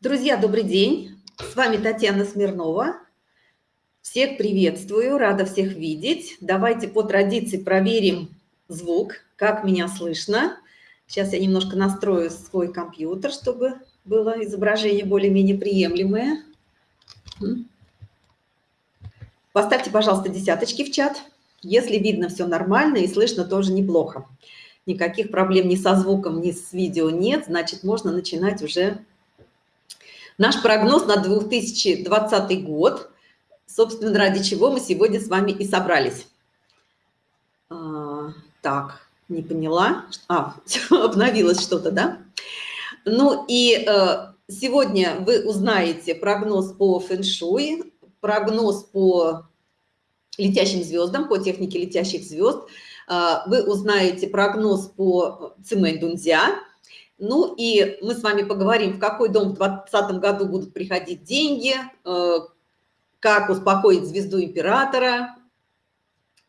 Друзья, добрый день! С вами Татьяна Смирнова. Всех приветствую, рада всех видеть. Давайте по традиции проверим звук, как меня слышно. Сейчас я немножко настрою свой компьютер, чтобы было изображение более-менее приемлемое. Поставьте, пожалуйста, десяточки в чат. Если видно все нормально и слышно тоже неплохо. Никаких проблем ни со звуком, ни с видео нет, значит, можно начинать уже Наш прогноз на 2020 год, собственно, ради чего мы сегодня с вами и собрались. А, так, не поняла. А, обновилось что-то, да? Ну и э, сегодня вы узнаете прогноз по фэншуй, прогноз по летящим звездам, по технике летящих звезд. Э, вы узнаете прогноз по цимэнь дунзя, ну и мы с вами поговорим, в какой дом в 2020 году будут приходить деньги, э, как успокоить звезду императора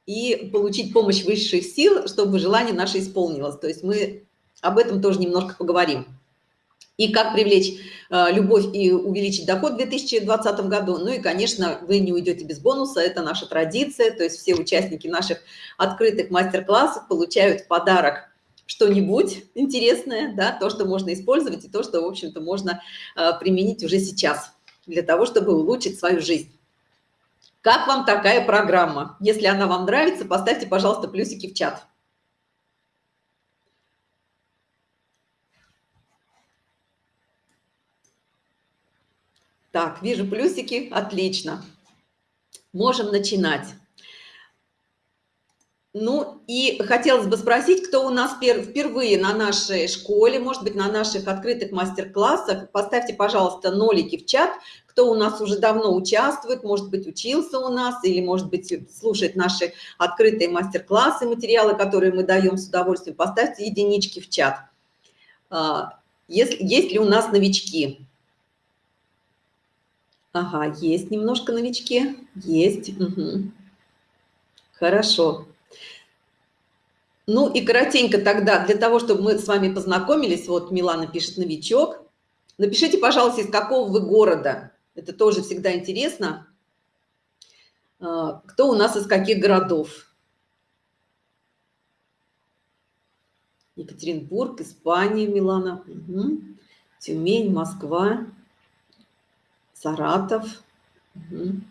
и получить помощь высших сил, чтобы желание наше исполнилось. То есть мы об этом тоже немножко поговорим. И как привлечь э, любовь и увеличить доход в 2020 году. Ну и, конечно, вы не уйдете без бонуса, это наша традиция. То есть все участники наших открытых мастер-классов получают в подарок что-нибудь интересное, да, то, что можно использовать, и то, что, в общем-то, можно э, применить уже сейчас для того, чтобы улучшить свою жизнь. Как вам такая программа? Если она вам нравится, поставьте, пожалуйста, плюсики в чат. Так, вижу плюсики, отлично. Можем начинать. Ну и хотелось бы спросить, кто у нас впервые на нашей школе, может быть, на наших открытых мастер-классах. Поставьте, пожалуйста, нолики в чат, кто у нас уже давно участвует, может быть, учился у нас, или, может быть, слушает наши открытые мастер-классы, материалы, которые мы даем с удовольствием. Поставьте единички в чат. А, есть, есть ли у нас новички? Ага, есть немножко новички. Есть. Угу. Хорошо. Ну и коротенько тогда, для того, чтобы мы с вами познакомились, вот Милана пишет «новичок», напишите, пожалуйста, из какого вы города, это тоже всегда интересно, а, кто у нас из каких городов. Екатеринбург, Испания, Милана, угу. Тюмень, Москва, Саратов. Угу.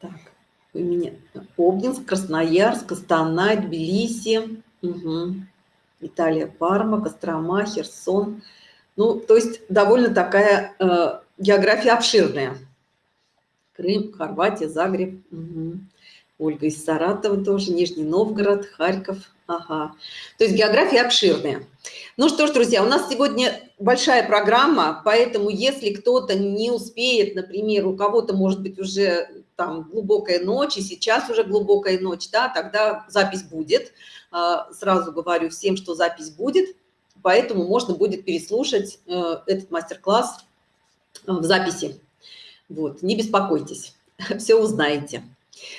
Так Обнинск, Красноярск, Астана, Тбилиси, угу. Италия, Парма, Кострома, Херсон. Ну, то есть довольно такая э, география обширная. Крым, Хорватия, Загреб. Угу. Ольга из Саратова тоже, Нижний Новгород, Харьков. Ага. То есть география обширная. Ну что ж, друзья, у нас сегодня большая программа, поэтому если кто-то не успеет, например, у кого-то, может быть, уже там глубокая ночь, и сейчас уже глубокая ночь, да, тогда запись будет. А, сразу говорю всем, что запись будет, поэтому можно будет переслушать э, этот мастер-класс э, в записи. Вот, не беспокойтесь, все узнаете.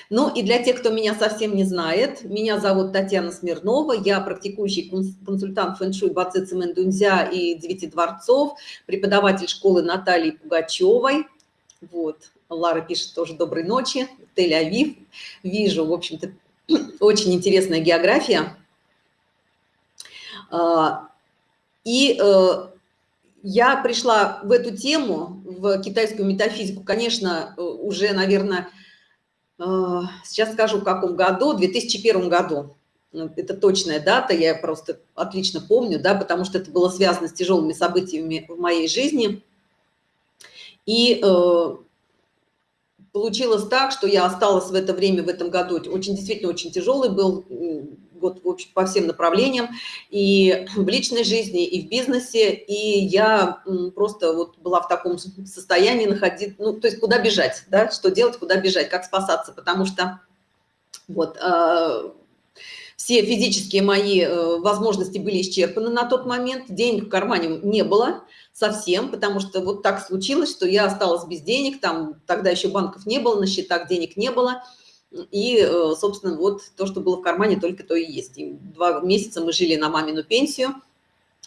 Ну и для тех, кто меня совсем не знает, меня зовут Татьяна Смирнова, я практикующий консультант фэн-шуй Баци Цимэндунзя и Девяти дворцов, преподаватель школы Натальи Пугачевой. Вот, Лара пишет тоже «Доброй ночи», Тель-Авив. Вижу, в общем-то, очень интересная география. А, и э, я пришла в эту тему, в китайскую метафизику, конечно, э, уже, наверное, сейчас скажу, в каком году, в 2001 году. Ну, это точная дата, я просто отлично помню, да, потому что это было связано с тяжелыми событиями в моей жизни. И Получилось так, что я осталась в это время, в этом году, очень действительно очень тяжелый был год в общем, по всем направлениям, и в личной жизни, и в бизнесе, и я просто вот была в таком состоянии находить, ну, то есть куда бежать, да, что делать, куда бежать, как спасаться, потому что вот э, все физические мои э, возможности были исчерпаны на тот момент, денег в кармане не было, совсем, потому что вот так случилось, что я осталась без денег, там тогда еще банков не было, на счетах денег не было, и, э, собственно, вот то, что было в кармане, только то и есть. И два месяца мы жили на мамину пенсию,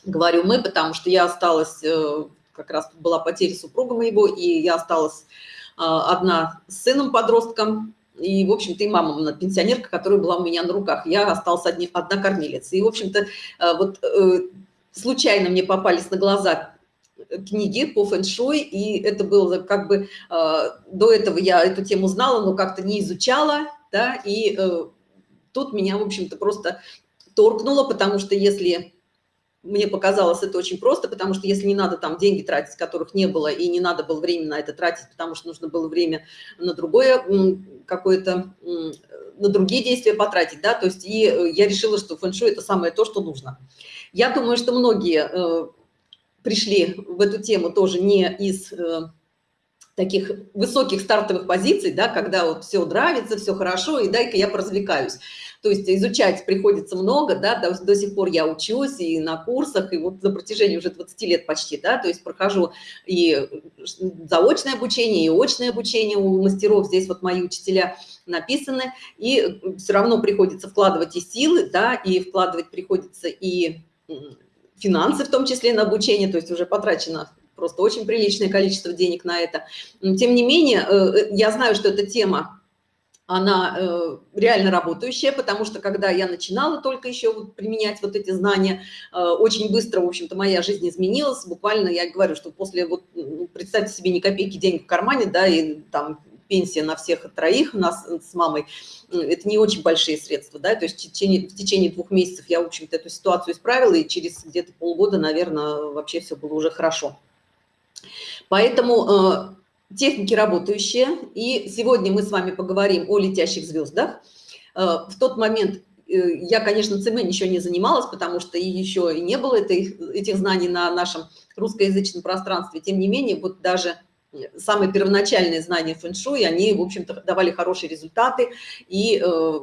Говорю мы, потому что я осталась, э, как раз была потеря супруга моего, и я осталась э, одна с сыном-подростком, и, в общем-то, и мама пенсионерка, которая была у меня на руках. Я осталась одни, одна кормилица. И, в общем-то, вот случайно мне попались на глаза книги по фэн-шуй, и это было как бы, до этого я эту тему знала, но как-то не изучала, да, и тут меня, в общем-то, просто торкнуло, потому что если мне показалось это очень просто, потому что если не надо там деньги тратить, которых не было, и не надо было время на это тратить, потому что нужно было время на другое какое-то, на другие действия потратить, да, то есть и э, я решила, что фэн-шуй это самое то, что нужно. Я думаю, что многие э, пришли в эту тему тоже не из э, таких высоких стартовых позиций, да, когда вот все нравится, все хорошо, и дай-ка я поразвлекаюсь. То есть изучать приходится много, да, до, до сих пор я учусь и на курсах, и вот за протяжении уже 20 лет почти, да, то есть прохожу и заочное обучение, и очное обучение у мастеров, здесь вот мои учителя написаны, и все равно приходится вкладывать и силы, да, и вкладывать приходится и финансы, в том числе на обучение, то есть уже потрачено просто очень приличное количество денег на это. Тем не менее, э, э, я знаю, что эта тема она э, реально работающая, потому что когда я начинала только еще применять вот эти знания, очень быстро, в общем-то, моя жизнь изменилась. Буквально я говорю, что после, вот, представьте себе, ни копейки денег в кармане, да, и там пенсия на всех троих у нас с мамой, это не очень большие средства, да, то есть в течение, в течение двух месяцев я, в общем-то, эту ситуацию исправила, и через где-то полгода, наверное, вообще все было уже хорошо. Поэтому э, техники работающие. И сегодня мы с вами поговорим о летящих звездах. Э, в тот момент э, я, конечно, ЦМ еще не занималась, потому что еще и не было этой, этих знаний на нашем русскоязычном пространстве. Тем не менее, вот даже самые первоначальные знания фэн-шуй, они, в общем-то, давали хорошие результаты и э,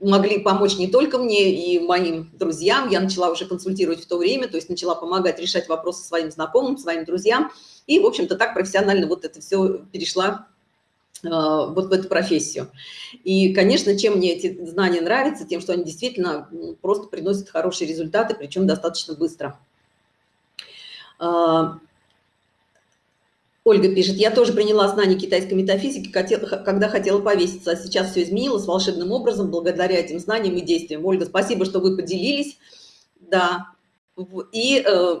могли помочь не только мне и моим друзьям. Я начала уже консультировать в то время, то есть начала помогать решать вопросы своим знакомым, своим друзьям. И, в общем-то, так профессионально вот это все перешла э, вот в эту профессию. И, конечно, чем мне эти знания нравятся, тем, что они действительно просто приносят хорошие результаты, причем достаточно быстро. Ольга пишет, я тоже приняла знания китайской метафизики, когда хотела повеситься, а сейчас все изменилось волшебным образом благодаря этим знаниям и действиям. Ольга, спасибо, что вы поделились. Да. И э,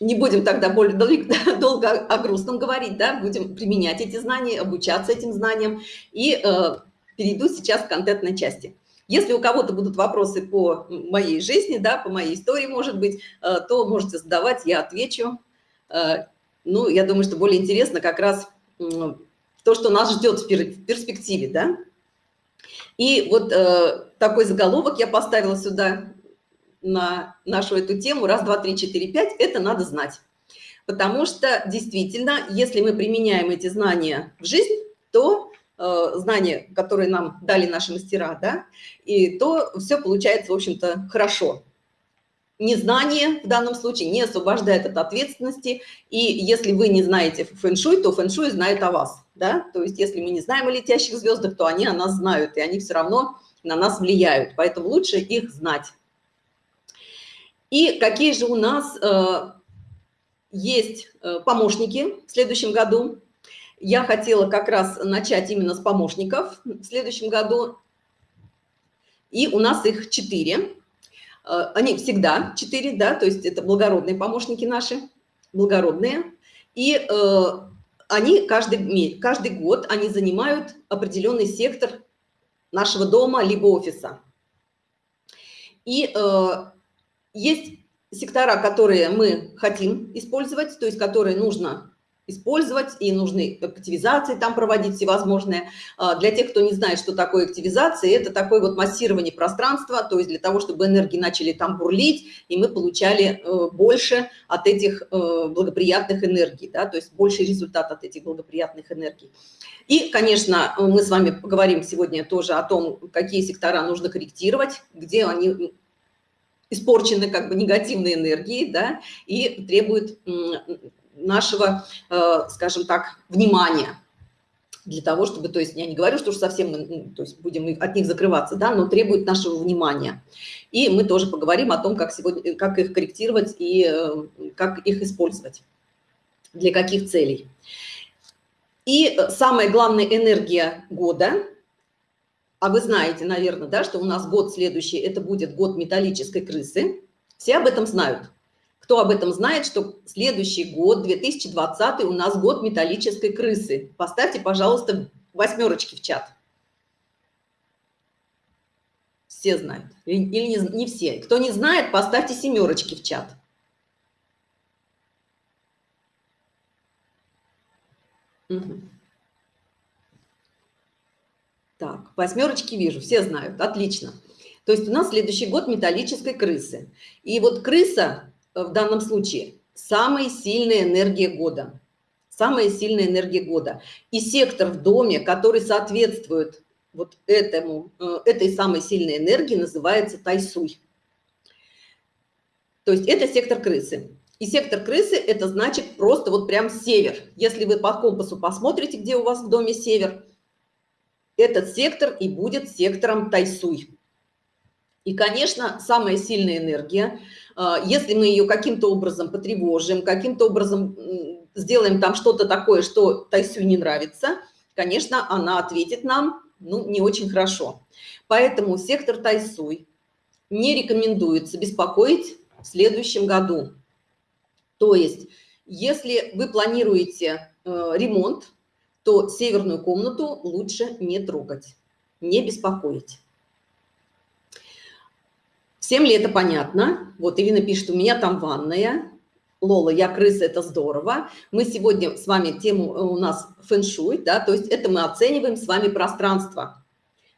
не будем тогда более долго о грустном говорить, да, будем применять эти знания, обучаться этим знаниям. И э, перейду сейчас к контентной части. Если у кого-то будут вопросы по моей жизни, да, по моей истории, может быть, э, то можете задавать, я отвечу. Э, ну, я думаю, что более интересно как раз то, что нас ждет в перспективе, да. И вот э, такой заголовок я поставила сюда на нашу эту тему раз, два, три, четыре, пять, это надо знать. Потому что действительно, если мы применяем эти знания в жизнь, то э, знания, которые нам дали наши мастера, да, и то все получается, в общем-то, хорошо. Незнание в данном случае не освобождает от ответственности, и если вы не знаете фэн-шуй, то фэн-шуй знает о вас, да, то есть если мы не знаем о летящих звездах, то они о нас знают, и они все равно на нас влияют, поэтому лучше их знать. И какие же у нас э, есть э, помощники в следующем году? Я хотела как раз начать именно с помощников в следующем году. И у нас их четыре. Э, они всегда четыре, да, то есть это благородные помощники наши, благородные. И э, они каждый, каждый год они занимают определенный сектор нашего дома либо офиса. И э, есть сектора, которые мы хотим использовать, то есть которые нужно использовать, и нужны активизации там проводить всевозможные. А, для тех, кто не знает, что такое активизация, это такое вот массирование пространства, то есть для того, чтобы энергии начали там бурлить, и мы получали э, больше от этих э, благоприятных энергий, да, то есть больше результат от этих благоприятных энергий. И, конечно, мы с вами поговорим сегодня тоже о том, какие сектора нужно корректировать, где они испорчены как бы негативной энергией, да, и требуют нашего, э, скажем так, внимания. для того, чтобы, то есть я не говорю, что уж совсем мы ну, то есть будем от них закрываться, да, но требует нашего внимания. И мы тоже поговорим о том, как, сегодня, как их корректировать и э, как их использовать, для каких целей. И самая главная энергия года, а вы знаете, наверное, да, что у нас год следующий, это будет год металлической крысы, все об этом знают. Кто об этом знает, что следующий год, 2020, у нас год металлической крысы? Поставьте, пожалуйста, восьмерочки в чат. Все знают. Или не, не все. Кто не знает, поставьте семерочки в чат. Угу. Так, восьмерочки вижу, все знают, отлично. То есть у нас следующий год металлической крысы. И вот крыса в данном случае самая сильная энергия года. Самая сильная энергия года. И сектор в доме, который соответствует вот этому, э, этой самой сильной энергии, называется тайсуй. То есть это сектор крысы. И сектор крысы – это значит просто вот прям север. Если вы по компасу посмотрите, где у вас в доме север, этот сектор и будет сектором тайсуй. И, конечно, самая сильная энергия – а, если мы ее каким-то образом потревожим, каким-то образом сделаем там что-то такое, что Тайсю не нравится, конечно, она ответит нам ну, не очень хорошо. Поэтому сектор Тайсуй не рекомендуется беспокоить в следующем году. То есть, если вы планируете э, ремонт, то северную комнату лучше не трогать, не беспокоить. Всем ли это понятно? Вот Ирина пишет, у меня там ванная. Лола, я крыса, это здорово. Мы сегодня с вами, тему э, у нас фэншуй, да, то есть это мы оцениваем с вами пространство.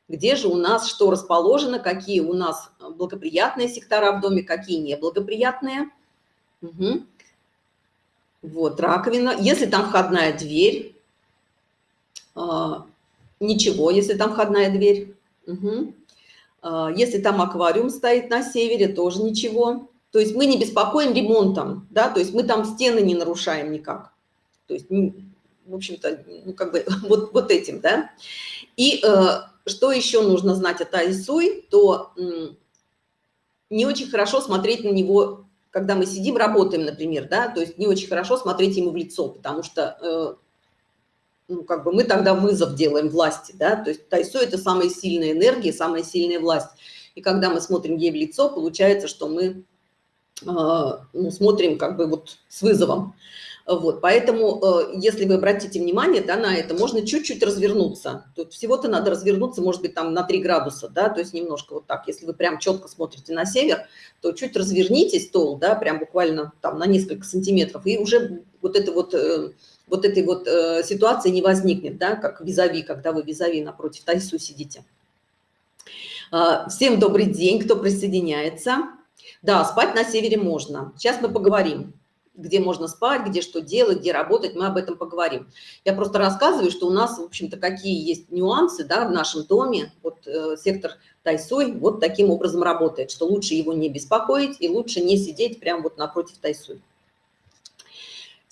Где же у нас что расположено, какие у нас благоприятные сектора в доме, какие неблагоприятные. Угу. Вот, раковина. Если там входная дверь, э, ничего, если там входная дверь. Угу. А, если там аквариум стоит на севере, тоже ничего. То есть мы не беспокоим ремонтом, да, то есть мы там стены не нарушаем никак. То есть, в общем-то, ну, как бы вот, вот этим, да. И э, что еще нужно знать о Тайсуй, то э, не очень хорошо смотреть на него, когда мы сидим, работаем, например, да, то есть не очень хорошо смотреть ему в лицо, потому что э, ну, как бы мы тогда вызов делаем власти, да, то есть Тайсо – это самая сильная энергия, самая сильная власть. И когда мы смотрим ей в лицо, получается, что мы э, ну, смотрим как бы вот с вызовом. Вот, поэтому, э, если вы обратите внимание да, на это, можно чуть-чуть развернуться. Тут всего-то надо развернуться, может быть, там на 3 градуса, да, то есть немножко вот так. Если вы прям четко смотрите на север, то чуть разверните стол, да, прям буквально там на несколько сантиметров, и уже вот это вот э, вот этой вот э, ситуации не возникнет, да, как визави, когда вы визави напротив Тайсу сидите. Э, всем добрый день, кто присоединяется. Да, спать на севере можно. Сейчас мы поговорим, где можно спать, где что делать, где работать, мы об этом поговорим. Я просто рассказываю, что у нас, в общем-то, какие есть нюансы да, в нашем доме. Вот э, сектор Тайсуй вот таким образом работает, что лучше его не беспокоить и лучше не сидеть прямо вот напротив Тайсуй.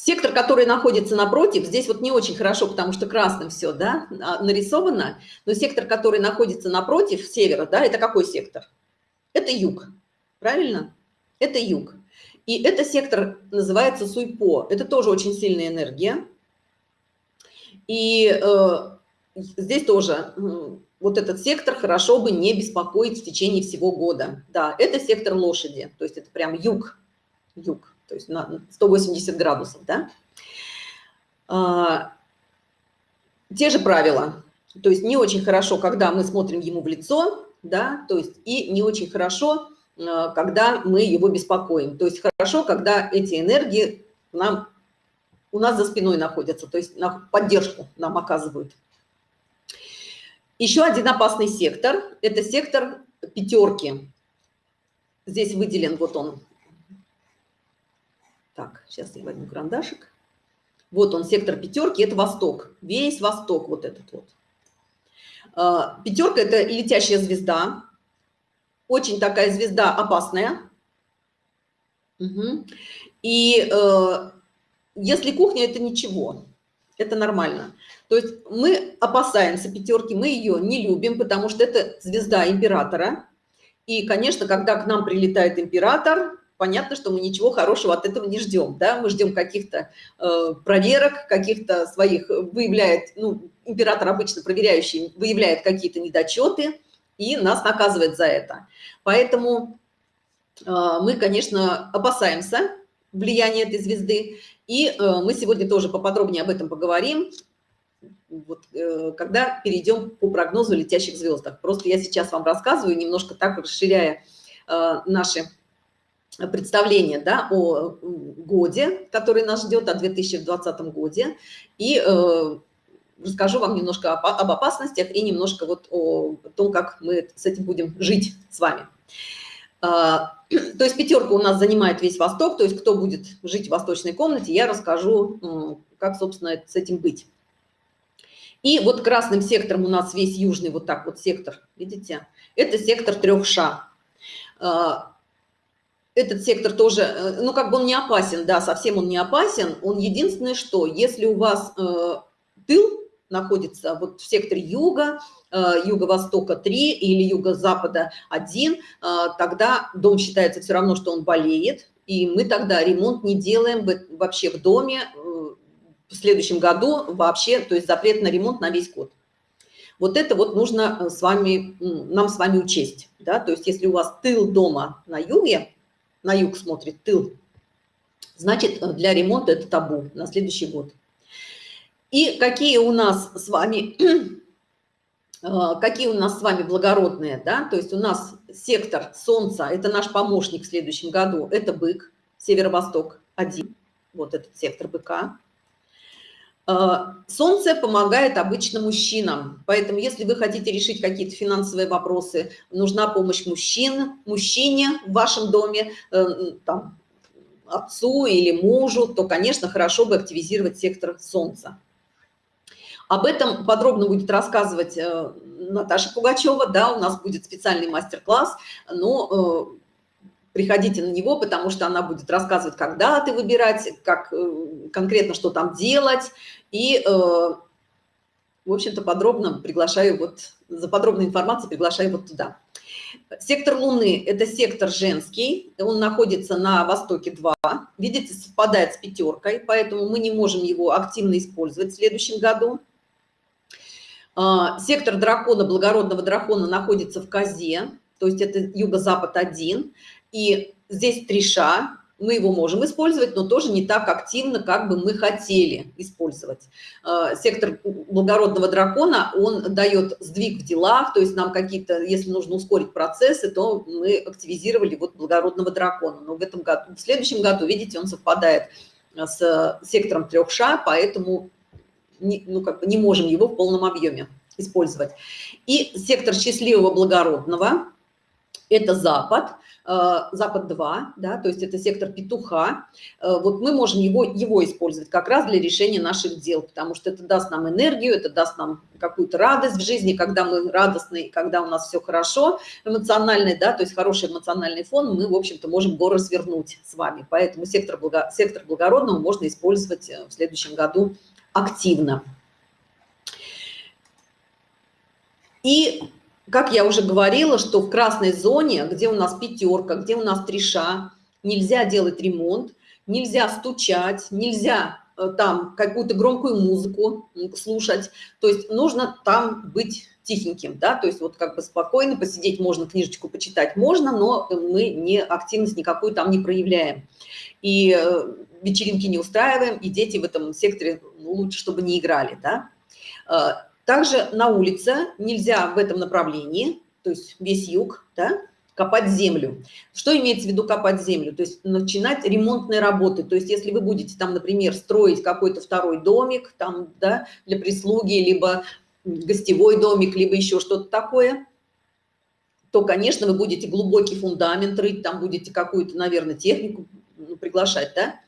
Сектор, который находится напротив, здесь вот не очень хорошо, потому что красным все да, а, нарисовано, но сектор, который находится напротив севера, да, это какой сектор? Это юг, правильно? Это юг. И это сектор называется Суйпо. Это тоже очень сильная энергия. И э, здесь тоже э, вот этот сектор хорошо бы не беспокоить в течение всего года. Да, это сектор лошади, то есть это прям юг, юг то есть на 180 градусов, да? А, те же правила, то есть не очень хорошо, когда мы смотрим ему в лицо, да, то есть и не очень хорошо, а, когда мы его беспокоим. То есть хорошо, когда эти энергии нам, у нас за спиной находятся, то есть на поддержку нам оказывают. Еще один опасный сектор – это сектор пятерки. Здесь выделен вот он так, сейчас я возьму карандашик. Вот он, сектор пятерки, это восток. Весь восток вот этот вот. А, пятерка – это летящая звезда. Очень такая звезда опасная. Угу. И э, если кухня – это ничего. Это нормально. То есть мы опасаемся пятерки, мы ее не любим, потому что это звезда императора. И, конечно, когда к нам прилетает император, понятно, что мы ничего хорошего от этого не ждем. Да? Мы ждем каких-то э, проверок, каких-то своих, выявляет, ну, император обычно проверяющий, выявляет какие-то недочеты и нас наказывает за это. Поэтому э, мы, конечно, опасаемся влияния этой звезды. И э, мы сегодня тоже поподробнее об этом поговорим, вот, э, когда перейдем по прогнозу летящих звездах. Просто я сейчас вам рассказываю, немножко так расширяя э, наши представление да, о годе, который нас ждет, о 2020 годе. И э, расскажу вам немножко об, об опасностях и немножко вот о том, как мы с этим будем жить с вами. А, то есть пятерка у нас занимает весь Восток, то есть кто будет жить в восточной комнате, я расскажу, как, собственно, с этим быть. И вот красным сектором у нас весь южный вот так вот сектор, видите, это сектор трех ша. Этот сектор тоже, э, ну, как бы он не опасен, да, совсем он не опасен. Он единственное, что если у вас э, тыл находится вот в секторе юга, э, юго-востока 3 или юго-запада 1, э, тогда дом считается все равно, что он болеет, и мы тогда ремонт не делаем вообще в доме э, в следующем году вообще, то есть запрет на ремонт на весь год. Вот это вот нужно э, с вами, нам с вами учесть. Да? То есть если у вас тыл дома на юге, на юг смотрит тыл, значит, э, для ремонта это табу на следующий год. И какие у нас с вами, э, какие у нас с вами благородные, да, то есть у нас сектор Солнца, это наш помощник в следующем году, это бык, северо-восток один, вот этот сектор быка. Э, солнце помогает обычно мужчинам, поэтому если вы хотите решить какие-то финансовые вопросы, нужна помощь мужчин, мужчине в вашем доме, э, там, отцу или мужу, то, конечно, хорошо бы активизировать сектор Солнца. Об этом подробно будет рассказывать э, Наташа Пугачева, да, у нас будет специальный мастер-класс, но приходите на него, потому что она будет рассказывать, когда ты выбирать, как конкретно что там делать, и, э, в общем-то, подробно приглашаю вот, за подробной информацией приглашаю вот туда. Сектор Луны – это сектор женский, он находится на востоке 2, видите, совпадает с пятеркой, поэтому мы не можем его активно использовать в следующем году. А, сектор дракона, благородного дракона, находится в Козе, то есть это юго-запад 1, и здесь три ша, мы его можем использовать, но тоже не так активно, как бы мы хотели использовать. Э, сектор благородного дракона, он дает сдвиг в делах, то есть нам какие-то, если нужно ускорить процессы, то мы активизировали вот благородного дракона. Но в этом году, в следующем году, видите, он совпадает с сектором трех ша, поэтому не, ну, как бы не можем его в полном объеме использовать. И сектор счастливого благородного – это Запад – Э, Запад-2, да, то есть это сектор петуха, э, вот мы можем его, его использовать как раз для решения наших дел, потому что это даст нам энергию, это даст нам какую-то радость в жизни, когда мы радостны, когда у нас все хорошо эмоциональный, да, то есть хороший эмоциональный фон, мы, в общем-то, можем горы свернуть с вами. Поэтому сектор, благо, сектор благородного можно использовать э, в следующем году активно. И как я уже говорила, что в красной зоне, где у нас пятерка, где у нас треша, нельзя делать ремонт, нельзя стучать, нельзя э, там какую-то громкую музыку слушать. То есть нужно там быть тихеньким, да, то есть вот как бы спокойно посидеть можно, книжечку почитать можно, но мы не активность никакую там не проявляем. И э, вечеринки не устраиваем, и дети в этом секторе ну, лучше, чтобы не играли, да. Также на улице нельзя в этом направлении, то есть весь юг, да, копать землю. Что имеется в виду копать землю? То есть начинать ремонтные работы. То есть если вы будете там, например, строить какой-то второй домик там, да, для прислуги, либо гостевой домик, либо еще что-то такое, то, конечно, вы будете глубокий фундамент рыть, там будете какую-то, наверное, технику приглашать, да,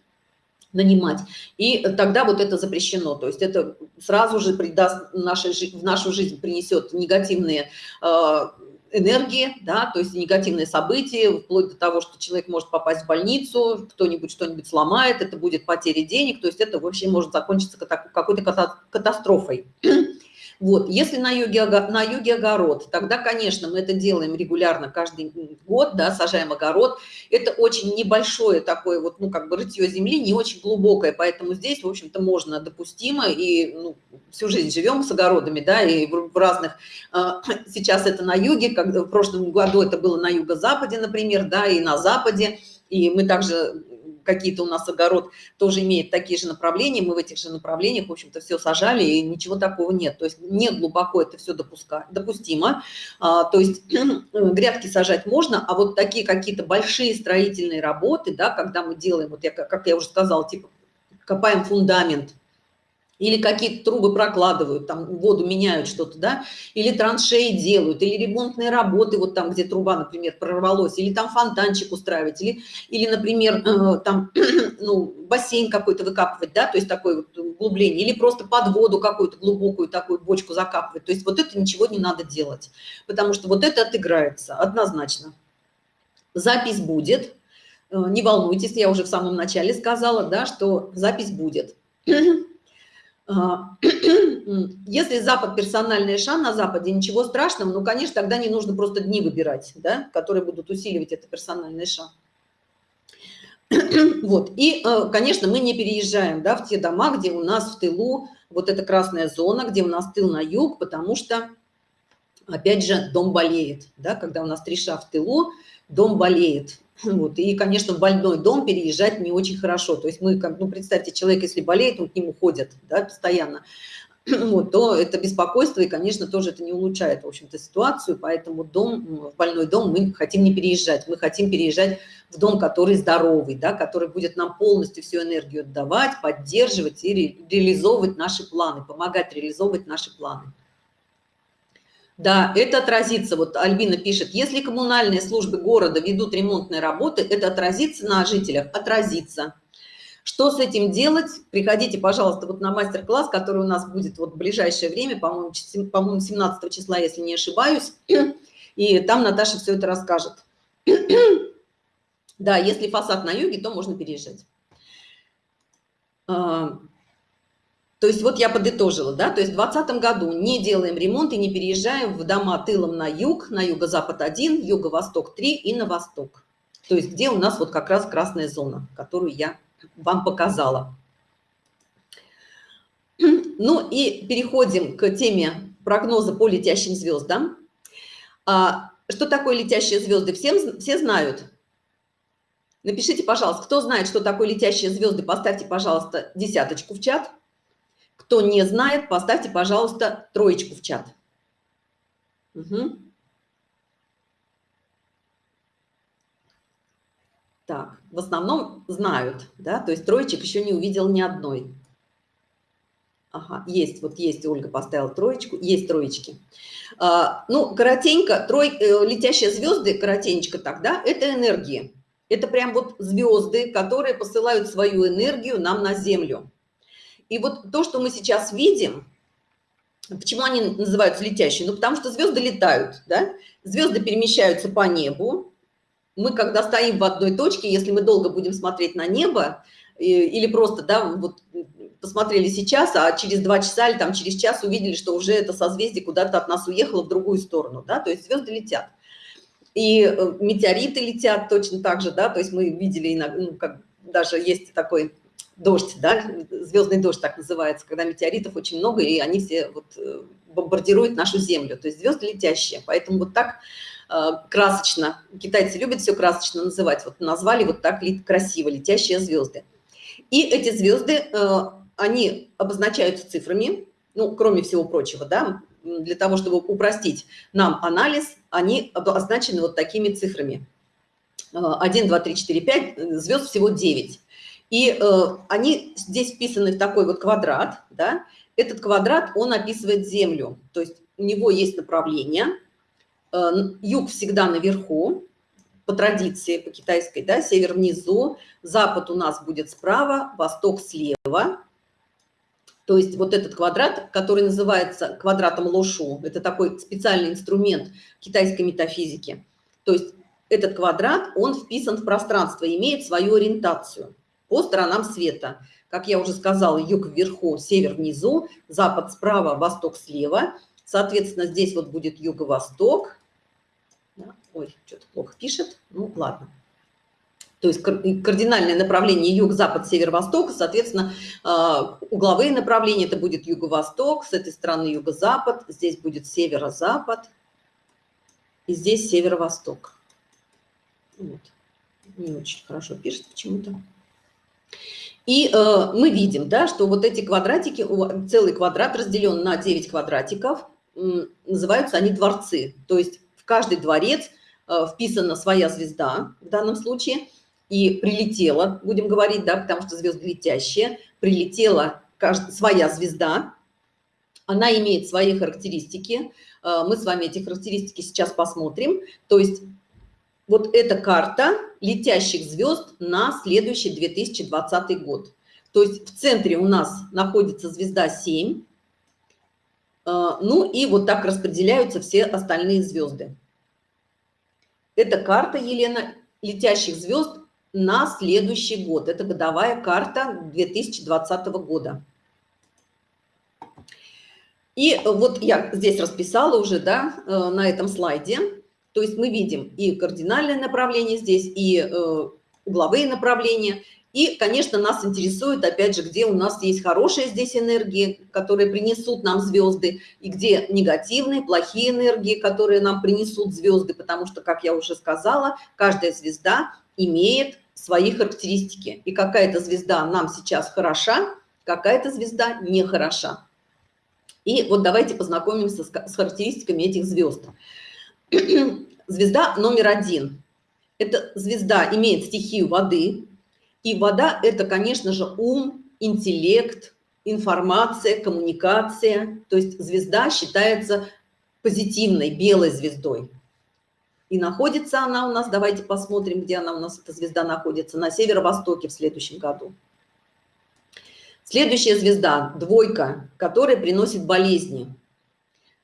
нанимать. И тогда вот это запрещено. То есть это сразу же придаст нашей, в нашу жизнь принесет негативные э, энергии, да, то есть негативные события, вплоть до того, что человек может попасть в больницу, кто-нибудь что-нибудь сломает, это будет потеря денег, то есть это вообще может закончиться какой-то катастрофой. Вот, если на юге, на юге огород, тогда, конечно, мы это делаем регулярно каждый год, да, сажаем огород. Это очень небольшое такое вот, ну, как бы рытье земли, не очень глубокое, поэтому здесь, в общем-то, можно допустимо, и ну, всю жизнь живем с огородами, да, и в, разных, а, сейчас это на юге, как в прошлом году это было на юго-западе, например, да, и на западе, и мы также какие-то у нас огород тоже имеет такие же направления, мы в этих же направлениях, в общем-то, все сажали, и ничего такого нет. То есть не глубоко это все допуска, допустимо. А, то есть грядки сажать можно, а вот такие какие-то большие строительные работы, да, когда мы делаем, вот я, как я уже сказала, типа копаем фундамент, или какие-то трубы прокладывают, там воду меняют что-то, да, или траншеи делают, или ремонтные работы, вот там, где труба, например, прорвалась, или там фонтанчик устраивать, или, или например, э, там, ну, бассейн какой-то выкапывать, да, то есть такое вот углубление, или просто под воду какую-то глубокую такую бочку закапывать, то есть вот это ничего не надо делать, потому что вот это отыграется однозначно. Запись будет, э, не волнуйтесь, я уже в самом начале сказала, да, что запись будет. А, если Запад персональная ша на Западе, ничего страшного, ну, конечно, тогда не нужно просто дни выбирать, да, которые будут усиливать это персональное ша. Вот, и, э, конечно, мы не переезжаем, да, в те дома, где у нас в тылу вот эта красная зона, где у нас тыл на юг, потому что, опять же, дом болеет, да, когда у нас три ша в тылу, дом болеет, вот. И, конечно, в больной дом переезжать не очень хорошо. То есть мы, ну, представьте, человек, если болеет, он к нему ходит да, постоянно, вот, то это беспокойство, и, конечно, тоже это не улучшает, в общем-то, ситуацию. Поэтому дом, в больной дом мы хотим не переезжать. Мы хотим переезжать в дом, который здоровый, да, который будет нам полностью всю энергию отдавать, поддерживать и ре реализовывать наши планы, помогать реализовывать наши планы. Да, это отразится, вот Альбина пишет, если коммунальные службы города ведут ремонтные работы, это отразится на жителях? Отразится. Что с этим делать? Приходите, пожалуйста, вот на мастер-класс, который у нас будет вот в ближайшее время, по-моему, по 17 числа, если не ошибаюсь, и там Наташа все это расскажет. Да, если фасад на юге, то можно переезжать. То есть вот я подытожила, да, то есть в 2020 году не делаем ремонт и не переезжаем в дома тылом на юг, на юго-запад 1, юго-восток 3 и на восток. То есть где у нас вот как раз красная зона, которую я вам показала. Ну и переходим к теме прогноза по летящим звездам. А, что такое летящие звезды? Всем, все знают. Напишите, пожалуйста, кто знает, что такое летящие звезды, поставьте, пожалуйста, десяточку в чат. Кто не знает, поставьте, пожалуйста, троечку в чат. Угу. Так, в основном знают, да, то есть троечек еще не увидел ни одной. Ага, есть, вот есть, Ольга поставила троечку, есть троечки. А, ну, коротенько, трой, э, летящие звезды, коротенечко тогда, это энергии. Это прям вот звезды, которые посылают свою энергию нам на Землю. И вот то, что мы сейчас видим, почему они называются летящие? Ну, потому что звезды летают, да? Звезды перемещаются по небу. Мы, когда стоим в одной точке, если мы долго будем смотреть на небо, или просто, да, вот посмотрели сейчас, а через два часа или там через час увидели, что уже это созвездие куда-то от нас уехало в другую сторону, да, то есть звезды летят. И э, метеориты летят точно так же, да, то есть мы видели, ну, как даже есть такой дождь, да, звездный дождь так называется, когда метеоритов очень много, и они все вот э, бомбардируют нашу Землю, то есть звезды летящие. Поэтому вот так э, красочно, китайцы любят все красочно называть, вот назвали вот так красиво, летящие звезды. И эти звезды, э, они обозначаются цифрами, ну, кроме всего прочего, да, для того, чтобы упростить нам анализ, они обозначены вот такими цифрами. 1, 2, 3, 4, 5, звезд всего 9. И э, они здесь вписаны в такой вот квадрат, да, этот квадрат, он описывает Землю, то есть у него есть направление, э, юг всегда наверху, по традиции, по китайской, да, север внизу, запад у нас будет справа, восток слева, То есть вот этот квадрат, который называется квадратом Лошу, это такой специальный инструмент китайской метафизики. То есть этот квадрат, он вписан в пространство, имеет свою ориентацию по сторонам света. Как я уже сказала, юг вверху, север внизу, запад справа, восток слева. Соответственно, здесь вот будет юго-восток. Ой, что-то плохо пишет. Ну, ладно то есть кардинальное направление юг, запад, север, восток, соответственно, а, угловые направления это будет юго-восток, с этой стороны юго-запад, здесь будет северо-запад, и здесь северо-восток. Вот. Не очень хорошо пишет почему-то. И э, мы видим, да, что вот эти квадратики, целый квадрат разделен на 9 квадратиков, называются они дворцы. То есть в каждый дворец э, вписана своя звезда в данном случае – и прилетела, будем говорить, да, потому что звезды летящие, прилетела каждая, своя звезда, она имеет свои характеристики, э, мы с вами эти характеристики сейчас посмотрим, то есть вот эта карта летящих звезд на следующий 2020 год. То есть в центре у нас находится звезда 7, э, ну и вот так распределяются все остальные звезды. Это карта, Елена, летящих звезд на следующий год. Это годовая карта 2020 года. И вот я здесь расписала уже, да, э, на этом слайде. То есть мы видим и кардинальное направление здесь, и э, угловые направления. И, конечно, нас интересует, опять же, где у нас есть хорошие здесь энергии, которые принесут нам звезды, и где негативные, плохие энергии, которые нам принесут звезды, потому что, как я уже сказала, каждая звезда имеет свои характеристики. И какая-то звезда нам сейчас хороша, какая-то звезда не хороша. И вот давайте познакомимся с характеристиками этих звезд. Звезда номер один. Эта звезда имеет стихию воды. И вода – это, конечно же, ум, интеллект, информация, коммуникация. То есть звезда считается позитивной, белой звездой. И находится она у нас, давайте посмотрим, где она у нас, эта звезда находится, на северо-востоке в следующем году. Следующая звезда, двойка, которая приносит болезни.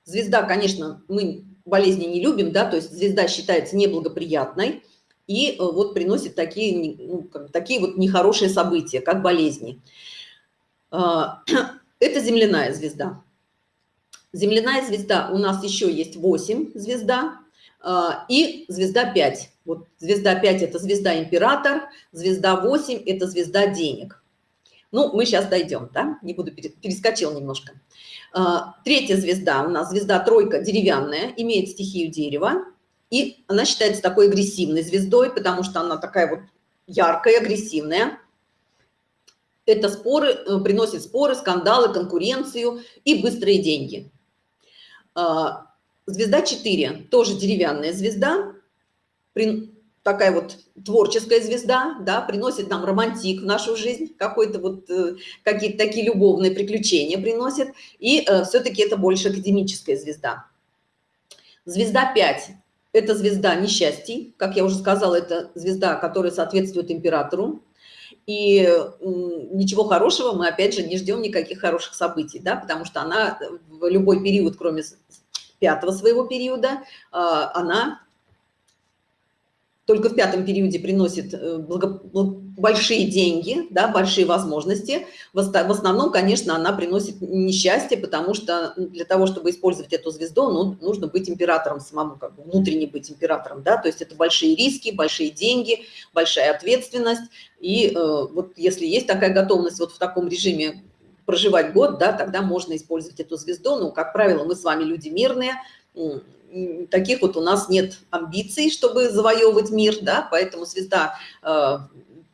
Звезда, конечно, мы болезни не любим, да, то есть звезда считается неблагоприятной и э, вот приносит такие, ну, такие вот нехорошие события, как болезни. А, это земляная звезда. Земляная звезда у нас еще есть 8 звезда, а, и звезда 5. Вот звезда 5 – это звезда император, звезда 8 – это звезда денег. Ну, мы сейчас дойдем, да, не буду, перескочил немножко. А, третья звезда у нас, звезда тройка, деревянная, имеет стихию дерева, и она считается такой агрессивной звездой, потому что она такая вот яркая, агрессивная. Это споры, э, приносит споры, скандалы, конкуренцию и быстрые деньги. А, Звезда 4, тоже деревянная звезда, такая вот творческая звезда, да, приносит нам романтик в нашу жизнь, какой-то вот, э, какие-то такие любовные приключения приносит, и э, все-таки это больше академическая звезда. Звезда 5 – это звезда несчастий, как я уже сказала, это звезда, которая соответствует императору, и ничего хорошего мы, опять же, не ждем никаких хороших событий, да, потому что она в любой период, кроме пятого своего периода, а, она только в пятом периоде приносит э, благо, большие деньги, да, большие возможности. В основном, конечно, она приносит несчастье, потому что для того, чтобы использовать эту звезду, ну, нужно быть императором самому, как бы внутренне быть императором, да, то есть это большие риски, большие деньги, большая ответственность. И э, вот если есть такая готовность вот в таком режиме проживать год, да, тогда можно использовать эту звезду. Но, как правило, мы с вами люди мирные, таких вот у нас нет амбиций, чтобы завоевывать мир, да, поэтому звезда э,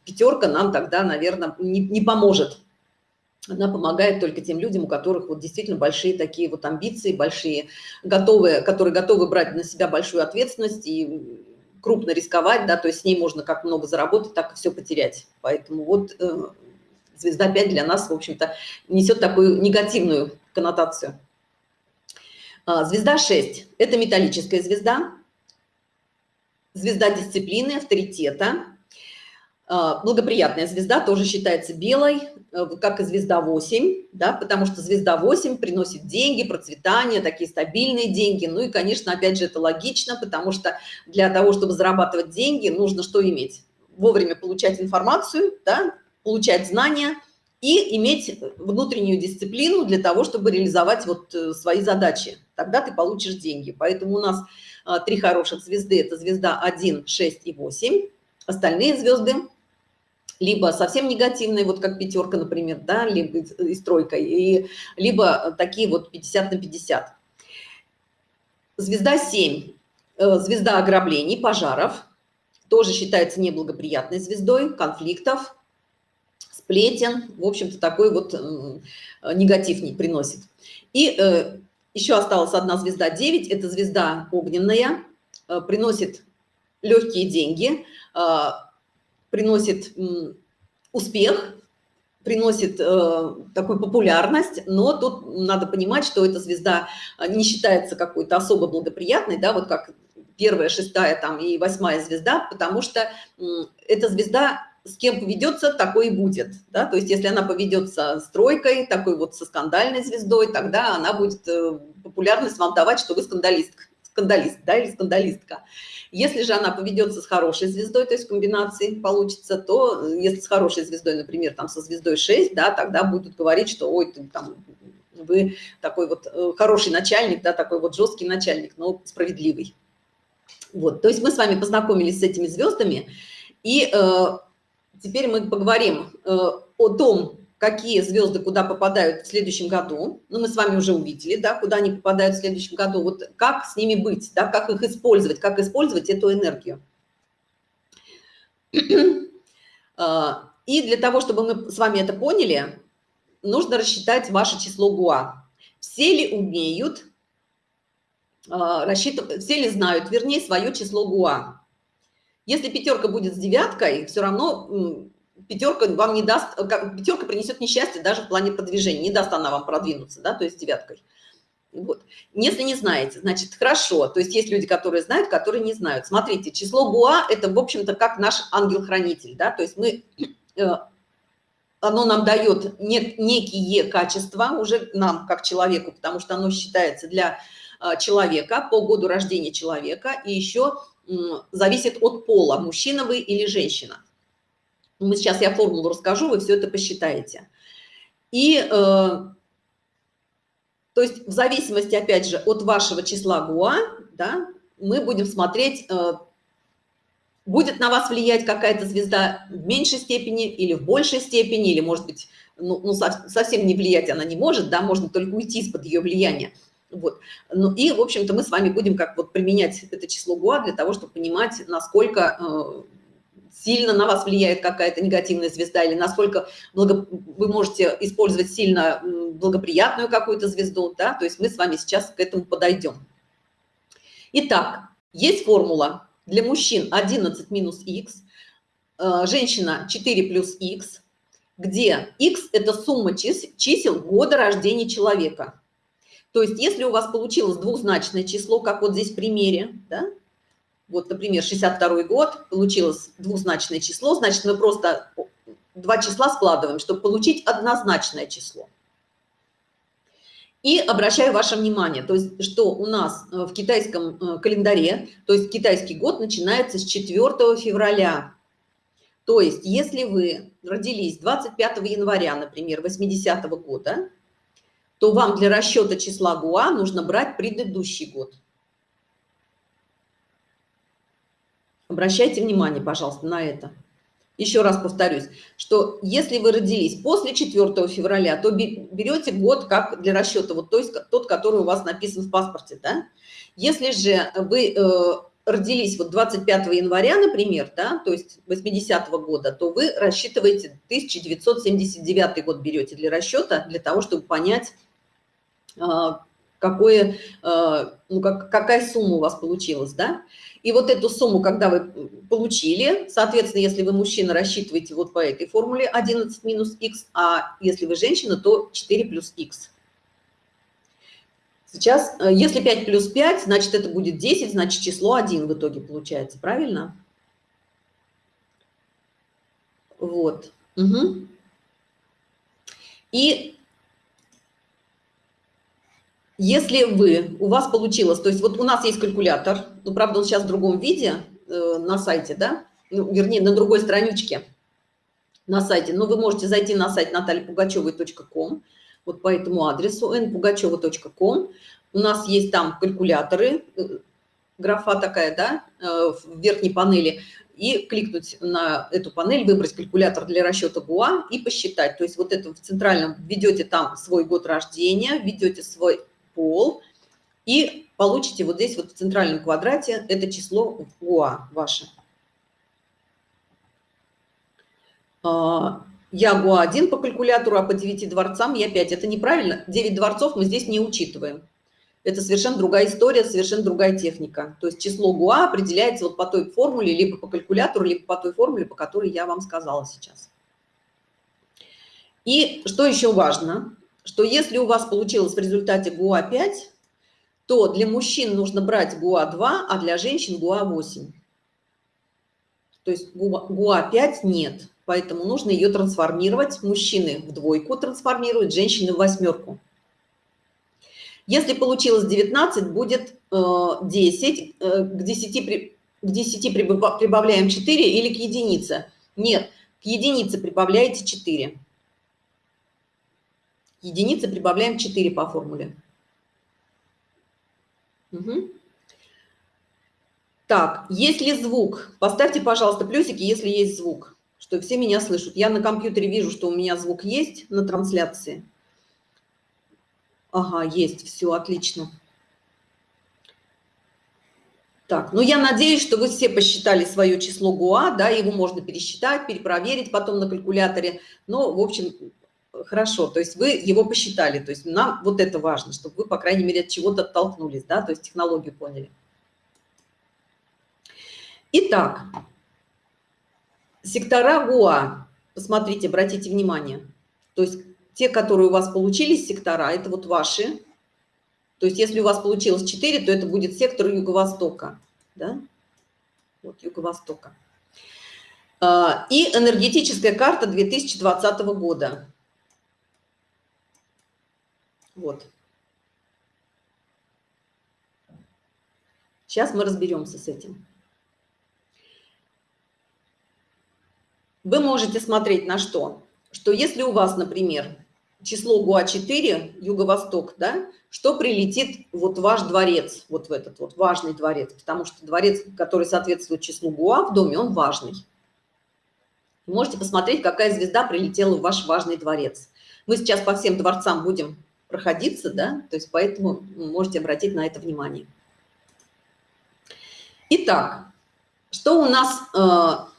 пятерка нам тогда, наверное, не, не поможет. Она помогает только тем людям, у которых вот действительно большие такие вот амбиции, большие, готовые, которые готовы брать на себя большую ответственность и крупно рисковать, да, то есть с ней можно как много заработать, так и все потерять. Поэтому вот э, звезда 5 для нас, в общем-то, несет такую негативную коннотацию. А, звезда 6 – это металлическая звезда, звезда дисциплины, авторитета. А, благоприятная звезда тоже считается белой, э, как и звезда 8, да, потому что звезда 8 приносит деньги, процветание, такие стабильные деньги. Ну и, конечно, опять же, это логично, потому что для того, чтобы зарабатывать деньги, нужно что иметь? Вовремя получать информацию, да, получать знания и иметь внутреннюю дисциплину для того, чтобы реализовать вот э, свои задачи. Тогда ты получишь деньги. Поэтому у нас а, три хороших звезды. Это звезда 1, 6 и 8. Остальные звезды либо совсем негативные, вот как пятерка, например, да, либо и стройка, и, либо такие вот 50 на 50. Звезда 7, э, звезда ограблений, пожаров, тоже считается неблагоприятной звездой, конфликтов, сплетен, в общем-то, такой вот э, негатив не приносит. И э, еще осталась одна звезда 9, это звезда огненная, приносит легкие деньги, приносит успех, приносит э, такую популярность, но тут надо понимать, что эта звезда э, не считается какой-то особо благоприятной, да, вот как первая, шестая там и восьмая звезда, потому что э, эта звезда с кем поведется, такой и будет, да, то есть если она поведется с тройкой, такой вот со скандальной звездой, тогда она будет э, популярность вам давать, что вы скандалист, скандалист, да, или скандалистка. Если же она поведется с хорошей звездой, то есть комбинации получится, то э, если с хорошей звездой, например, там со звездой 6, да, тогда будут говорить, что ой, ты, там, вы такой вот э, хороший начальник, да, такой вот жесткий начальник, но справедливый. Вот, то есть мы с вами познакомились с этими звездами, и э, теперь мы поговорим э, о том, какие звезды куда попадают в следующем году. Ну, мы с вами уже увидели, да, куда они попадают в следующем году. Вот как с ними быть, да, как их использовать, как использовать эту энергию. А, и для того, чтобы мы с вами это поняли, нужно рассчитать ваше число ГУА. Все ли умеют а, рассчитывать, все ли знают, вернее, свое число ГУА. Если пятерка будет с девяткой, все равно пятерка вам не даст, э, пятерка принесет несчастье даже в плане продвижения, не даст она вам продвинуться, да, то есть девяткой. Вот. Если не знаете, значит, хорошо. То есть есть люди, которые знают, которые не знают. Смотрите, число Буа – это, в общем-то, как наш ангел-хранитель, да, то есть мы, э, оно нам дает нек, некие качества уже нам, как человеку, потому что оно считается для э, человека, по году рождения человека, и еще зависит от пола, мужчина вы или женщина. Мы сейчас я формулу расскажу, вы все это посчитаете. И, э, то есть в зависимости, опять же, от вашего числа ГУА, да, мы будем смотреть, э, будет на вас влиять какая-то звезда в меньшей степени или в большей степени, или, может быть, ну, ну совсем не влиять она не может, да, можно только уйти из-под ее влияния. Вот. Ну и, в общем-то, мы с вами будем как вот применять это число ГУА для того, чтобы понимать, насколько э, сильно на вас влияет какая-то негативная звезда, или насколько благо... вы можете использовать сильно благоприятную какую-то звезду, да, то есть мы с вами сейчас к этому подойдем. Итак, есть формула для мужчин 11 минус х, э, женщина 4 плюс х, где х – это сумма чисел года рождения человека. То есть если у вас получилось двухзначное число, как вот здесь в примере, да, вот, например, 62 год, получилось двузначное число, значит, мы просто два числа складываем, чтобы получить однозначное число. И обращаю ваше внимание, то есть, что у нас э, в китайском э, календаре, то есть китайский год начинается с 4 февраля. То есть, если вы родились 25 января, например, 80 -го года, то вам для расчета числа Гуа нужно брать предыдущий год. Обращайте внимание, пожалуйста, на это. Еще раз повторюсь, что если вы родились после 4 февраля, то берете год как для расчета, вот то есть тот, который у вас написан в паспорте, да? Если же вы э, родились вот 25 января, например, да, то есть 80 -го года, то вы рассчитываете 1979 год берете для расчета, для того, чтобы понять, э, какое, э, ну, как, какая сумма у вас получилась, да? И вот эту сумму, когда вы получили, соответственно, если вы мужчина, рассчитываете вот по этой формуле 11 минус х, а если вы женщина, то 4 плюс х. Сейчас, э, если 5 плюс 5, значит, это будет 10, значит, число 1 в итоге получается, правильно? Вот. Угу. И если вы, у вас получилось, то есть вот у нас есть калькулятор, ну, правда, он сейчас в другом виде э, на сайте, да, ну, вернее, на другой страничке на сайте, но вы можете зайти на сайт натальяпугачевой.ком, вот по этому адресу npugacheva.com. У нас есть там калькуляторы, э, графа такая, да, э, в верхней панели, и кликнуть на эту панель, выбрать калькулятор для расчета ГУА и посчитать. То есть вот это в центральном введете там свой год рождения, введете свой пол и получите вот здесь вот в центральном квадрате это число ГУА ваше. Я ГУА-1 по калькулятору, а по 9 дворцам я 5. Это неправильно. 9 дворцов мы здесь не учитываем. Это совершенно другая история, совершенно другая техника. То есть число ГУА определяется вот по той формуле, либо по калькулятору, либо по той формуле, по которой я вам сказала сейчас. И что еще важно, что если у вас получилось в результате ГУА-5, то для мужчин нужно брать ГУА-2, а для женщин ГУА-8. То есть ГУА-5 нет, поэтому нужно ее трансформировать. Мужчины в двойку трансформируют, женщины в восьмерку. Если получилось 19, будет 10, э, э, к 10, к 10 прибавляем 4 или к единице. Нет, к единице прибавляете 4 единицы прибавляем 4 по формуле. Угу. Так, есть ли звук? Поставьте, пожалуйста, плюсики, если есть звук, что все меня слышат. Я на компьютере вижу, что у меня звук есть на трансляции. Ага, есть, все, отлично. Так, ну я надеюсь, что вы все посчитали свое число ГУА, да, его можно пересчитать, перепроверить потом на калькуляторе. Но, в общем, хорошо, то есть вы его посчитали, то есть нам вот это важно, чтобы вы, по крайней мере, от чего-то оттолкнулись, да, то есть технологию поняли. Итак, сектора ГУА, посмотрите, обратите внимание, то есть те, которые у вас получились сектора, это вот ваши, то есть если у вас получилось 4, то это будет сектор Юго-Востока, да, вот Юго-Востока. А, и энергетическая карта 2020 года. Вот. Сейчас мы разберемся с этим. Вы можете смотреть на что? Что если у вас, например, число ГУА-4, юго-восток, да, что прилетит вот ваш дворец, вот в этот вот важный дворец, потому что дворец, который соответствует числу ГУА в доме, он важный. Можете посмотреть, какая звезда прилетела в ваш важный дворец. Мы сейчас по всем дворцам будем проходиться, да, то есть поэтому можете обратить на это внимание. Итак, что у нас э,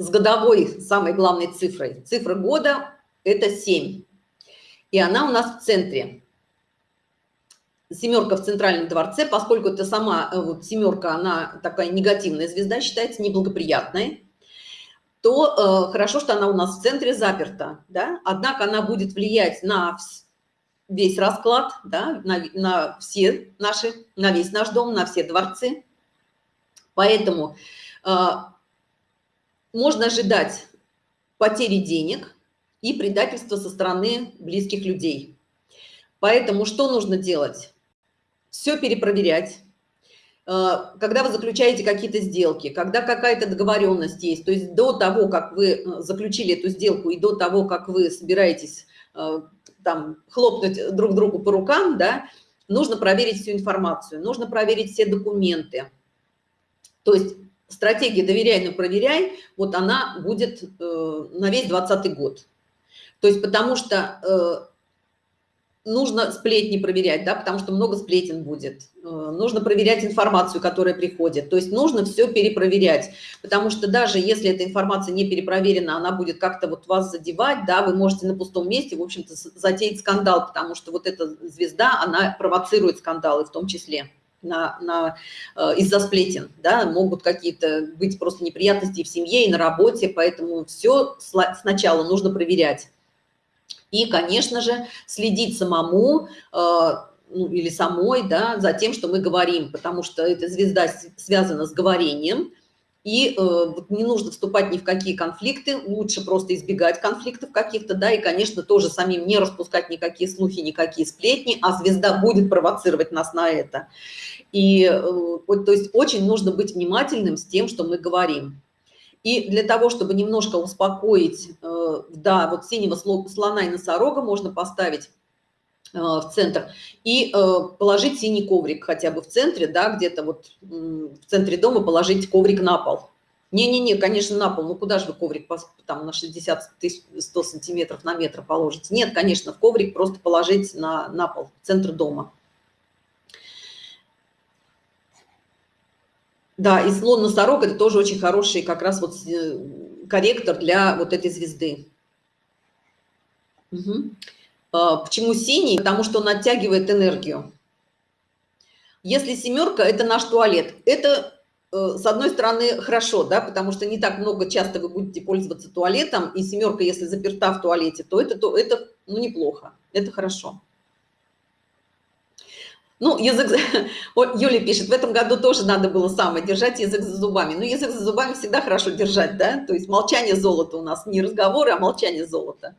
с годовой самой главной цифрой? Цифра года – это 7, и она у нас в центре. Семерка в центральном дворце, поскольку это сама э, вот, семерка, она такая негативная звезда, считается неблагоприятной то э, хорошо, что она у нас в центре заперта, да? однако она будет влиять на весь расклад, да? на, на все наши, на весь наш дом, на все дворцы. Поэтому э, можно ожидать потери денег и предательства со стороны близких людей. Поэтому что нужно делать? Все перепроверять, Э, когда вы заключаете какие-то сделки, когда какая-то договоренность есть, то есть до того, как вы э, заключили эту сделку и до того, как вы собираетесь э, там хлопнуть друг другу по рукам, да, нужно проверить всю информацию, нужно проверить все документы. То есть стратегия «доверяй, но проверяй», вот она будет на весь 2020 год. То есть потому что нужно сплетни проверять, да, потому что много сплетен будет. Э, нужно проверять информацию, которая приходит. То есть нужно все перепроверять, потому что даже если эта информация не перепроверена, она будет как-то вот вас задевать, да, вы можете на пустом месте, в общем-то, затеять скандал, потому что вот эта звезда, она провоцирует скандалы в том числе на, на, э, из-за сплетен, да, могут какие-то быть просто неприятности в семье и на работе, поэтому все сначала нужно проверять. И, конечно же, следить самому э, ну, или самой да, за тем, что мы говорим, потому что эта звезда связана с говорением, и э, не нужно вступать ни в какие конфликты, лучше просто избегать конфликтов каких-то, да, и, конечно, тоже самим не распускать никакие слухи, никакие сплетни, а звезда будет провоцировать нас на это. И, э, то есть, очень нужно быть внимательным с тем, что мы говорим. И для того, чтобы немножко успокоить, э, да, вот синего слона и носорога можно поставить в центр и э, положить синий коврик хотя бы в центре, да, где-то вот в центре дома положить коврик на пол. Не-не-не, конечно, на пол. Ну, куда же вы коврик там на 60 тысяч, 100 сантиметров на метр положите? Нет, конечно, в коврик просто положить на, на пол, в центр дома. Да, и слон-носорог – это тоже очень хороший как раз вот корректор для вот этой звезды. Угу. Почему синий? Потому что он оттягивает энергию. Если семерка – это наш туалет. Это, э, с одной стороны, хорошо, да, потому что не так много часто вы будете пользоваться туалетом, и семерка, если заперта в туалете, то это, то это ну, неплохо, это хорошо. Ну, язык, Юля пишет, в этом году тоже надо было самое, держать язык за зубами. Ну, язык за зубами всегда хорошо держать, да, то есть молчание золота у нас, не разговоры, а молчание золота.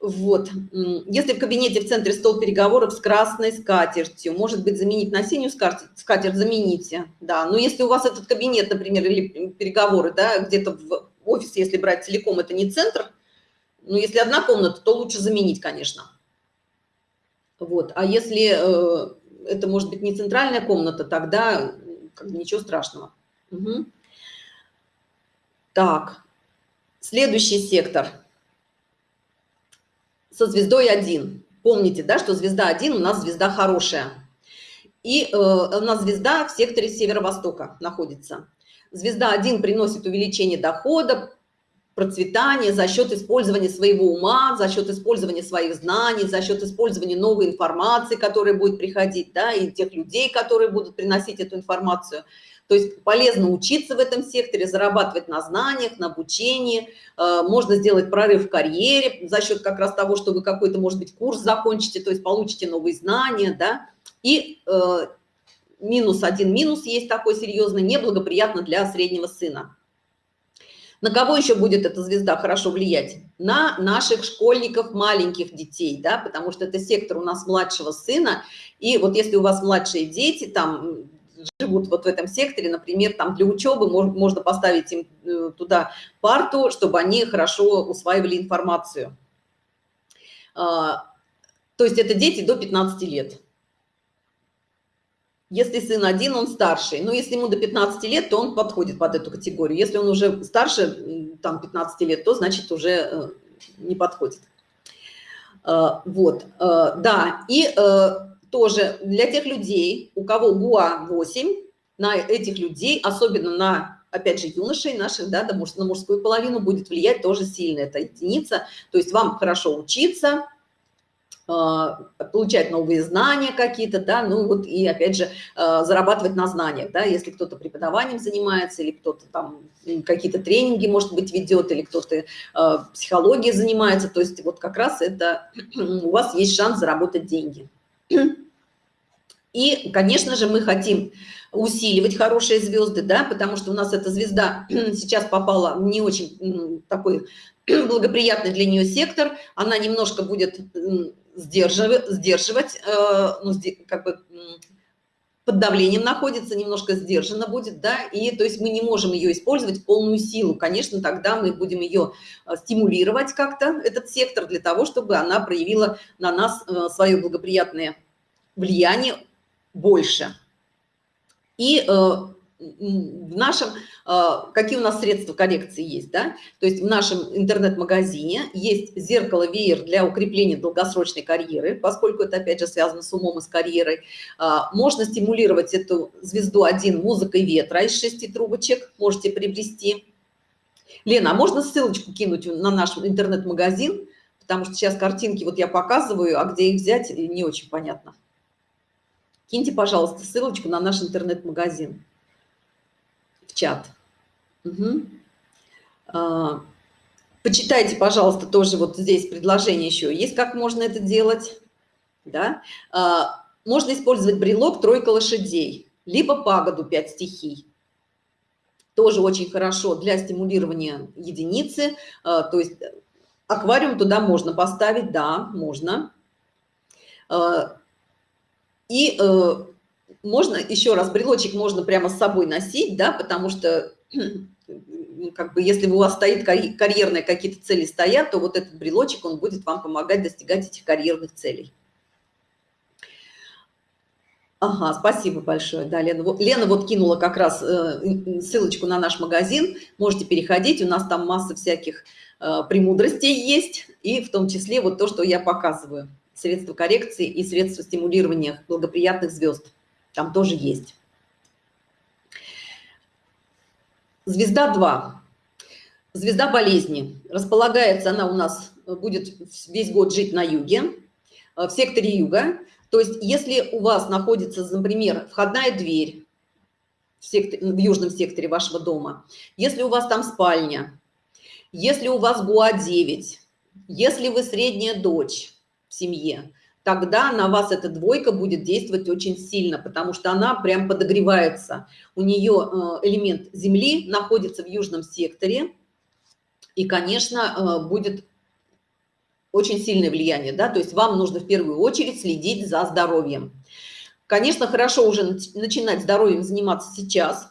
Вот, если в кабинете в центре стол переговоров с красной скатертью, может быть, заменить на синюю скатерть, скатерть замените, да. Но если у вас этот кабинет, например, или переговоры, да, где-то в офисе, если брать целиком, это не центр, ну, если одна комната, то лучше заменить, конечно. Вот, а если э, это может быть не центральная комната, тогда как бы ничего страшного. Угу. Так, следующий сектор – со звездой 1. Помните, да, что звезда 1 у нас звезда хорошая. И э, у нас звезда в секторе северо-востока находится. Звезда 1 приносит увеличение дохода, процветание за счет использования своего ума, за счет использования своих знаний, за счет использования новой информации, которая будет приходить, да, и тех людей, которые будут приносить эту информацию. То есть полезно учиться в этом секторе, зарабатывать на знаниях, на обучении. Э, можно сделать прорыв в карьере за счет как раз того, что вы какой-то, может быть, курс закончите, то есть получите новые знания, да. И э, минус один минус есть такой серьезный, неблагоприятно для среднего сына. На кого еще будет эта звезда хорошо влиять? На наших школьников, маленьких детей, да, потому что это сектор у нас младшего сына. И вот если у вас младшие дети, там живут вот в этом секторе, например, там для учебы можно поставить им э, туда парту, чтобы они хорошо усваивали информацию. А, то есть это дети до 15 лет. Если сын один, он старший. Но если ему до 15 лет, то он подходит под эту категорию. Если он уже старше, там, 15 лет, то значит уже э, не подходит. А, вот, э, да, и тоже для тех людей, у кого ГУА 8, на этих людей, особенно на, опять же, юношей наших, да, на мужскую половину будет влиять тоже сильно эта единица. То есть вам хорошо учиться, а, получать новые знания какие-то, да, ну вот и опять же а, зарабатывать на знаниях, да, если кто-то преподаванием занимается или кто-то там какие-то тренинги, может быть, ведет, или кто-то а, психологией занимается, то есть вот как раз это у вас есть шанс заработать деньги. И, конечно же, мы хотим усиливать хорошие звезды, да, потому что у нас эта звезда сейчас попала в не очень такой благоприятный для нее сектор, она немножко будет сдерживать, сдерживать э, ну, как бы под давлением находится, немножко сдержанно будет, да, и то есть мы не можем ее использовать в полную силу. Конечно, тогда мы будем ее э, стимулировать как-то, этот сектор, для того, чтобы она проявила на нас э, свое благоприятное влияние больше. И э, в нашем, э, какие у нас средства коррекции есть, да? То есть в нашем интернет-магазине есть зеркало-веер для укрепления долгосрочной карьеры, поскольку это, опять же, связано с умом и с карьерой. Э, можно стимулировать эту звезду один музыкой ветра из шести трубочек, можете приобрести. Лена, а можно ссылочку кинуть на наш интернет-магазин? Потому что сейчас картинки вот я показываю, а где их взять, не очень понятно киньте, пожалуйста, ссылочку на наш интернет-магазин в чат. Угу. А, почитайте, пожалуйста, тоже вот здесь предложение еще есть, как можно это делать. Да? А, можно использовать брелок «Тройка лошадей», либо пагоду «Пять стихий». тоже очень хорошо для стимулирования единицы, а, то есть аквариум туда можно поставить, да, можно. А, и э, можно, еще раз, брелочек можно прямо с собой носить, да, потому что, как бы, если у вас стоит карьерные какие-то цели стоят, то вот этот брелочек, он будет вам помогать достигать этих карьерных целей. Ага, спасибо большое. Да, Лена, вот, Лена вот кинула как раз э, ссылочку на наш магазин. Можете переходить, у нас там масса всяких э, премудростей есть, и в том числе вот то, что я показываю. Средства коррекции и средства стимулирования благоприятных звезд. Там тоже есть. Звезда 2. Звезда болезни. Располагается она у нас, будет весь год жить на юге, э, в секторе юга. То есть если у вас находится, например, входная дверь в, сектор, в южном секторе вашего дома, если у вас там спальня, если у вас ГУА-9, если вы средняя дочь в семье, тогда на вас эта двойка будет действовать очень сильно, потому что она прям подогревается. У нее э, элемент Земли находится в южном секторе, и, конечно, э, будет очень сильное влияние, да, то есть вам нужно в первую очередь следить за здоровьем. Конечно, хорошо уже начинать здоровьем заниматься сейчас,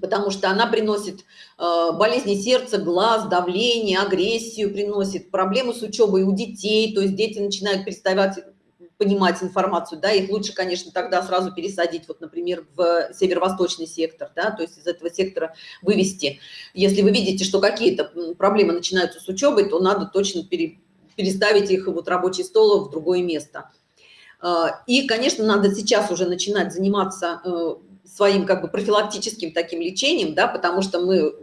потому что она приносит э, болезни сердца, глаз, давление, агрессию, приносит проблемы с учебой у детей, то есть дети начинают переставать понимать информацию, да, их лучше, конечно, тогда сразу пересадить, вот, например, в северо-восточный сектор, да, то есть из этого сектора вывести. Если вы видите, что какие-то проблемы начинаются с учебой, то надо точно пере, переставить их, вот, рабочий стол в другое место. А, и, конечно, надо сейчас уже начинать заниматься э, своим, как бы, профилактическим таким лечением, да, потому что мы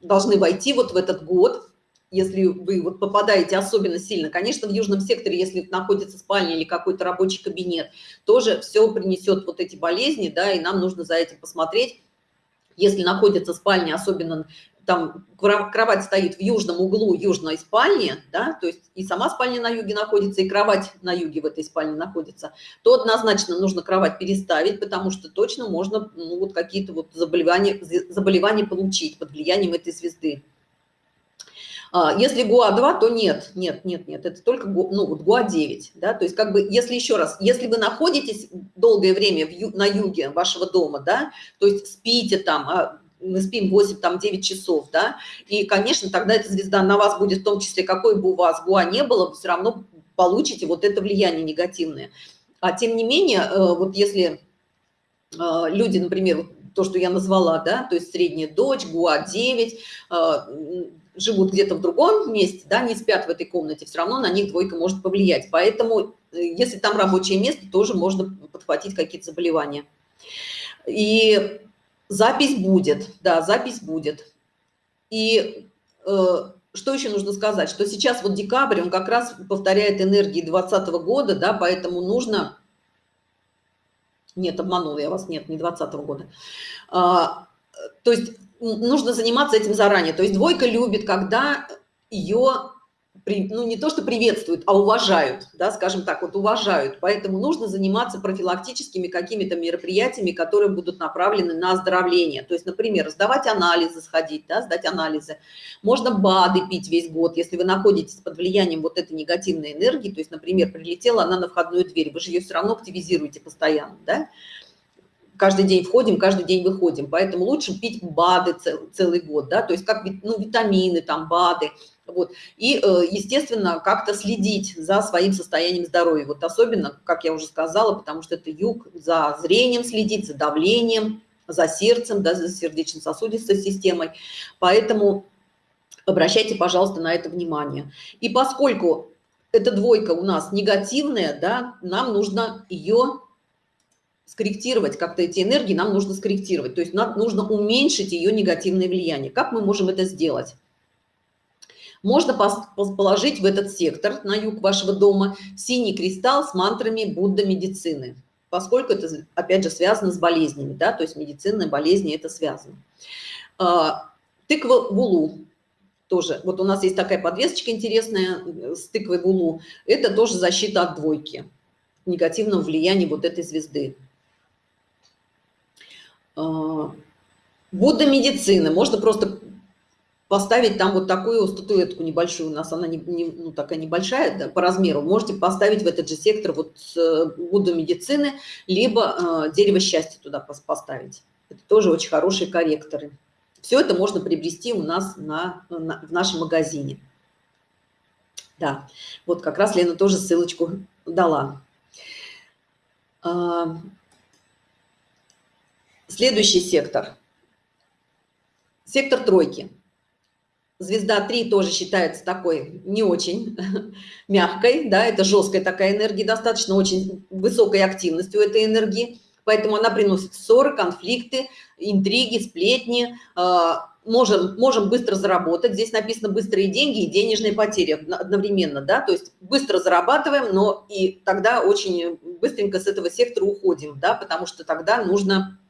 должны войти вот в этот год, если вы вот попадаете особенно сильно. Конечно, в южном секторе, если находится спальня или какой-то рабочий кабинет, тоже все принесет вот эти болезни, да, и нам нужно за этим посмотреть. Если находится спальня, особенно там кровать стоит в южном углу южной спальни, да, то есть и сама спальня на юге находится, и кровать на юге в этой спальне находится, то однозначно нужно кровать переставить, потому что точно можно ну, вот какие-то вот заболевания, заболевания получить под влиянием этой звезды. А, если ГУА-2, то нет, нет, нет, нет, это только ну, вот ГУА-9. Да? То есть как бы, если еще раз, если вы находитесь долгое время в на юге вашего дома, да, то есть спите там, а мы спим 8, там 9 часов, да, и, конечно, тогда эта звезда на вас будет, в том числе, какой бы у вас ГУА не было, все равно получите вот это влияние негативное. А тем не менее, э, вот если э, люди, например, то, что я назвала, да, то есть средняя дочь, ГУА-9, живут где-то в другом месте, да, не спят в этой комнате, все равно на них двойка может повлиять. Поэтому, э, если там рабочее место, тоже можно подхватить какие-то заболевания. И запись будет, да, запись будет. И э, что еще нужно сказать? Что сейчас вот декабрь, он как раз повторяет энергии 2020 года, да, поэтому нужно... Нет, обманула я вас, нет, не 2020 года. А, то есть нужно заниматься этим заранее. То есть двойка любит, когда ее, ну не то что приветствуют, а уважают, да, скажем так, вот уважают. Поэтому нужно заниматься профилактическими какими-то мероприятиями, которые будут направлены на оздоровление. То есть, например, сдавать анализы, сходить, да, сдать анализы. Можно БАДы пить весь год, если вы находитесь под влиянием вот этой негативной энергии. То есть, например, прилетела она на входную дверь, вы же ее все равно активизируете постоянно, да каждый день входим, каждый день выходим. Поэтому лучше пить БАДы цел, целый год, да, то есть как ну, витамины, там, БАДы. Вот. И, э, естественно, как-то следить за своим состоянием здоровья. Вот особенно, как я уже сказала, потому что это юг, за зрением следить, за давлением, за сердцем, да, за сердечно-сосудистой системой. Поэтому обращайте, пожалуйста, на это внимание. И поскольку эта двойка у нас негативная, да, нам нужно ее скорректировать как-то эти энергии, нам нужно скорректировать. То есть нам нужно уменьшить ее негативное влияние. Как мы можем это сделать? Можно положить в этот сектор, на юг вашего дома, синий кристалл с мантрами Будда медицины, поскольку это, опять же, связано с болезнями, да, то есть медицинные болезни это связано. А, тыква вулу, тоже, вот у нас есть такая подвесочка интересная э, с тыквой вулу, это тоже защита от двойки, негативного влияния вот этой звезды. А, Будда медицины. Можно просто поставить там вот такую статуэтку небольшую. У нас она не, не, ну, такая небольшая да, по размеру. Можете поставить в этот же сектор вот э, медицины, либо э, дерево счастья туда поставить. Это тоже очень хорошие корректоры. Все это можно приобрести у нас на, на, в нашем магазине. Да, вот как раз Лена тоже ссылочку дала. А, следующий сектор. Сектор тройки. Звезда 3 тоже считается такой не очень мягкой, да, это жесткая такая энергия, достаточно очень высокой активностью этой энергии, поэтому она приносит ссоры, конфликты, интриги, сплетни, а, можем, можем быстро заработать. Здесь написано быстрые деньги и денежные потери одновременно, да, то есть быстро зарабатываем, но и тогда очень быстренько с этого сектора уходим, да, потому что тогда нужно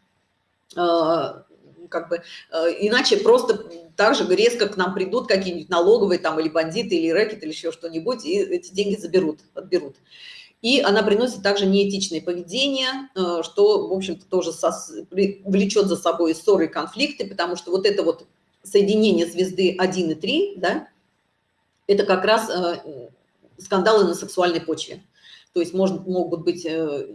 э, как бы, э, иначе просто так же резко к нам придут какие-нибудь налоговые там или бандиты, или рэкет, или еще что-нибудь, и эти деньги заберут, отберут. И она приносит также неэтичное поведение, э, что, в общем-то, тоже влечет за собой ссоры и конфликты, потому что вот это вот соединение звезды 1 и 3, да, это как раз э, скандалы на сексуальной почве. То есть может, могут быть э,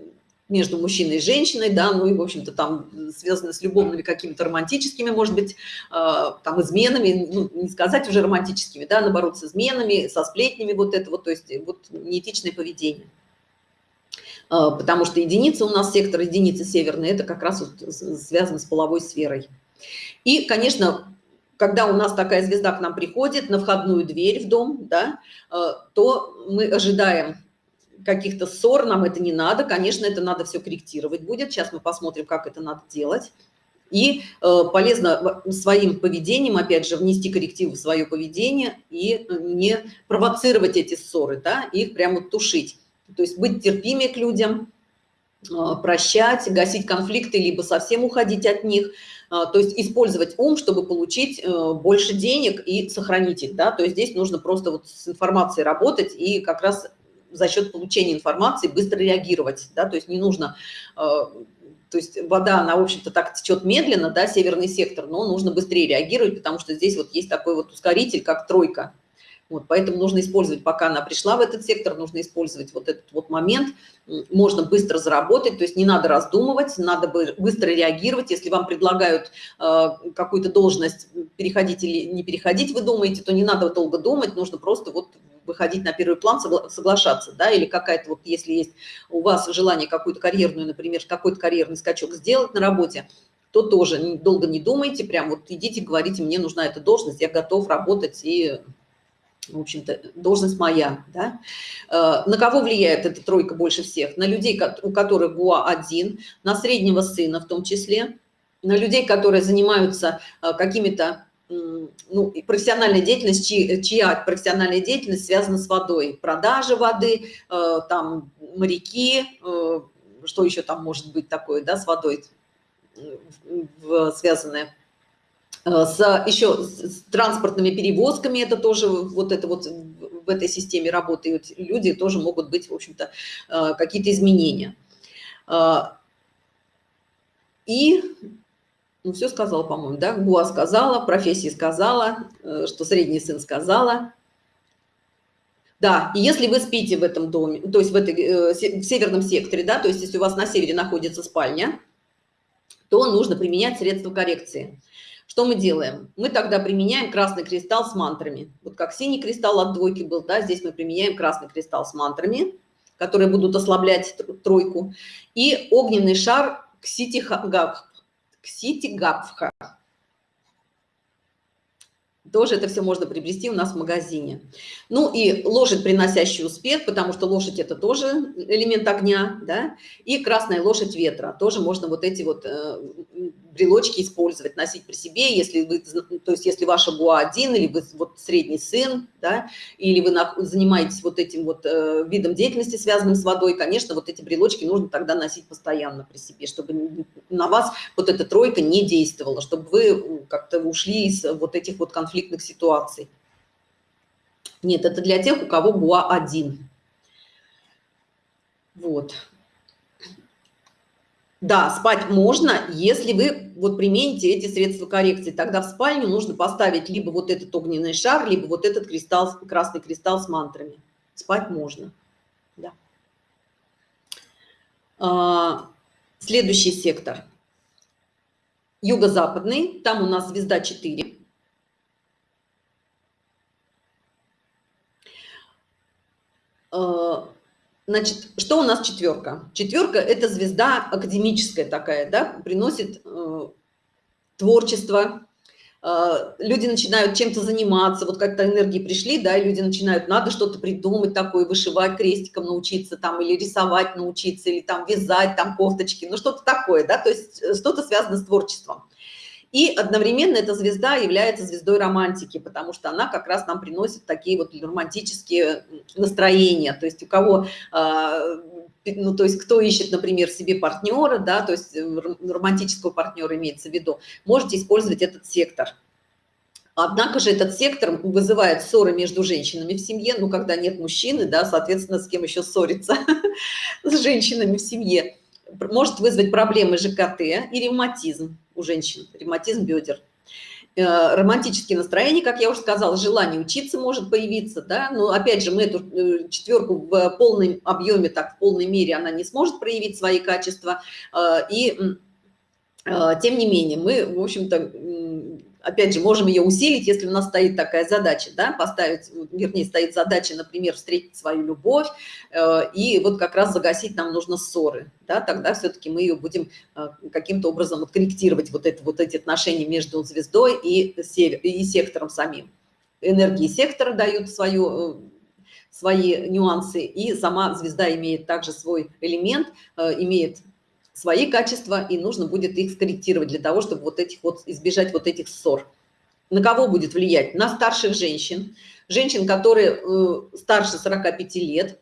между мужчиной и женщиной, да, ну и, в общем-то, там связаны с любовными какими-то романтическими, может быть, там изменами, ну, не сказать уже романтическими, да, наоборот, с изменами, со сплетнями, вот это вот, то есть вот неэтичное поведение. Потому что единица у нас, сектор единицы северной, это как раз вот связано с половой сферой. И, конечно, когда у нас такая звезда к нам приходит на входную дверь в дом, да, то мы ожидаем каких-то ссор, нам это не надо, конечно, это надо все корректировать будет. Сейчас мы посмотрим, как это надо делать. И э, полезно своим поведением, опять же, внести коррективы в свое поведение и не провоцировать эти ссоры, да, их прямо тушить. То есть быть терпимее к людям, а, прощать, гасить конфликты, либо совсем уходить от них. А, то есть использовать ум, чтобы получить э, больше денег и сохранить их. Да? То есть здесь нужно просто вот с информацией работать и как раз за счет получения информации быстро реагировать. Да? То есть не нужно... А, то есть вода, она, в общем-то, так течет медленно, да, северный сектор, но нужно быстрее реагировать, потому что здесь вот есть такой вот ускоритель, как тройка. Вот, поэтому нужно использовать, пока она пришла в этот сектор, нужно использовать вот этот вот момент. Можно быстро заработать, то есть не надо раздумывать, надо быстро реагировать. Если вам предлагают э, какую-то должность переходить или не переходить, вы думаете, то не надо долго думать, нужно просто вот выходить на первый план, соглашаться, да, или какая-то вот, если есть у вас желание какую-то карьерную, например, какой-то карьерный скачок сделать на работе, то тоже долго не думайте, прям вот идите, говорите, мне нужна эта должность, я готов работать и в общем-то, должность моя, да? Э, на кого влияет эта тройка больше всех? На людей, у которых ГУА-1, на среднего сына в том числе, на людей, которые занимаются э, какими-то ну, профессиональной деятельностью, чья профессиональная деятельность связана с водой, продажа воды, э, там моряки, что еще там может быть такое, да, с водой связанное Э, с еще с транспортными перевозками, это тоже вот это вот в этой системе работают люди, тоже могут быть, в общем-то, э, какие-то изменения. Э, и, ну, все сказала, по-моему, да, ГУА сказала, профессии сказала, что средний сын сказала. Да, и если вы спите в этом доме, то есть в, этой, в северном секторе, да, то есть если у вас на севере находится спальня, то нужно применять средства коррекции. Что мы делаем? Мы тогда применяем красный кристалл с мантрами. Вот как синий кристалл от двойки был, да, здесь мы применяем красный кристалл с мантрами, которые будут ослаблять тройку. И огненный шар Кситигабха. Кситигабха. Тоже это все можно приобрести у нас в магазине. Ну и лошадь, приносящий успех, потому что лошадь это тоже элемент огня, да, и красная лошадь ветра. Тоже можно вот эти вот э, брелочки использовать, носить при себе, если вы, то есть если ваша буа один, или вы вот средний сын, да, или вы занимаетесь вот этим вот э, видом деятельности, связанным с водой, конечно, вот эти брелочки нужно тогда носить постоянно при себе, чтобы на вас вот эта тройка не действовала, чтобы вы как-то ушли из вот этих вот конфликтных ситуаций. Нет, это для тех, у кого буа один. Вот. Да, спать можно, если вы вот примените эти средства коррекции. Тогда в спальню нужно поставить либо вот этот огненный шар, либо вот этот кристалл, красный кристалл с мантрами. Спать можно. Да. А, следующий сектор. Юго-западный. Там у нас звезда 4. А, Значит, что у нас четверка? Четверка – это звезда академическая такая, да, приносит э, творчество, э, люди начинают чем-то заниматься, вот как-то энергии пришли, да, и люди начинают, надо что-то придумать такое, вышивать крестиком научиться там, или рисовать научиться, или там вязать там кофточки, ну что-то такое, да, то есть э, что-то связано с творчеством. И одновременно эта звезда является звездой романтики, потому что она как раз нам приносит такие вот романтические настроения. То есть у кого, а, ну то есть кто ищет, например, себе партнера, да, то есть э, романтического партнера имеется в виду, можете использовать этот сектор. Однако же этот сектор вызывает ссоры между женщинами в семье, ну, когда нет мужчины, да, соответственно, с кем еще ссориться, с женщинами в семье. Может вызвать проблемы ЖКТ и ревматизм у женщин, ревматизм бедер. Э, романтические настроения, как я уже сказала, желание учиться может появиться, да, но опять же мы эту э, четверку в полном объеме, так в полной мере она не сможет проявить свои качества, э, и тем не менее мы, в общем-то, опять же, можем ее усилить, если у нас стоит такая задача, да, поставить, вернее, стоит задача, например, встретить свою любовь, э, и вот как раз загасить нам нужно ссоры, да, тогда все-таки мы ее будем э, каким-то образом вот корректировать, вот, это, вот эти отношения между звездой и, север, и сектором самим. Энергии сектора дают свою, э, свои нюансы, и сама звезда имеет также свой элемент, имеет свои качества, и нужно будет их скорректировать для того, чтобы вот этих вот избежать вот этих ссор. На кого будет влиять? На старших женщин, женщин, которые э, старше 45 лет,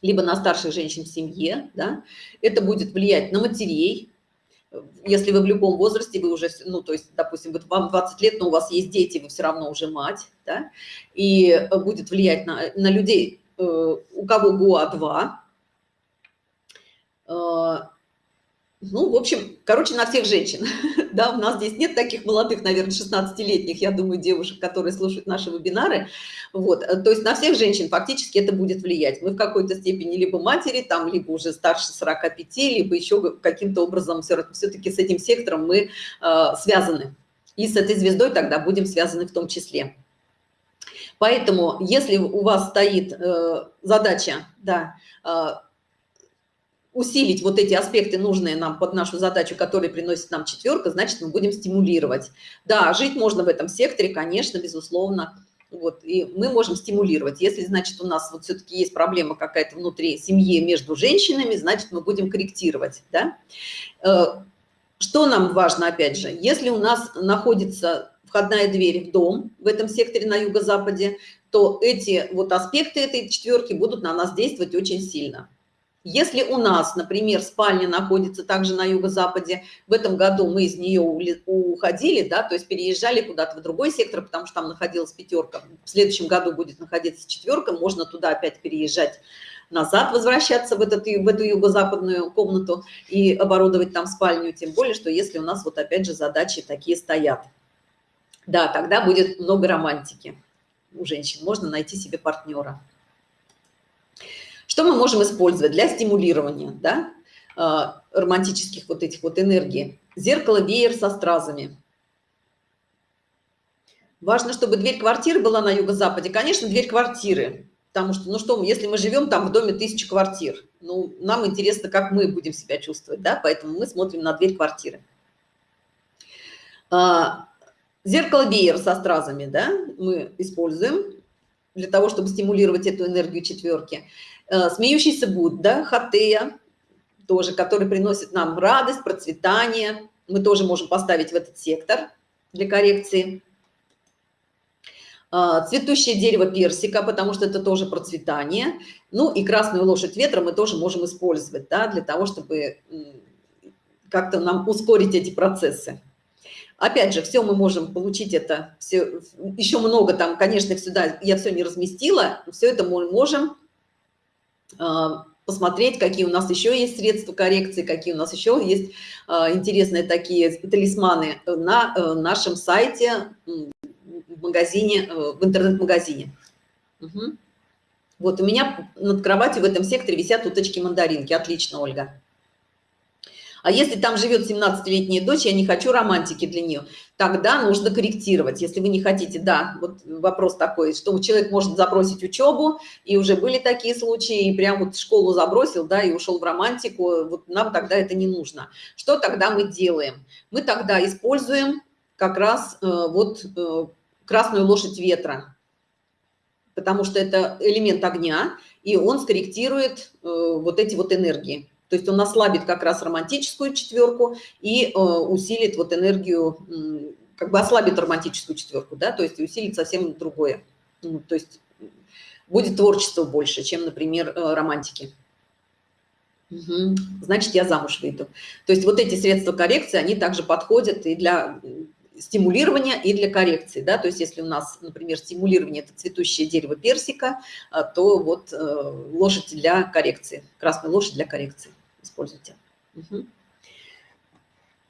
либо на старших женщин в семье, да, это будет влиять на матерей, если вы в любом возрасте, вы уже, ну, то есть, допустим, вот вам 20 лет, но у вас есть дети, вы все равно уже мать, да, и будет влиять на, на людей, э, у кого ГУА-2, ну, в общем, короче, на всех женщин. да, у нас здесь нет таких молодых, наверное, 16-летних, я думаю, девушек, которые слушают наши вебинары. Вот, э, то есть на всех женщин фактически это будет влиять. Мы в какой-то степени либо матери, там, либо уже старше 45, либо еще каким-то образом все-таки с этим сектором мы э, связаны. И с этой звездой тогда будем связаны в том числе. Поэтому, если у вас стоит э, задача, да, э, усилить вот эти аспекты, нужные нам под нашу задачу, которые приносит нам четверка, значит, мы будем стимулировать. Да, жить можно в этом секторе, конечно, безусловно. Вот, и мы можем стимулировать. Если, значит, у нас вот все-таки есть проблема какая-то внутри семьи между женщинами, значит, мы будем корректировать, да. Э, что нам важно, опять же, если у нас находится входная дверь в дом в этом секторе на юго-западе, то эти вот аспекты этой четверки будут на нас действовать очень сильно. Если у нас, например, спальня находится также на юго-западе, в этом году мы из нее уходили, да, то есть переезжали куда-то в другой сектор, потому что там находилась пятерка, в следующем году будет находиться четверка, можно туда опять переезжать назад, возвращаться в, этот, в эту юго-западную комнату и оборудовать там спальню, тем более, что если у нас вот опять же задачи такие стоят. Да, тогда будет много романтики у женщин, можно найти себе партнера. Что мы можем использовать для стимулирования да, а, романтических вот этих вот энергий? Зеркало, веер со стразами. Важно, чтобы дверь квартиры была на юго-западе. Конечно, дверь квартиры. Потому что, ну что, если мы живем там в доме тысячи квартир, ну, нам интересно, как мы будем себя чувствовать, да, поэтому мы смотрим на дверь квартиры. А, зеркало веер со стразами, да, мы используем для того, чтобы стимулировать эту энергию четверки. Э, смеющийся Будда, Хатея, тоже, который приносит нам радость, процветание. Мы тоже можем поставить в этот сектор для коррекции. Э, цветущее дерево персика, потому что это тоже процветание. Ну и красную лошадь ветра мы тоже можем использовать, да, для того, чтобы как-то нам ускорить эти процессы. Опять же, все мы можем получить это, все, еще много там, конечно, сюда я все не разместила, все это мы можем посмотреть, какие у нас еще есть средства коррекции, какие у нас еще есть э, интересные такие талисманы на э, нашем сайте, в магазине, э, в интернет-магазине. Угу. Вот у меня над кроватью в этом секторе висят уточки мандаринки. Отлично, Ольга. А если там живет 17-летняя дочь, я не хочу романтики для нее, тогда нужно корректировать. Если вы не хотите, да, вот вопрос такой, что человек может забросить учебу, и уже были такие случаи, и прям вот школу забросил, да, и ушел в романтику, вот нам тогда это не нужно. Что тогда мы делаем? Мы тогда используем как раз э, вот э, красную лошадь ветра, потому что это элемент огня, и он скорректирует э, вот эти вот энергии. То есть он ослабит как раз романтическую четверку и э, усилит вот энергию, как бы ослабит романтическую четверку, да, то есть усилит совсем другое. Ну, то есть будет творчество больше, чем, например, э, романтики. Угу. Значит, я замуж выйду. То есть вот эти средства коррекции, они также подходят и для стимулирования и для коррекции, да, то есть если у нас, например, стимулирование – это цветущее дерево персика, э, то вот лошадь для коррекции, красная лошадь для коррекции используйте. Угу.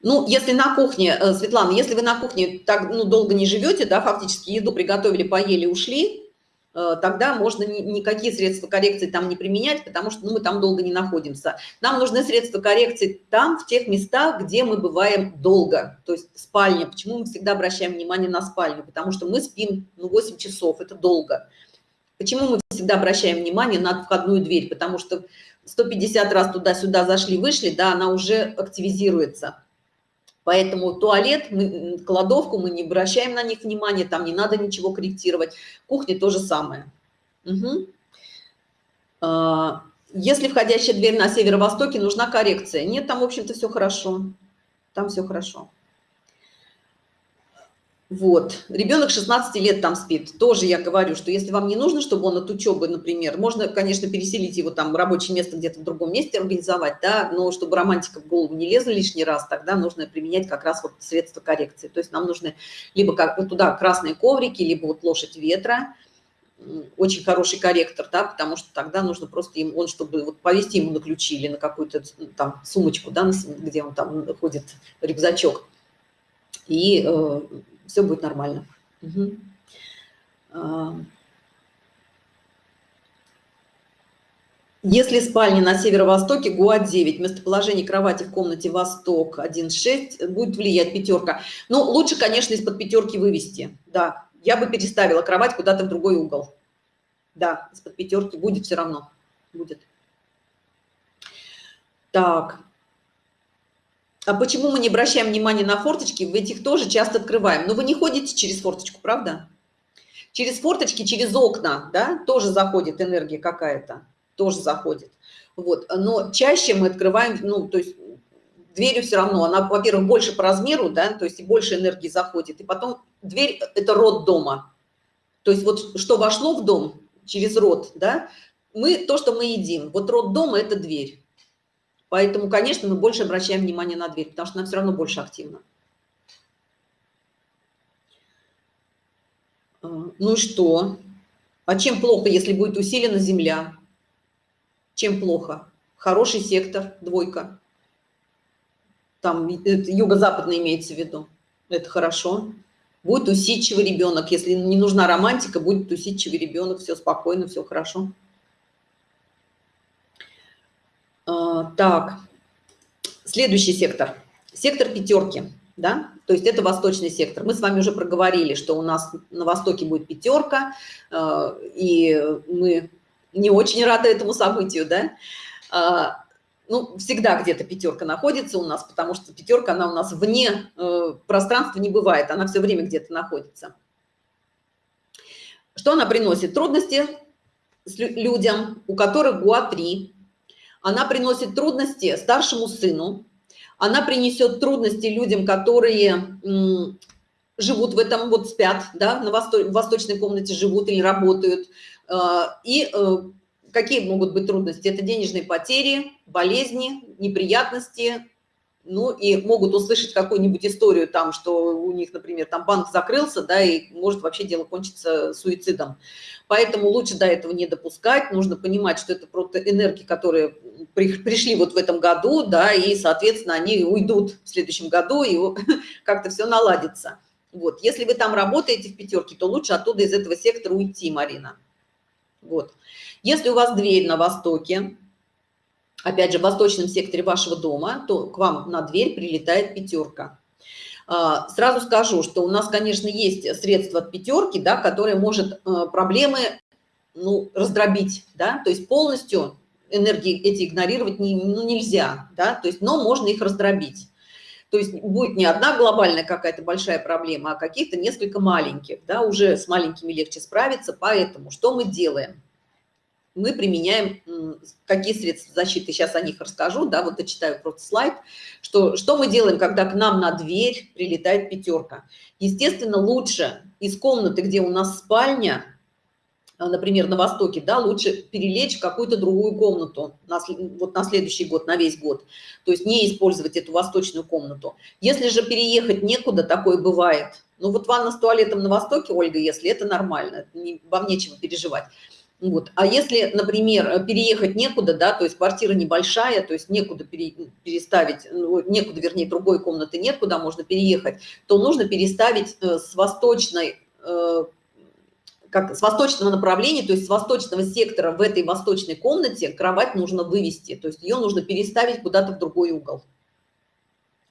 Ну, если на кухне, э, Светлана, если вы на кухне так ну, долго не живете, да, фактически еду приготовили, поели, ушли, э, тогда можно ни, никакие средства коррекции там не применять, потому что ну, мы там долго не находимся. Нам нужны средства коррекции там, в тех местах, где мы бываем долго, то есть спальня. Почему мы всегда обращаем внимание на спальню? Потому что мы спим ну, 8 часов, это долго. Почему мы всегда обращаем внимание на входную дверь? Потому что 150 раз туда-сюда зашли, вышли, да, она уже активизируется. Поэтому туалет, мы, кладовку мы не обращаем на них внимания, там не надо ничего корректировать. Кухня то же самое. Угу. Если входящая дверь на северо-востоке, нужна коррекция. Нет, там, в общем-то, все хорошо. Там все хорошо. Вот, ребенок 16 лет там спит. Тоже я говорю, что если вам не нужно, чтобы он от учебы, например, можно, конечно, переселить его там рабочее место где-то в другом месте организовать, да, но чтобы романтика в голову не лезла лишний раз, тогда нужно применять как раз вот средства коррекции. То есть нам нужны либо как туда красные коврики, либо вот лошадь ветра, очень хороший корректор, да, потому что тогда нужно просто им, он, чтобы вот повести ему на ключи или на какую-то там сумочку, да, где он там ходит, рюкзачок, и э, все будет нормально. Угу. Если спальня на северо-востоке, ГУА-9, местоположение кровати в комнате Восток 1.6, будет влиять пятерка. Ну, лучше, конечно, из-под пятерки вывести, да. Я бы переставила кровать куда-то в другой угол. Да, из-под пятерки будет все равно, будет. Так, а почему мы не обращаем внимания на форточки? В этих тоже часто открываем. Но вы не ходите через форточку, правда? Через форточки, через окна, да, тоже заходит энергия какая-то, тоже заходит. Вот, но чаще мы открываем, ну, то есть дверью все равно, она, во-первых, больше по размеру, да, то есть и больше энергии заходит. И потом дверь – это рот дома. То есть вот что вошло в дом через рот, да, мы, то, что мы едим. Вот рот дома – это дверь. Поэтому, конечно, мы больше обращаем внимание на дверь, потому что она все равно больше активна. А, ну и что? А чем плохо, если будет усилена земля? Чем плохо? Хороший сектор, двойка. Там юго-западный имеется в виду. Это хорошо. Будет усидчивый ребенок. Если не нужна романтика, будет усидчивый ребенок. Все спокойно, все хорошо. А, так, следующий сектор. Сектор пятерки, да, то есть это восточный сектор. Мы с вами уже проговорили, что у нас на востоке будет пятерка, а, и мы не очень рады этому событию, да. А, ну, всегда где-то пятерка находится у нас, потому что пятерка, она у нас вне э, пространства не бывает, она все время где-то находится. Что она приносит? Трудности людям, у которых ГУА-3, она приносит трудности старшему сыну, она принесет трудности людям, которые живут в этом, вот спят, да, на восто восточной комнате живут или работают. А, и э, какие могут быть трудности? Это денежные потери, болезни, неприятности, ну и могут услышать какую-нибудь историю там, что у них, например, там банк закрылся, да, и может вообще дело кончиться суицидом. Поэтому лучше до этого не допускать, нужно понимать, что это просто энергии, которые пришли вот в этом году, да, и, соответственно, они уйдут в следующем году, и как-то все наладится. Вот, если вы там работаете в пятерке, то лучше оттуда из этого сектора уйти, Марина. Вот. Если у вас дверь на востоке, опять же, в восточном секторе вашего дома, то к вам на дверь прилетает пятерка. А, сразу скажу, что у нас, конечно, есть средства от пятерки, да, которые может э, проблемы ну, раздробить, да, то есть полностью энергии эти игнорировать не, ну, нельзя, да, то есть, но можно их раздробить. То есть будет не одна глобальная какая-то большая проблема, а каких-то несколько маленьких, да, уже с маленькими легче справиться, поэтому что мы делаем? мы применяем, какие средства защиты, сейчас о них расскажу, да, вот я читаю просто слайд, что, что мы делаем, когда к нам на дверь прилетает пятерка. Естественно, лучше из комнаты, где у нас спальня, например, на востоке, да, лучше перелечь в какую-то другую комнату на, вот на следующий год, на весь год. То есть не использовать эту восточную комнату. Если же переехать некуда, такое бывает. Ну вот ванна с туалетом на востоке, Ольга, если это нормально, не, вам нечего переживать. Вот. А если, например, переехать некуда, да, то есть квартира небольшая, то есть некуда пере, переставить, ну, некуда, вернее, другой комнаты нет, куда можно переехать, то нужно переставить э, с восточной, э, как с восточного направления, то есть с восточного сектора в этой восточной комнате кровать нужно вывести, то есть ее нужно переставить куда-то в другой угол.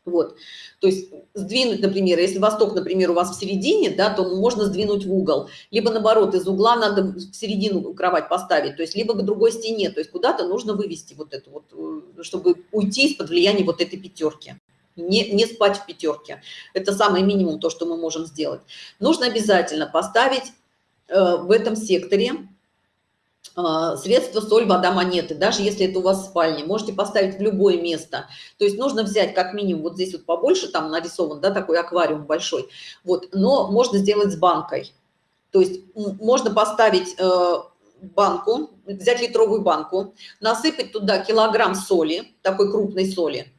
Вот, то есть сдвинуть, например, если восток, например, у вас в середине, да, то можно сдвинуть в угол, либо наоборот, из угла надо в середину кровать поставить, то есть либо к другой стене, то есть куда-то нужно вывести вот это вот, э, чтобы уйти из-под влияния вот этой пятерки. Не, не спать в пятерке. Это самый минимум, то, что мы можем сделать. Нужно обязательно поставить в этом секторе а, средства соль вода монеты даже если это у вас в спальне можете поставить в любое место. То есть нужно взять как минимум вот здесь вот побольше там нарисован да такой аквариум большой вот но можно сделать с банкой. То есть можно поставить э, банку взять литровую банку насыпать туда килограмм соли такой крупной соли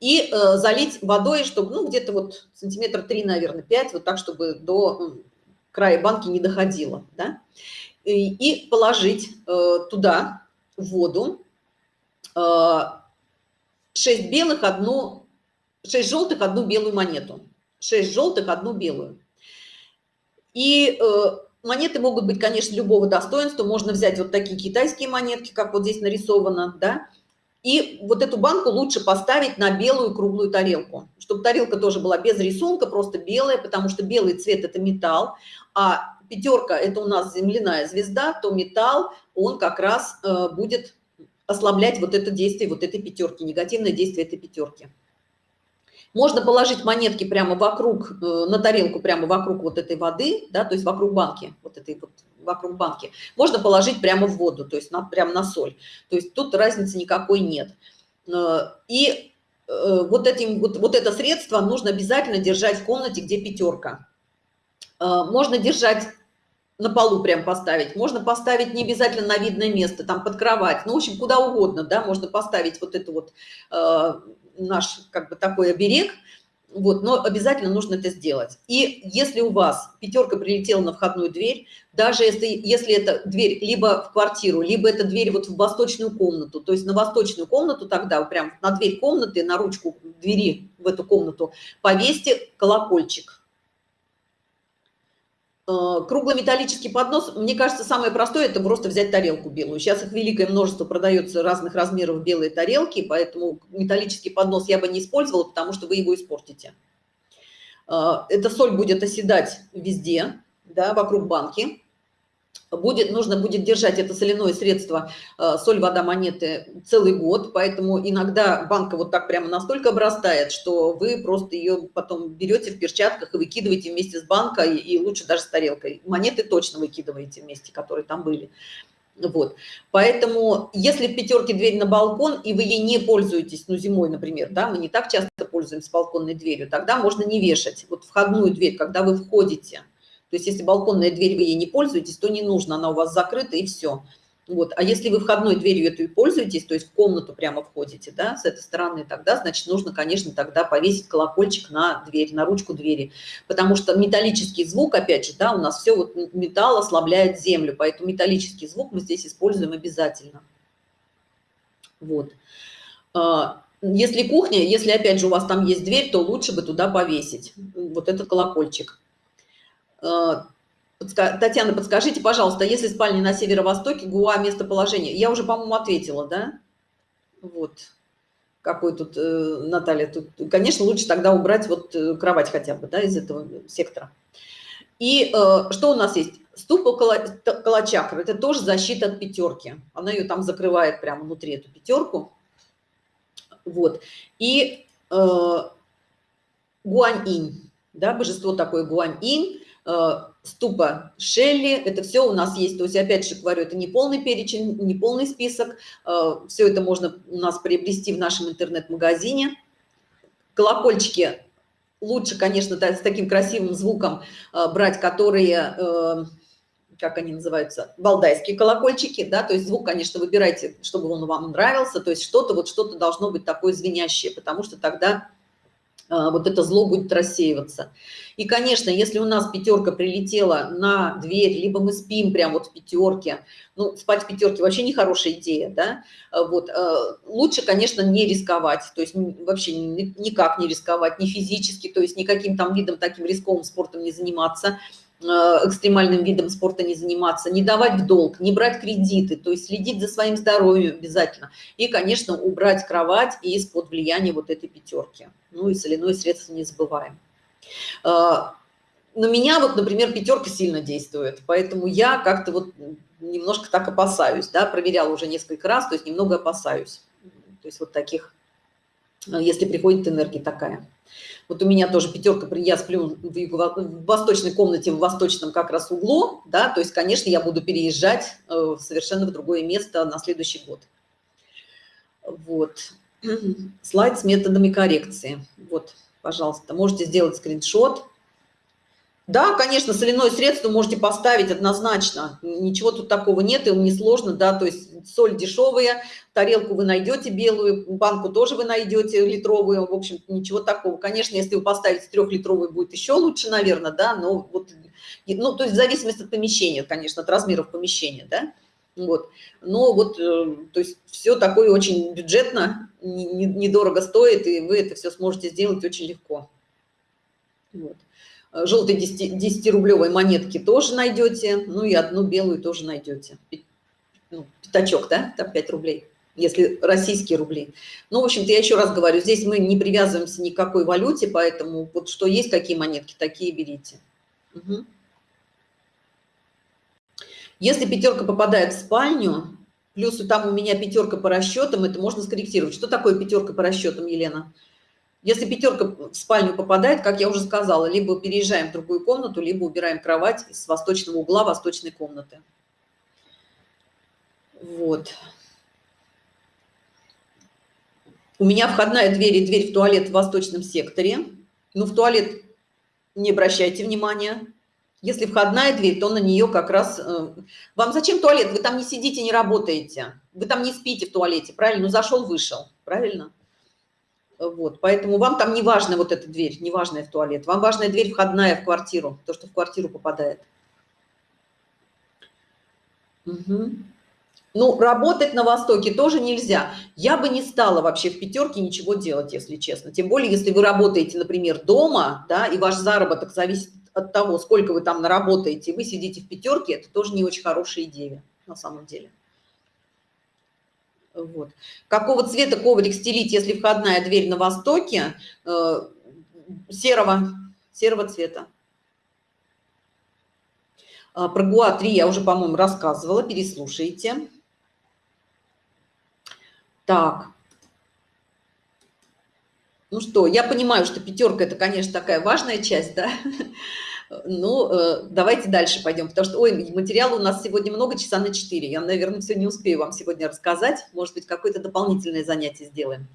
и э, залить водой чтобы ну где-то вот сантиметр три наверное 5 вот так чтобы до края банки не доходило да? и положить э, туда воду 6 э, белых, одну, 6 желтых, одну белую монету. 6 желтых, одну белую. И э, монеты могут быть, конечно, любого достоинства. Можно взять вот такие китайские монетки, как вот здесь нарисовано, да, и вот эту банку лучше поставить на белую круглую тарелку, чтобы тарелка тоже была без рисунка, просто белая, потому что белый цвет – это металл, а пятерка – это у нас земляная звезда, то металл, он как раз э, будет ослаблять вот это действие вот этой пятерки, негативное действие этой пятерки. Можно положить монетки прямо вокруг, э, на тарелку прямо вокруг вот этой воды, да, то есть вокруг банки, вот этой вот, вокруг банки. Можно положить прямо в воду, то есть на, прямо на соль. То есть тут разницы никакой нет. Э, и вот, этим, вот, вот это средство нужно обязательно держать в комнате, где пятерка. Можно держать на полу прям поставить. Можно поставить не обязательно на видное место там под кровать. Ну в общем куда угодно да можно поставить вот это вот э, наш как бы такой оберег. Вот но обязательно нужно это сделать. И если у вас пятерка прилетела на входную дверь даже если если это дверь либо в квартиру либо это дверь вот в восточную комнату то есть на восточную комнату тогда прям на дверь комнаты на ручку двери в эту комнату повесьте колокольчик круглый металлический поднос, мне кажется, самое простое – это просто взять тарелку белую. Сейчас их великое множество продается разных размеров белые тарелки, поэтому металлический поднос я бы не использовала, потому что вы его испортите. Э, эта соль будет оседать везде, да, вокруг банки будет нужно будет держать это соляное средство э, соль вода монеты целый год. Поэтому иногда банка вот так прямо настолько обрастает что вы просто ее потом берете в перчатках и выкидываете вместе с банкой и лучше даже с тарелкой. Монеты точно выкидываете вместе которые там были. Вот. Поэтому если в пятерке дверь на балкон и вы ей не пользуетесь ну зимой например да мы не так часто пользуемся балконной дверью тогда можно не вешать. Вот входную дверь когда вы входите то есть если балконная дверь, вы ей не пользуетесь, то не нужно, она у вас закрыта и все. Вот. А если вы входной дверью этой пользуетесь, то есть в комнату прямо входите, да, с этой стороны, тогда, значит, нужно, конечно, тогда повесить колокольчик на дверь, на ручку двери. Потому что металлический звук, опять же, да, у нас все вот металл ослабляет землю, поэтому металлический звук мы здесь используем обязательно. Вот. А, если кухня, если, опять же, у вас там есть дверь, то лучше бы туда повесить вот этот колокольчик. А, Татьяна, подскажите, пожалуйста, если спальня на северо-востоке, ГУА местоположение? Я уже, по-моему, ответила, да? Вот. Какой тут, э, Наталья, тут, конечно, лучше тогда убрать вот э, кровать хотя бы, да, из этого сектора. И э, что у нас есть? Ступа калачакра, это тоже защита от пятерки. Она ее там закрывает прямо внутри, эту пятерку. Вот. И э, гуань-инь, да, божество такое гуань-инь, э, ступа Шелли, это все у нас есть. То есть, опять же говорю, это не полный перечень, не полный список. Э, все это можно у нас приобрести в нашем интернет-магазине. Колокольчики лучше, конечно, с таким красивым звуком э, брать, которые, э, как они называются, балдайские колокольчики, да, то есть звук, конечно, выбирайте, чтобы он вам нравился, то есть что-то, вот что-то должно быть такое звенящее, потому что тогда вот это зло будет рассеиваться. И, конечно, если у нас пятерка прилетела на дверь, либо мы спим прямо вот в пятерке, ну, спать в пятерке вообще не хорошая идея, да, а, вот, а, лучше, конечно, не рисковать, то есть вообще никак не рисковать, ни физически, то есть никаким там видом таким рисковым спортом не заниматься, экстремальным видом спорта не заниматься, не давать в долг, не брать кредиты, то есть следить за своим здоровьем обязательно. И, конечно, убрать кровать из-под влияния вот этой пятерки. Ну и соляное средство не забываем. Э, на меня вот, например, пятерка сильно действует, поэтому я как-то вот немножко так опасаюсь, да, проверяла уже несколько раз, то есть немного опасаюсь. То есть вот таких, э, если приходит энергия такая. Вот у меня тоже пятерка, я сплю в восточной комнате, в восточном как раз углу, да, то есть, конечно, я буду переезжать э, совершенно в другое место на следующий год. Вот. Слайд с методами коррекции. Вот, пожалуйста, можете сделать скриншот. Да, конечно, соляное средство можете поставить однозначно. Ничего тут такого нет, им не сложно, да, то есть соль дешевая, тарелку вы найдете белую, банку тоже вы найдете литровую, в общем ничего такого. Конечно, если вы поставите трехлитровую, будет еще лучше, наверное, да, но вот, ну, то есть в зависимости от помещения, конечно, от размеров помещения, да, вот. Но вот, э, то есть все такое очень бюджетно, недорого стоит, и вы это все сможете сделать очень легко. Вот. Желтые 10-рублевые монетки тоже найдете, ну и одну белую тоже найдете ну, пятачок, да, там 5 рублей, если российские рубли. Ну, в общем-то, я еще раз говорю, здесь мы не привязываемся ни к какой валюте, поэтому вот что есть, какие монетки, такие берите. Угу. Если пятерка попадает в спальню, плюс там у меня пятерка по расчетам, это можно скорректировать. Что такое пятерка по расчетам, Елена? Если пятерка в спальню попадает, как я уже сказала, либо переезжаем в другую комнату, либо убираем кровать с восточного угла восточной комнаты. Вот. У меня входная дверь и дверь в туалет в восточном секторе. Ну, в туалет не обращайте внимания. Если входная дверь, то на нее как раз... Э, вам зачем туалет? Вы там не сидите, не работаете. Вы там не спите в туалете, правильно? Ну, зашел, вышел, правильно? Вот, поэтому вам там не важна вот эта дверь, не важная в туалет. Вам важная дверь входная в квартиру, то, что в квартиру попадает. Угу. Ну, работать на Востоке тоже нельзя. Я бы не стала вообще в пятерке ничего делать, если честно. Тем более, если вы работаете, например, дома, да, и ваш заработок зависит от того, сколько вы там наработаете, вы сидите в пятерке, это тоже не очень хорошая идея на самом деле. Вот. Какого цвета коврик стелить, если входная дверь на востоке? Э, серого, серого цвета. А, про ГУА-3 я уже, по-моему, рассказывала, переслушайте. Так. Ну что, я понимаю, что пятерка – это, конечно, такая важная часть, да? Ну, э, давайте дальше пойдем, потому что, ой, материала у нас сегодня много, часа на 4. Я, наверное, все не успею вам сегодня рассказать. Может быть, какое-то дополнительное занятие сделаем.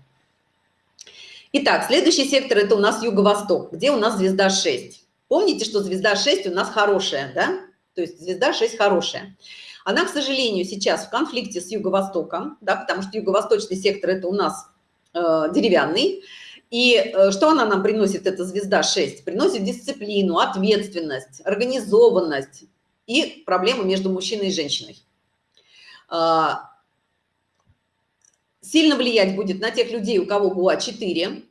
Итак, следующий сектор – это у нас юго-восток, где у нас звезда 6. Помните, что звезда 6 у нас хорошая, да? То есть звезда 6 хорошая. Она, к сожалению, сейчас в конфликте с Юго-Востоком, да, потому что Юго-Восточный сектор – это у нас э, деревянный. И э, что она нам приносит, эта звезда 6? Приносит дисциплину, ответственность, организованность и проблемы между мужчиной и женщиной. Э, сильно влиять будет на тех людей, у кого ГУА 4,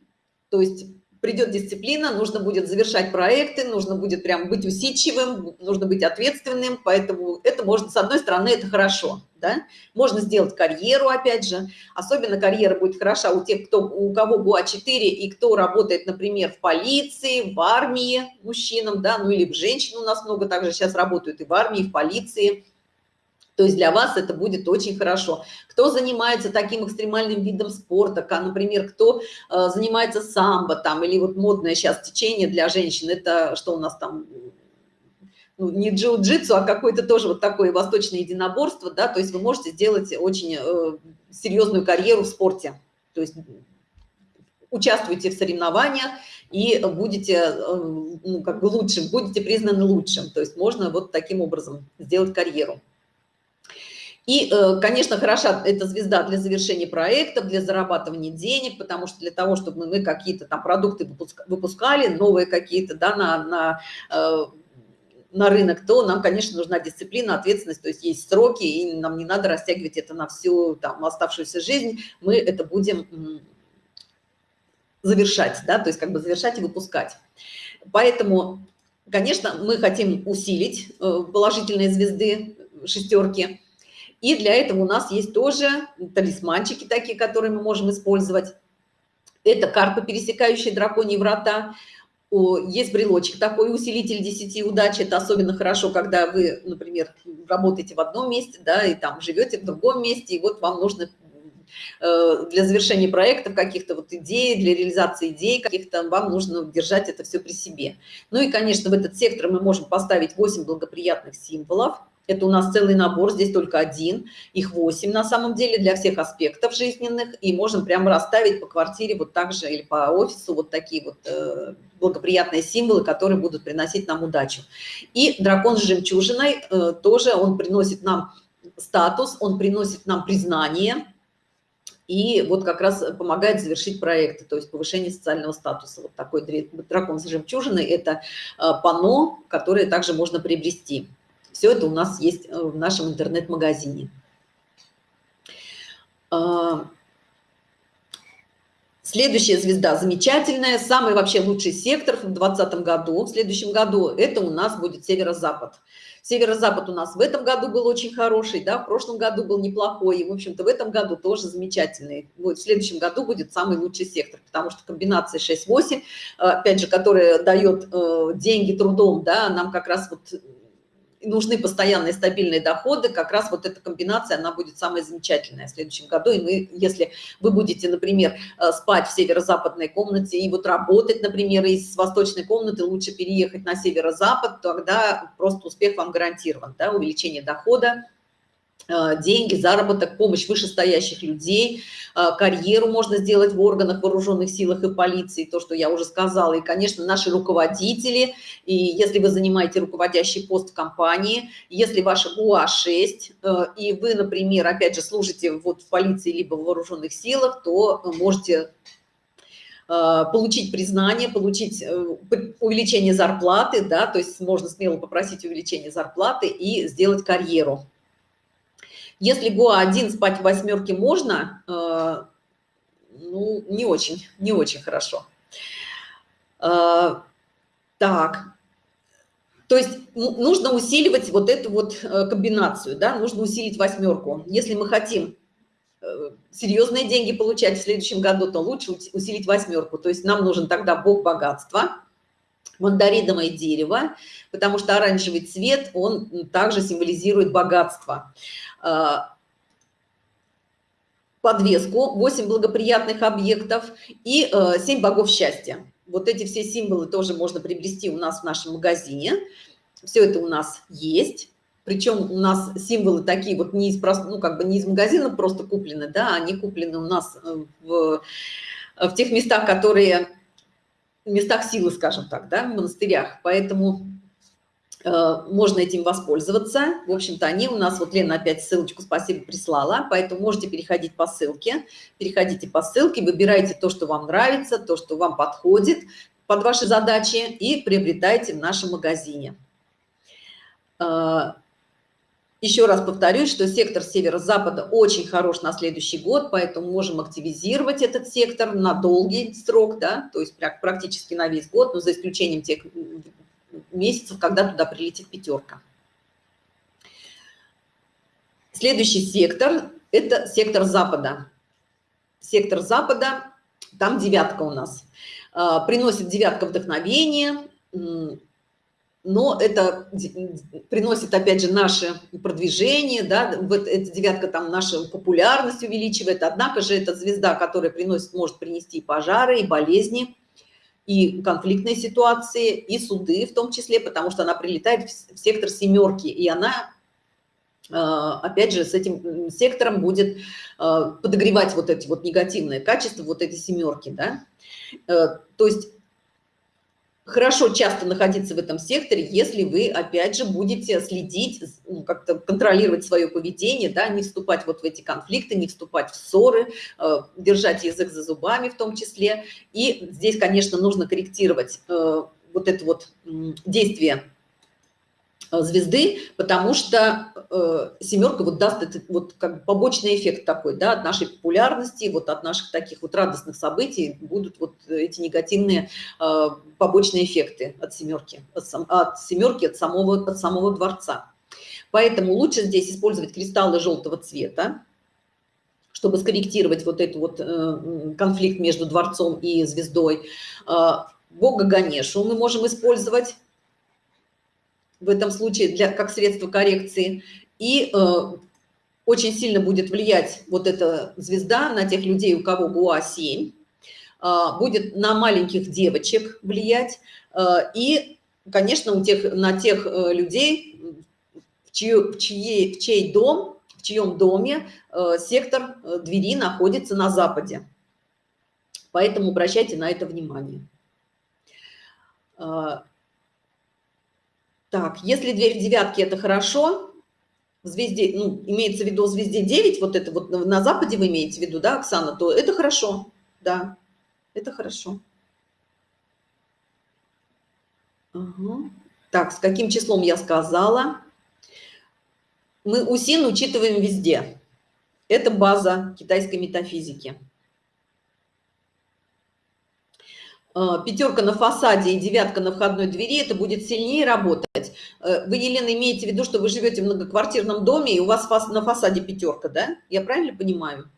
то есть придет дисциплина, нужно будет завершать проекты, нужно будет прям быть усидчивым, нужно быть ответственным, поэтому это можно, с одной стороны, это хорошо, да, можно сделать карьеру, опять же, особенно карьера будет хороша у тех, кто, у кого ГУА-4 и кто работает, например, в полиции, в армии мужчинам, да, ну или в женщин у нас много также сейчас работают и в армии, и в полиции, то есть для вас это будет очень хорошо. Кто занимается таким экстремальным видом спорта, как, например, кто э, занимается самбо там, или вот модное сейчас течение для женщин, это что у нас там, ну, не джиу-джитсу, а какое-то тоже вот такое восточное единоборство, да, то есть вы можете сделать очень э, серьезную карьеру в спорте. То есть участвуйте в соревнованиях и будете э, ну, как бы лучшим, будете признаны лучшим. То есть можно вот таким образом сделать карьеру. И, э, конечно, хороша эта звезда для завершения проектов, для зарабатывания денег, потому что для того, чтобы мы какие-то там продукты выпускали, новые какие-то, да, на, на, э, на рынок, то нам, конечно, нужна дисциплина, ответственность, то есть есть сроки, и нам не надо растягивать это на всю там оставшуюся жизнь, мы это будем завершать, да, то есть как бы завершать и выпускать. Поэтому, конечно, мы хотим усилить э, положительные звезды, шестерки, и для этого у нас есть тоже талисманчики такие, которые мы можем использовать. Это карпы, пересекающие драконьи врата. Есть брелочек такой, усилитель 10 удачи. Это особенно хорошо, когда вы, например, работаете в одном месте, да, и там живете в другом месте, и вот вам нужно э, для завершения проектов каких-то вот идей, для реализации идей каких-то, вам нужно держать это все при себе. Ну и, конечно, в этот сектор мы можем поставить 8 благоприятных символов. Это у нас целый набор, здесь только один, их 8 на самом деле для всех аспектов жизненных, и можем прямо расставить по квартире вот так же или по офису вот такие вот э, благоприятные символы, которые будут приносить нам удачу. И дракон с жемчужиной э, тоже, он приносит нам статус, он приносит нам признание, и вот как раз помогает завершить проекты, то есть повышение социального статуса. Вот такой дракон с жемчужиной – это э, пано, которое также можно приобрести. Все это у нас есть э, в нашем интернет-магазине. А, следующая звезда замечательная, самый вообще лучший сектор в 2020 году, в следующем году, это у нас будет северо-запад. Северо-запад у нас в этом году был очень хороший, да, в прошлом году был неплохой, и, в общем-то, в этом году тоже замечательный. Вот в следующем году будет самый лучший сектор, потому что комбинация 6-8, опять же, которая дает э, деньги трудом, да, нам как раз вот нужны постоянные стабильные доходы, как раз вот эта комбинация, она будет самая замечательная в следующем году. И мы, если вы будете, например, э, спать в северо-западной комнате и вот работать, например, из восточной комнаты, лучше переехать на северо-запад, тогда просто успех вам гарантирован, да, увеличение дохода, деньги, заработок, помощь вышестоящих людей, э, карьеру можно сделать в органах вооруженных силах и полиции, то, что я уже сказала, и, конечно, наши руководители, и если вы занимаете руководящий пост в компании, если ваша ГУА-6, э, и вы, например, опять же, служите вот в полиции либо в вооруженных силах, то можете получить признание, получить увеличение зарплаты, да, то есть можно смело попросить увеличение зарплаты и сделать карьеру. Если ГОА-1 спать в восьмерке можно, э, ну, не очень, не очень хорошо. Э, так, то есть нужно усиливать вот эту вот э, комбинацию, да, нужно усилить восьмерку. Если мы хотим серьезные деньги получать в следующем году, то лучше усилить восьмерку. То есть нам нужен тогда бог богатства, мандариновое дерево, потому что оранжевый цвет, он также символизирует богатство. А, подвеску, 8 благоприятных объектов и 7 э, богов счастья. Вот эти все символы тоже можно приобрести у нас в нашем магазине. Все это у нас есть. Причем у нас символы такие вот не из, ну, как бы не из магазина просто куплены, да, они куплены у нас э, в, в тех местах, которые, местах силы, скажем так, да, в монастырях. Поэтому Э, можно этим воспользоваться. В общем-то, они у нас, вот Лена опять ссылочку спасибо прислала, поэтому можете переходить по ссылке, переходите по ссылке, выбирайте то, что вам нравится, то, что вам подходит под ваши задачи и приобретайте в нашем магазине. Еще раз повторюсь, что сектор северо-запада очень хорош на следующий год, поэтому можем активизировать этот сектор на долгий срок, да, то есть практически на весь год, но за исключением тех месяцев, когда туда прилетит пятерка. Следующий сектор – это сектор Запада. Сектор Запада, там девятка у нас. А, приносит девятка вдохновение, но это приносит, опять же, наше продвижение, да, вот эта девятка там нашу популярность увеличивает, однако же эта звезда, которая приносит, может принести и пожары, и болезни, и конфликтные ситуации, и суды в том числе, потому что она прилетает в сектор семерки, и она, э, опять же, с этим сектором будет э, подогревать вот эти вот негативные качества, вот эти семерки, да. Э, то есть хорошо часто находиться в этом секторе, если вы, опять же, будете следить, ну, как-то контролировать свое поведение, да, не вступать вот в эти конфликты, не вступать в ссоры, э, держать язык за зубами в том числе. И здесь, конечно, нужно корректировать э, вот это вот действие звезды, потому что э, семерка вот даст этот вот как побочный эффект такой, да, от нашей популярности, вот от наших таких вот радостных событий будут вот эти негативные э, побочные эффекты от семерки, от, от семерки, от самого, от самого дворца. Поэтому лучше здесь использовать кристаллы желтого цвета, чтобы скорректировать вот этот вот э, конфликт между дворцом и звездой. Э, Бога Ганешу мы можем использовать в этом случае для, как средство коррекции. И э, очень сильно будет влиять вот эта звезда на тех людей, у кого ГУА-7, э, будет на маленьких девочек влиять. Э, и, конечно, у тех, на тех э, людей, в, чью, в, чьей, в чей дом, в чьем доме э, сектор э, двери находится на западе. Поэтому обращайте на это внимание. Э, так, если дверь в девятке – это хорошо, в звезде, ну, имеется в виду звезде 9, вот это вот на западе вы имеете в виду, да, Оксана, то это хорошо, да, это хорошо. Ага. Так, с каким числом я сказала? Мы УСИН учитываем везде. Это база китайской метафизики. Э, пятерка на фасаде и девятка на входной двери, это будет сильнее работать. Э, вы, Елена, имеете в виду, что вы живете в многоквартирном доме, и у вас на фасаде пятерка, да? Я правильно понимаю?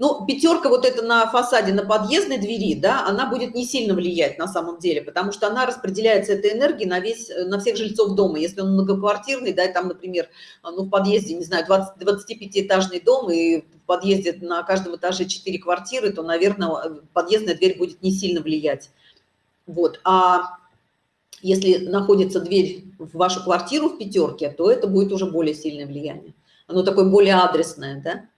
Ну, пятерка вот это на фасаде, на подъездной двери, да, она будет не сильно влиять на самом деле, потому что она распределяется этой энергией на весь, на всех жильцов дома. Если он многоквартирный, да, и там, например, ну, в подъезде, не знаю, 25-этажный дом, и в подъезде на каждом этаже 4 квартиры, то, наверное, подъездная дверь будет не сильно влиять. Вот, а если находится дверь в вашу квартиру в пятерке, то это будет уже более сильное влияние. Оно такое более адресное, да.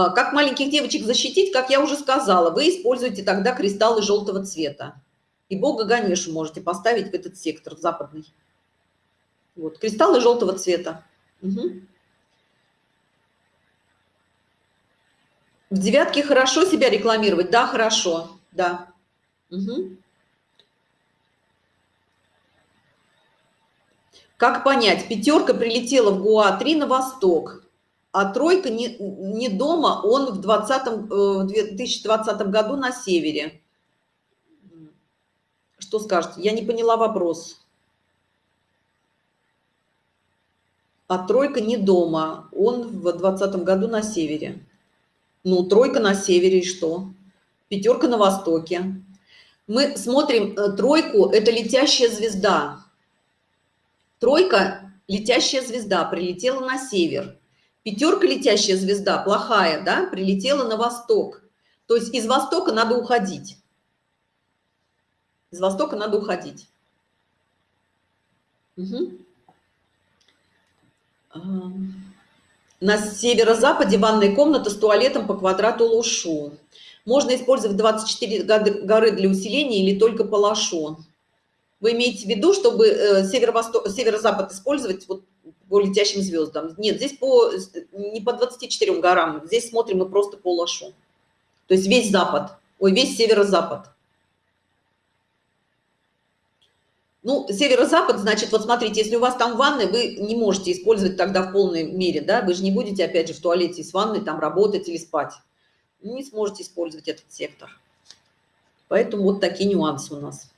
А, как маленьких девочек защитить, как я уже сказала, вы используете тогда кристаллы желтого цвета. И бога Ганешу можете поставить в этот сектор, в западный. Вот, кристаллы желтого цвета. Угу. В девятке хорошо себя рекламировать? Да, хорошо, да. Угу. Как понять, пятерка прилетела в ГУА-3 на восток а тройка не, не дома, он в, 20, э, в 2020 году на севере. Что скажете? Я не поняла вопрос. А тройка не дома, он в 2020 году на севере. Ну, тройка на севере и что? Пятерка на востоке. Мы смотрим э, тройку, это летящая звезда. Тройка, летящая звезда, прилетела на север. Пятерка летящая звезда, плохая, да, прилетела на восток. То есть из востока надо уходить. Из востока надо уходить. Угу. На северо-западе ванная комната с туалетом по квадрату лушу. Можно использовать 24 горы для усиления или только по лошу. Вы имеете в виду, чтобы э, северо-восток, северо-запад использовать вот по летящим звездам? Нет, здесь по, не по 24 горам, здесь смотрим мы просто по лошу. То есть весь запад, ой, весь северо-запад. Ну, северо-запад, значит, вот смотрите, если у вас там ванны, вы не можете использовать тогда в полной мере, да, вы же не будете, опять же, в туалете с ванной там работать или спать. Не сможете использовать этот сектор. Поэтому вот такие нюансы у нас.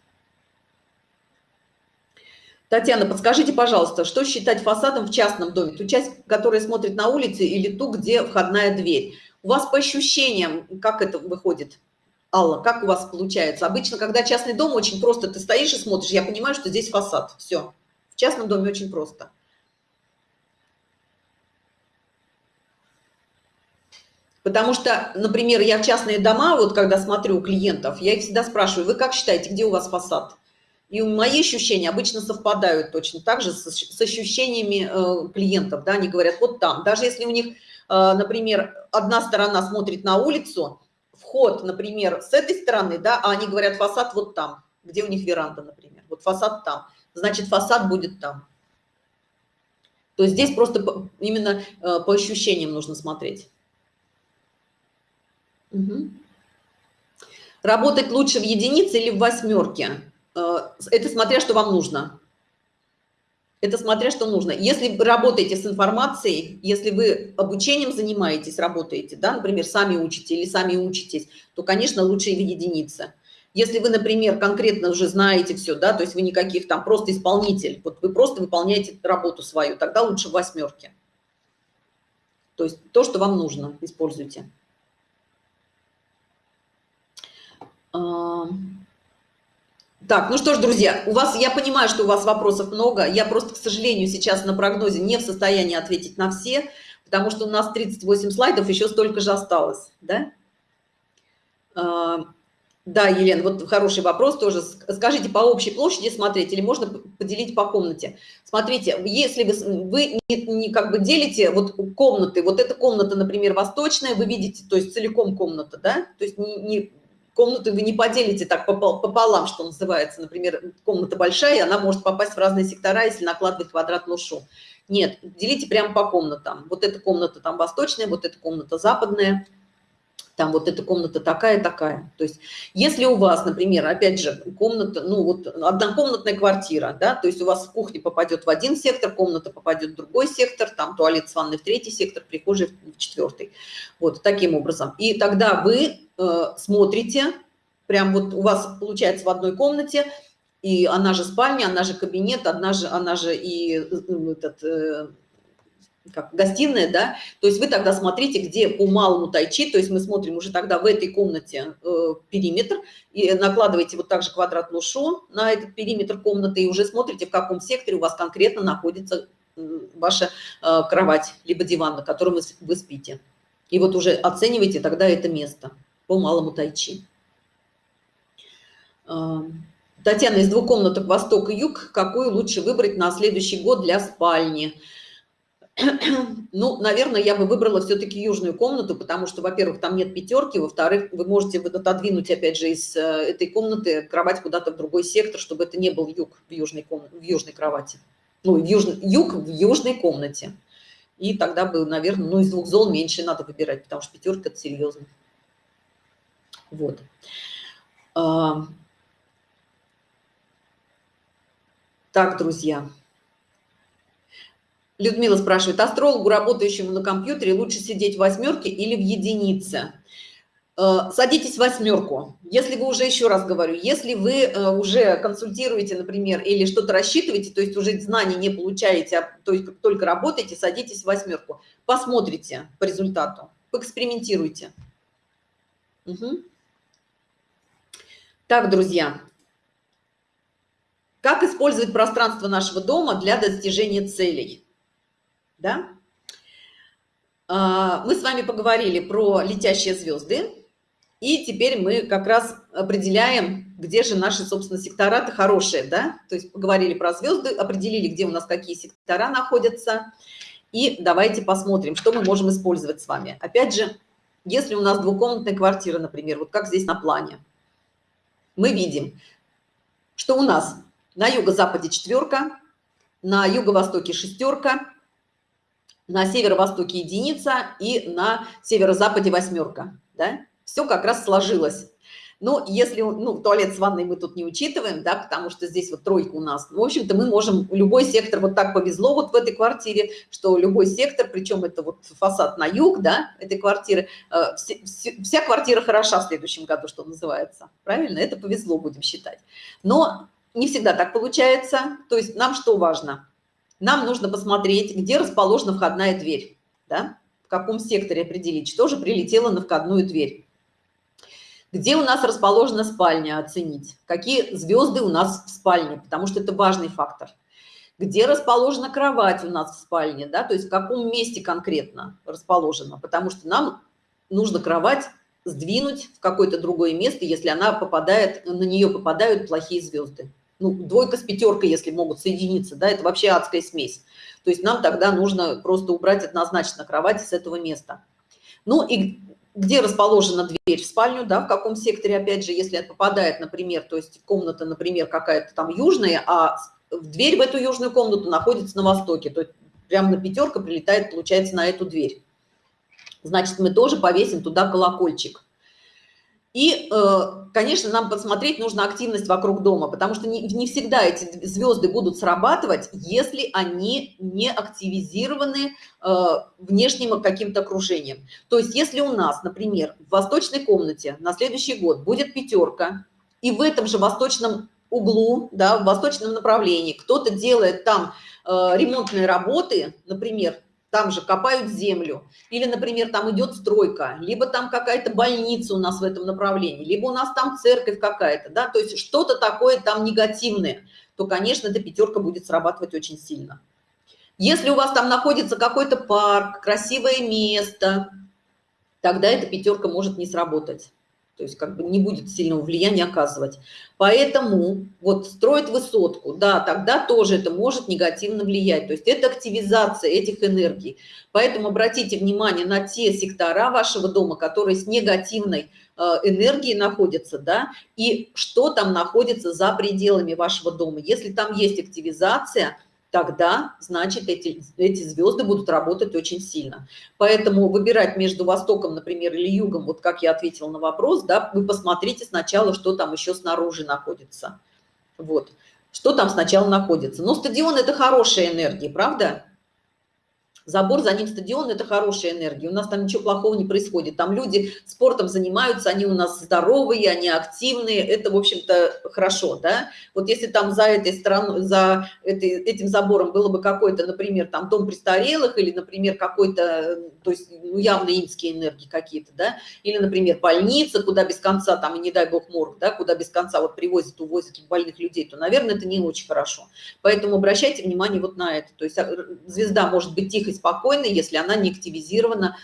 Татьяна, подскажите, пожалуйста, что считать фасадом в частном доме? Ту часть, которая смотрит на улице или ту, где входная дверь? У вас по ощущениям, как это выходит? Алла, как у вас получается? Обычно, когда частный дом, очень просто ты стоишь и смотришь, я понимаю, что здесь фасад. Все. В частном доме очень просто. Потому что, например, я в частные дома, вот когда смотрю у клиентов, я их всегда спрашиваю, вы как считаете, где у вас фасад? И мои ощущения обычно совпадают точно так же с, ощущениями э, клиентов. Да? Они говорят, вот там. Даже если у них, э, например, одна сторона смотрит на улицу, вход, например, с этой стороны, да, а они говорят, фасад вот там, где у них веранда, например. Вот фасад там. Значит, фасад будет там. То есть здесь просто именно э, по ощущениям нужно смотреть. Угу. Работать лучше в единице или в восьмерке? Э, это смотря, что вам нужно. Это смотря, что нужно. Если вы работаете с информацией, если вы обучением занимаетесь, работаете, да, например, сами учите или сами учитесь, то, конечно, лучше в единице. Если вы, например, конкретно уже знаете все, да, то есть вы никаких там просто исполнитель, вот вы просто выполняете работу свою, тогда лучше в восьмерке. То есть то, что вам нужно, используйте. Так, ну что ж, друзья, у вас, я понимаю, что у вас вопросов много. Я просто, к сожалению, сейчас на прогнозе не в состоянии ответить на все, потому что у нас 38 слайдов, еще столько же осталось, да? А, да, Елена, вот хороший вопрос тоже. Скажите, по общей площади смотреть или можно поделить по комнате? Смотрите, если вы, вы не, не как бы делите вот комнаты, вот эта комната, например, восточная, вы видите, то есть целиком комната, да? То есть не, не комнату вы не поделите так пополам, что называется. Например, комната большая, и она может попасть в разные сектора, если накладывать квадратную шу. Нет, делите прямо по комнатам. Вот эта комната там восточная, вот эта комната западная, там вот эта комната такая, такая. То есть если у вас, например, опять же, комната, ну вот однокомнатная квартира, да, то есть у вас кухня попадет в один сектор, комната попадет в другой сектор, там туалет с ванной в третий сектор, прихожая в четвертый. Вот таким образом. И тогда вы смотрите, прям вот у вас получается в одной комнате, и она же спальня, она же кабинет, она же, она же и э, этот, э, как, гостиная, да, то есть вы тогда смотрите, где по малому тайчи, то есть мы смотрим уже тогда в этой комнате э, периметр, и накладываете вот также квадратную шо на этот периметр комнаты, и уже смотрите, в каком секторе у вас конкретно находится ваша э, кровать, либо диван, на котором вы, спите. И вот уже оценивайте тогда это место по малому тайчи. А, Татьяна, из двух комнаток восток и юг, какую лучше выбрать на следующий год для спальни? Ну, наверное, я бы выбрала все-таки южную комнату, потому что, во-первых, там нет пятерки, во-вторых, вы можете отодвинуть, опять же, из э, этой комнаты кровать куда-то в другой сектор, чтобы это не был юг в южной, комнате, в южной кровати. Ну, в южный, юг в южной комнате. И тогда бы, наверное, ну, из двух зол меньше надо выбирать, потому что пятерка – это серьезно. Вот. Так, друзья. Людмила спрашивает, астрологу, работающему на компьютере, лучше сидеть в восьмерке или в единице? А, садитесь в восьмерку. Если вы уже, еще раз говорю, если вы э, уже консультируете, например, или что-то рассчитываете, то есть уже знаний не получаете, а то есть только работаете, садитесь в восьмерку. Посмотрите по результату, поэкспериментируйте. Угу. Так, друзья, как использовать пространство нашего дома для достижения целей? Да? А, мы с вами поговорили про летящие звезды, и теперь мы как раз определяем, где же наши, собственно, сектора-то хорошие, да? То есть поговорили про звезды, определили, где у нас какие сектора находятся, и давайте посмотрим, что мы можем использовать с вами. Опять же, если у нас двухкомнатная квартира, например, вот как здесь на плане – мы видим, что у нас на юго-западе четверка, на юго-востоке шестерка, на северо-востоке единица и на северо-западе восьмерка. Да? Все как раз сложилось. Но если, ну, туалет с ванной мы тут не учитываем, да, потому что здесь вот тройка у нас. В общем-то, мы можем, любой сектор, вот так повезло вот в этой квартире, что любой сектор, причем это вот фасад на юг, да, этой квартиры, э, вся, вся квартира хороша в следующем году, что называется. Правильно? Это повезло, будем считать. Но не всегда так получается. То есть нам что важно? Нам нужно посмотреть, где расположена входная дверь, да, в каком секторе определить, что же прилетело на входную дверь где у нас расположена спальня оценить? Какие звезды у нас в спальне? Потому что это важный фактор. Где расположена кровать у нас в спальне да? То есть в каком месте конкретно расположена? Потому что нам нужно кровать сдвинуть в какое-то другое место если она попадает на нее попадают плохие звезды. Ну, двойка с пятеркой если могут соединиться да это вообще адская смесь. То есть нам тогда нужно просто убрать однозначно кровать с этого места. Ну и где расположена дверь в спальню, да, в каком секторе, опять же, если попадает, например, то есть комната, например, какая-то там южная, а дверь в эту южную комнату находится на востоке, то есть прямо на пятерка прилетает, получается, на эту дверь. Значит, мы тоже повесим туда колокольчик. И, э, конечно, нам посмотреть нужно активность вокруг дома, потому что не, не всегда эти звезды будут срабатывать, если они не активизированы э, внешним каким-то окружением. То есть если у нас, например, в восточной комнате на следующий год будет пятерка, и в этом же восточном углу, да, в восточном направлении кто-то делает там э, ремонтные работы, например, там же копают землю, или, например, там идет стройка, либо там какая-то больница у нас в этом направлении, либо у нас там церковь какая-то, да, то есть что-то такое там негативное, то, конечно, эта пятерка будет срабатывать очень сильно. Если у вас там находится какой-то парк, красивое место, тогда эта пятерка может не сработать то есть как бы не будет сильного влияния оказывать. Поэтому вот строить высотку, да, тогда тоже это может негативно влиять. То есть это активизация этих энергий. Поэтому обратите внимание на те сектора вашего дома, которые с негативной э, энергией находятся, да, и что там находится за пределами вашего дома. Если там есть активизация – тогда, значит, эти, эти звезды будут работать очень сильно. Поэтому выбирать между Востоком, например, или Югом, вот как я ответила на вопрос, да, вы посмотрите сначала, что там еще снаружи находится. Вот, что там сначала находится. Но стадион – это хорошая энергия, правда? Забор, за ним стадион – это хорошая энергия. У нас там ничего плохого не происходит. Там люди спортом занимаются, они у нас здоровые, они активные. Это, в общем-то, хорошо, да? Вот если там за этой стороной, за этой, этим забором было бы какой-то, например, там дом престарелых или, например, какой-то, то есть ну, явно инские энергии какие-то, да? Или, например, больница, куда без конца, там, и не дай бог морг, да, куда без конца вот привозят, увозят больных людей, то, наверное, это не очень хорошо. Поэтому обращайте внимание вот на это. То есть а, звезда может быть тихо спокойно, если она не активизирована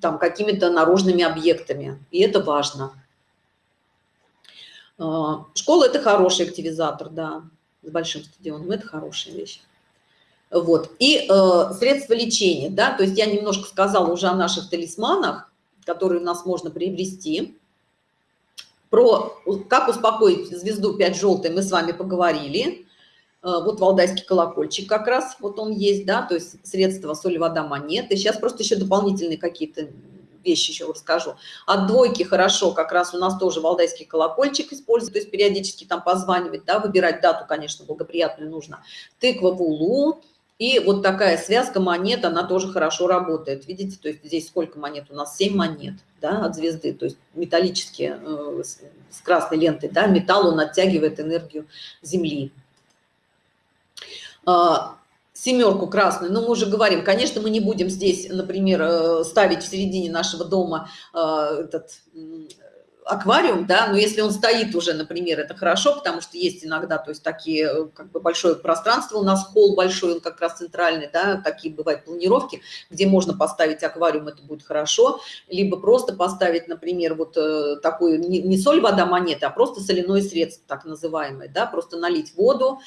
там какими-то наружными объектами. И это важно. А, школа – это хороший активизатор, да, с большим стадионом. Это хорошая вещь. Вот. И э, средства лечения, да, то есть я немножко сказала уже о наших талисманах, которые у нас можно приобрести. Про как успокоить звезду 5 желтой мы с вами поговорили. Э, вот валдайский колокольчик как раз, вот он есть, да, то есть средства соль, вода, монеты. Сейчас просто еще дополнительные какие-то вещи еще расскажу. От двойки хорошо, как раз у нас тоже валдайский колокольчик используют, то есть периодически там позванивать, да, выбирать дату, конечно, благоприятную нужно. Тыква в улу, и вот такая связка монет, она тоже хорошо работает. Видите, то есть здесь сколько монет? У нас 7 монет да, от звезды, то есть металлические, э, с красной лентой, да, металл, он оттягивает энергию Земли. А, семерку красную, но мы уже говорим, конечно, мы не будем здесь, например, э, ставить в середине нашего дома э, этот аквариум, да, но если он стоит уже, например, это хорошо, потому что есть иногда, то есть такие, э, как бы большое пространство у нас, холл большой, он как раз центральный, да, такие бывают планировки, где можно поставить аквариум, это будет хорошо, либо просто поставить, например, вот э, такую, не, соль, вода, монета, а просто соляное средство, так называемое, да, просто налить воду,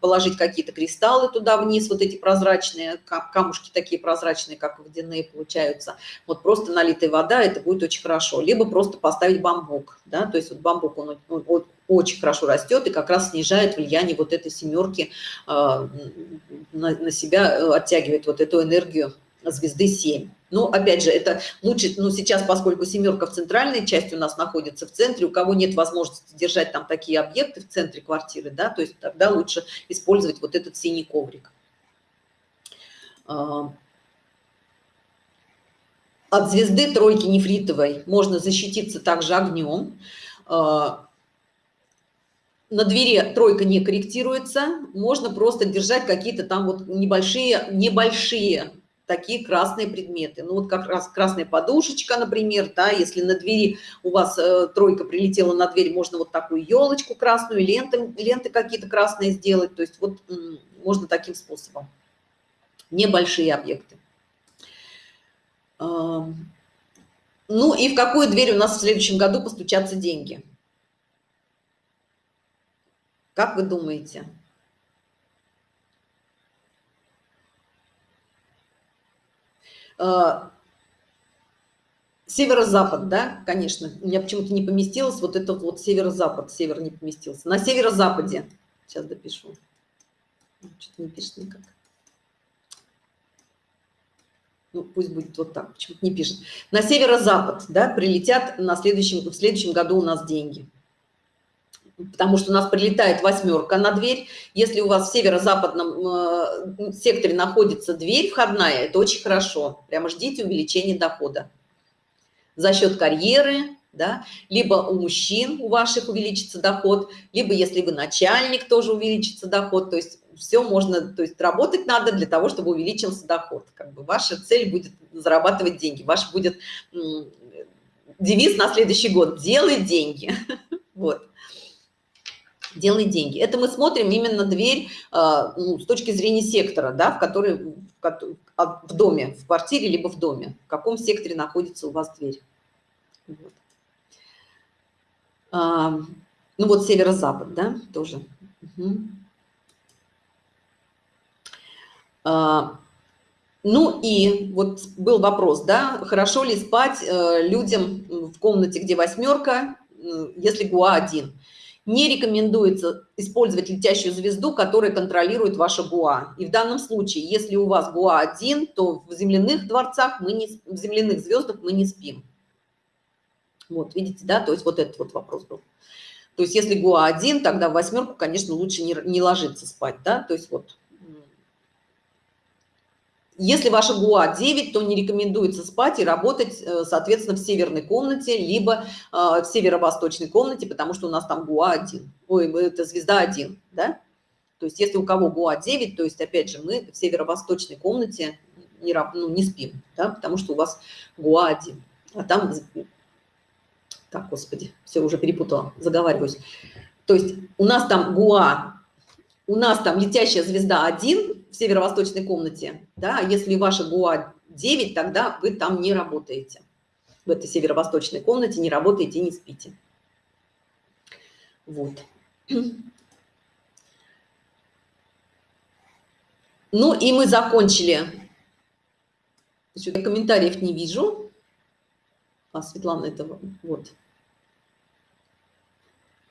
положить какие-то кристаллы туда вниз, вот эти прозрачные, камушки такие прозрачные, как водяные получаются, вот просто налитая вода, это будет очень хорошо, либо просто поставить бамбук, да, то есть вот бамбук, он, он, он очень хорошо растет и как раз снижает влияние вот этой семерки на, на себя, оттягивает вот эту энергию звезды 7. Но опять же, это лучше, ну сейчас, поскольку семерка в центральной части у нас находится в центре, у кого нет возможности держать там такие объекты в центре квартиры, да, то есть тогда лучше использовать вот этот синий коврик. От звезды тройки нефритовой можно защититься также огнем. А, на двери тройка не корректируется, можно просто держать какие-то там вот небольшие, небольшие такие красные предметы. Ну вот как раз красная подушечка, например, да, если на двери у вас э, тройка прилетела на дверь, можно вот такую елочку красную, ленты, ленты какие-то красные сделать. То есть вот можно таким способом. Небольшие объекты. Ну и в какую дверь у нас в следующем году постучатся деньги? Как вы думаете? А, северо-запад, да, конечно. У меня почему-то не поместилось вот этот вот северо-запад. Север не поместился. На северо-западе. Сейчас допишу. Что-то не пишет никак. Ну, пусть будет вот так. Почему-то не пишет. На северо-запад, да, прилетят на следующем, в следующем году у нас деньги потому что у нас прилетает восьмерка на дверь. Если у вас в северо-западном э, секторе находится дверь входная, это очень хорошо. Прямо ждите увеличения дохода. За счет карьеры, да, либо у мужчин у ваших увеличится доход, либо если вы начальник, тоже увеличится доход. То есть все можно, то есть работать надо для того, чтобы увеличился доход. Как бы ваша цель будет зарабатывать деньги. Ваш будет девиз на следующий год – делай деньги. Вот делай деньги. Это мы смотрим именно дверь а, ну, с точки зрения сектора, да, в который в, в доме, в квартире, либо в доме. В каком секторе находится у вас дверь. Вот. А, ну вот северо-запад, да, тоже. Угу. А, ну и вот был вопрос, да, хорошо ли спать э, людям в комнате, где восьмерка, если ГУА один не рекомендуется использовать летящую звезду, которая контролирует ваша ГУА. И в данном случае, если у вас ГУА один, то в земляных дворцах мы не, в земляных звездах мы не спим. Вот, видите, да, то есть вот этот вот вопрос был. То есть если ГУА один, тогда в восьмерку, конечно, лучше не, не ложиться спать, да, то есть вот если ваша ГУА 9, то не рекомендуется спать и работать, э, соответственно, в северной комнате, либо э, в северо-восточной комнате, потому что у нас там ГУА 1. Ой, это звезда 1, да? То есть если у кого ГУА 9, то есть, опять же, мы в северо-восточной комнате не, ну, не спим, да, потому что у вас ГУА 1. А там... Так, господи, все, уже перепутала, заговариваюсь. То есть у нас там ГУА, у нас там летящая звезда 1, в северо-восточной комнате, да, если ваша ГУА 9, тогда вы там не работаете. В этой северо-восточной комнате не работаете, не спите. Вот. Ну и мы закончили. Еще комментариев не вижу. А, Светлана, это вот.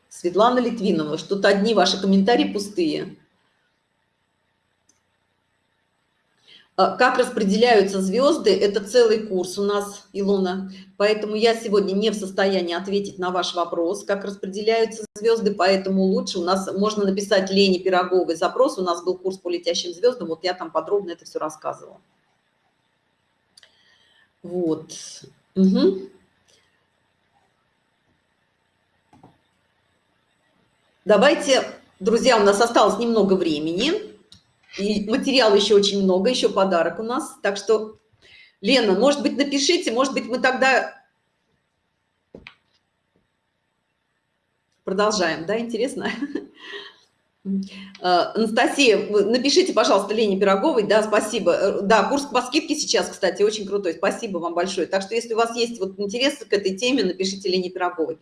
Светлана Литвинова, что-то одни ваши комментарии пустые. Как распределяются звезды, это целый курс у нас, Илона. Поэтому я сегодня не в состоянии ответить на ваш вопрос, как распределяются звезды, поэтому лучше у нас можно написать Лене Пироговой запрос. У нас был курс по летящим звездам, вот я там подробно это все рассказывала. Вот. Угу. Давайте, друзья, у нас осталось немного времени. И материала еще очень много, еще подарок у нас. Так что, Лена, может быть, напишите, может быть, мы тогда продолжаем, да, интересно? А, Анастасия, напишите, пожалуйста, Лене Пироговой, да, спасибо. Да, курс по скидке сейчас, кстати, очень крутой, спасибо вам большое. Так что, если у вас есть вот интерес к этой теме, напишите Лене Пироговой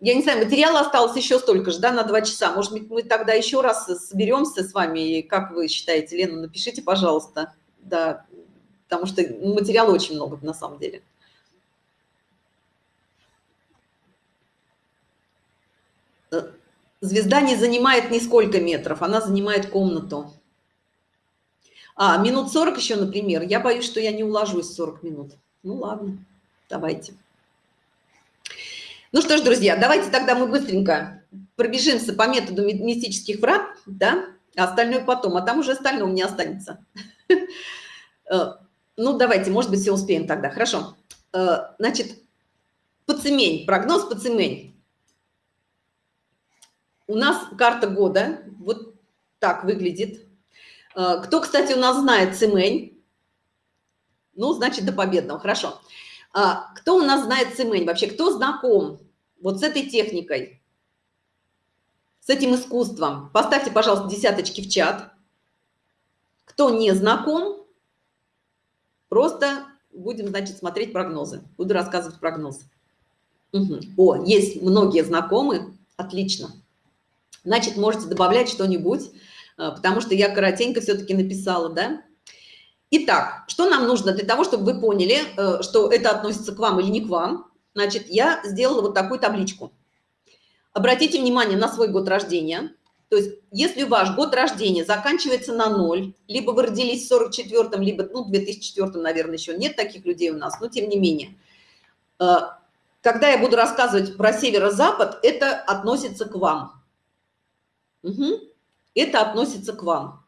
я не знаю, материала осталось еще столько же, да, на два часа. Может быть, мы тогда еще раз соберемся с вами. Как вы считаете, Лена, напишите, пожалуйста. Да, потому что материала очень много на самом деле. Звезда не занимает нисколько метров, она занимает комнату. А, минут 40 еще, например. Я боюсь, что я не уложусь 40 минут. Ну ладно, давайте. Ну что ж, друзья, давайте тогда мы быстренько пробежимся по методу мистических врат, да, а остальное потом, а там уже остальное меня останется. Э, ну, давайте, может быть, все успеем тогда. Хорошо. Э, значит, Пацемень, прогноз Пацемень. У нас карта года вот так выглядит. Э, кто, кстати, у нас знает Цемень? Ну, значит, до победного, хорошо. Кто у нас знает Цемень вообще? Кто знаком вот с этой техникой? с этим искусством. Поставьте, пожалуйста, десяточки в чат. Кто не знаком, просто будем, значит, смотреть прогнозы. Буду рассказывать прогноз. Угу. О, есть многие знакомые. Отлично. Значит, можете добавлять что-нибудь, э, потому что я коротенько все-таки написала, да? Итак, что нам нужно для того, чтобы вы поняли, э, что это относится к вам или не к вам? Значит, я сделала вот такую табличку обратите внимание на свой год рождения. То есть, если ваш год рождения заканчивается на ноль, либо вы родились в 44-м, либо, ну, в 2004 наверное, еще нет таких людей у нас, но тем не менее. Э, когда я буду рассказывать про северо-запад, это относится к вам. Угу. Это относится к вам.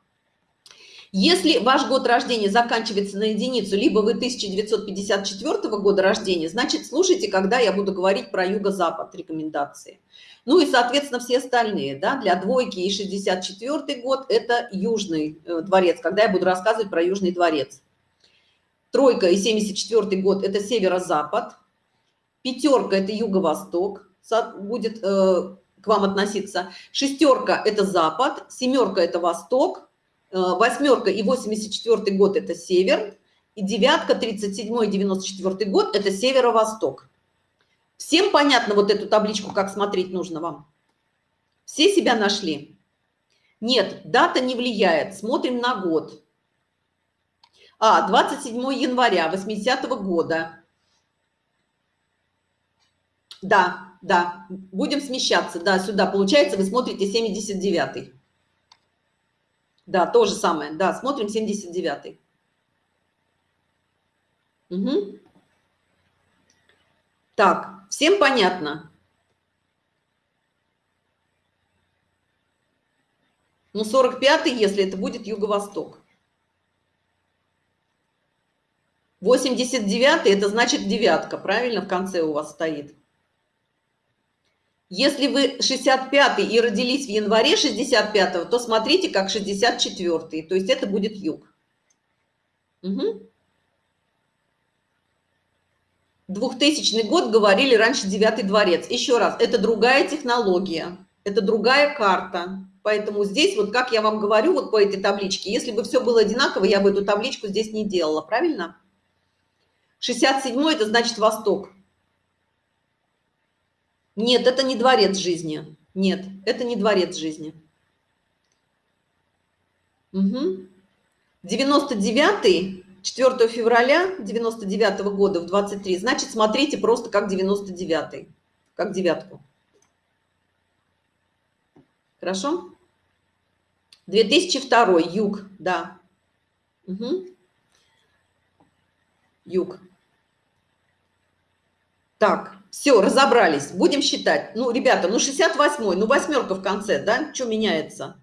Если ваш год рождения заканчивается на единицу, либо вы 1954 года рождения, значит, слушайте, когда я буду говорить про юго-запад, рекомендации. Ну и, соответственно, все остальные, да, для двойки и 64 год – это Южный э, дворец, когда я буду рассказывать про Южный дворец. Тройка и 74 год – это северо-запад. Пятерка – это юго-восток, будет э, к вам относиться. Шестерка – это запад, семерка – это восток, восьмерка и 84 год – это север, и девятка, 37 и 94 год – это северо-восток. Всем понятно вот эту табличку, как смотреть нужно вам? Все себя нашли? Нет, дата не влияет. Смотрим на год. А, 27 января 80 -го года. Да, да, будем смещаться. Да, сюда. Получается, вы смотрите 79 -й. Да, то же самое. Да, смотрим 79. Угу. Так, всем понятно? Ну, 45 если это будет юго-восток. 89 это значит девятка, правильно, в конце у вас стоит. Если вы 65 и родились в январе 65 то смотрите как 64 то есть это будет юг. Угу. 2000 год говорили раньше девятый дворец. Еще раз, это другая технология, это другая карта. Поэтому здесь, вот как я вам говорю, вот по этой табличке, если бы все было одинаково, я бы эту табличку здесь не делала, правильно? 67 это значит восток. Нет, это не дворец жизни. Нет, это не дворец жизни. Угу. 99 4 февраля 99 -го года в 23 значит смотрите просто как 99 как девятку хорошо 2002 юг да угу. юг так все, разобрались. Будем считать. Ну, ребята, ну 68 ну восьмерка в конце, да? Что меняется?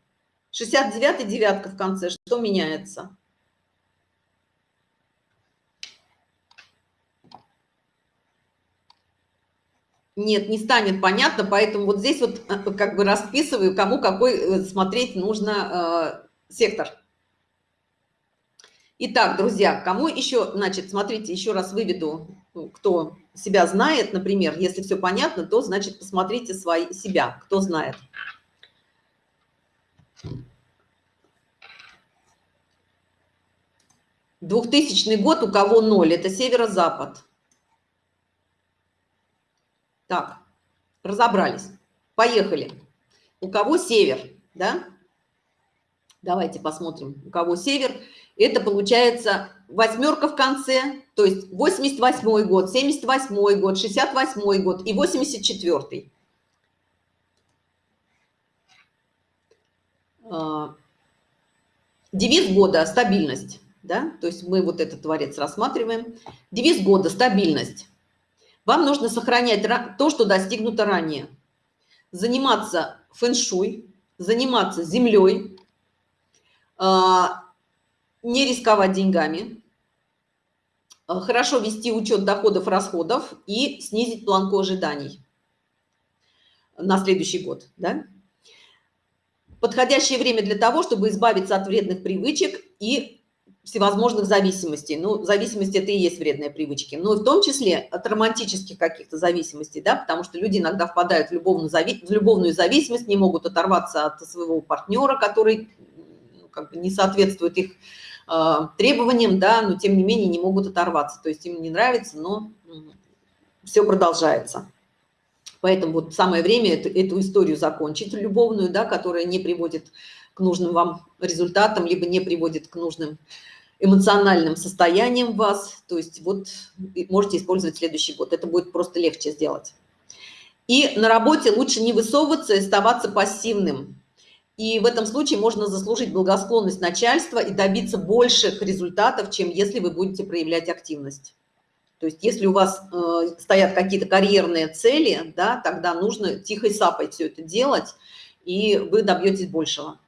69 девятка в конце, что меняется? Нет, не станет понятно, поэтому вот здесь вот э, как бы расписываю, кому какой э, смотреть нужно э, сектор. Итак, друзья, кому еще, значит, смотрите, еще раз выведу, кто себя знает, например, если все понятно, то, значит, посмотрите свои, себя, кто знает. Двухтысячный год у кого ноль, это северо-запад. Так, разобрались. Поехали. У кого север, да? Давайте посмотрим, у кого север. Это получается восьмерка в конце, то есть 88 год, 78 год, 68 год и 84. А, девиз года – стабильность. Да? То есть мы вот этот творец рассматриваем. Девиз года – стабильность. Вам нужно сохранять то, что достигнуто ранее. Заниматься фэн-шуй, заниматься землей, а, не рисковать деньгами, а, хорошо вести учет доходов, расходов и снизить планку ожиданий на следующий год. Да? Подходящее время для того, чтобы избавиться от вредных привычек и всевозможных зависимостей. Ну, зависимость – это и есть вредные привычки. Но в том числе от романтических каких-то зависимостей, да, потому что люди иногда впадают в любовную, зави в любовную зависимость, не могут оторваться от своего партнера, который ну, как бы не соответствует их э, требованиям, да, но тем не менее не могут оторваться. То есть им не нравится, но все продолжается. Поэтому вот самое время эту, эту историю закончить, любовную, да, которая не приводит к нужным вам результатам, либо не приводит к нужным эмоциональным состоянием вас. То есть вот можете использовать следующий год. Это будет просто легче сделать. И на работе лучше не высовываться и оставаться пассивным. И в этом случае можно заслужить благосклонность начальства и добиться больших результатов, чем если вы будете проявлять активность. То есть если у вас э, стоят какие-то карьерные цели, да, тогда нужно тихой сапой все это делать, и вы добьетесь большего.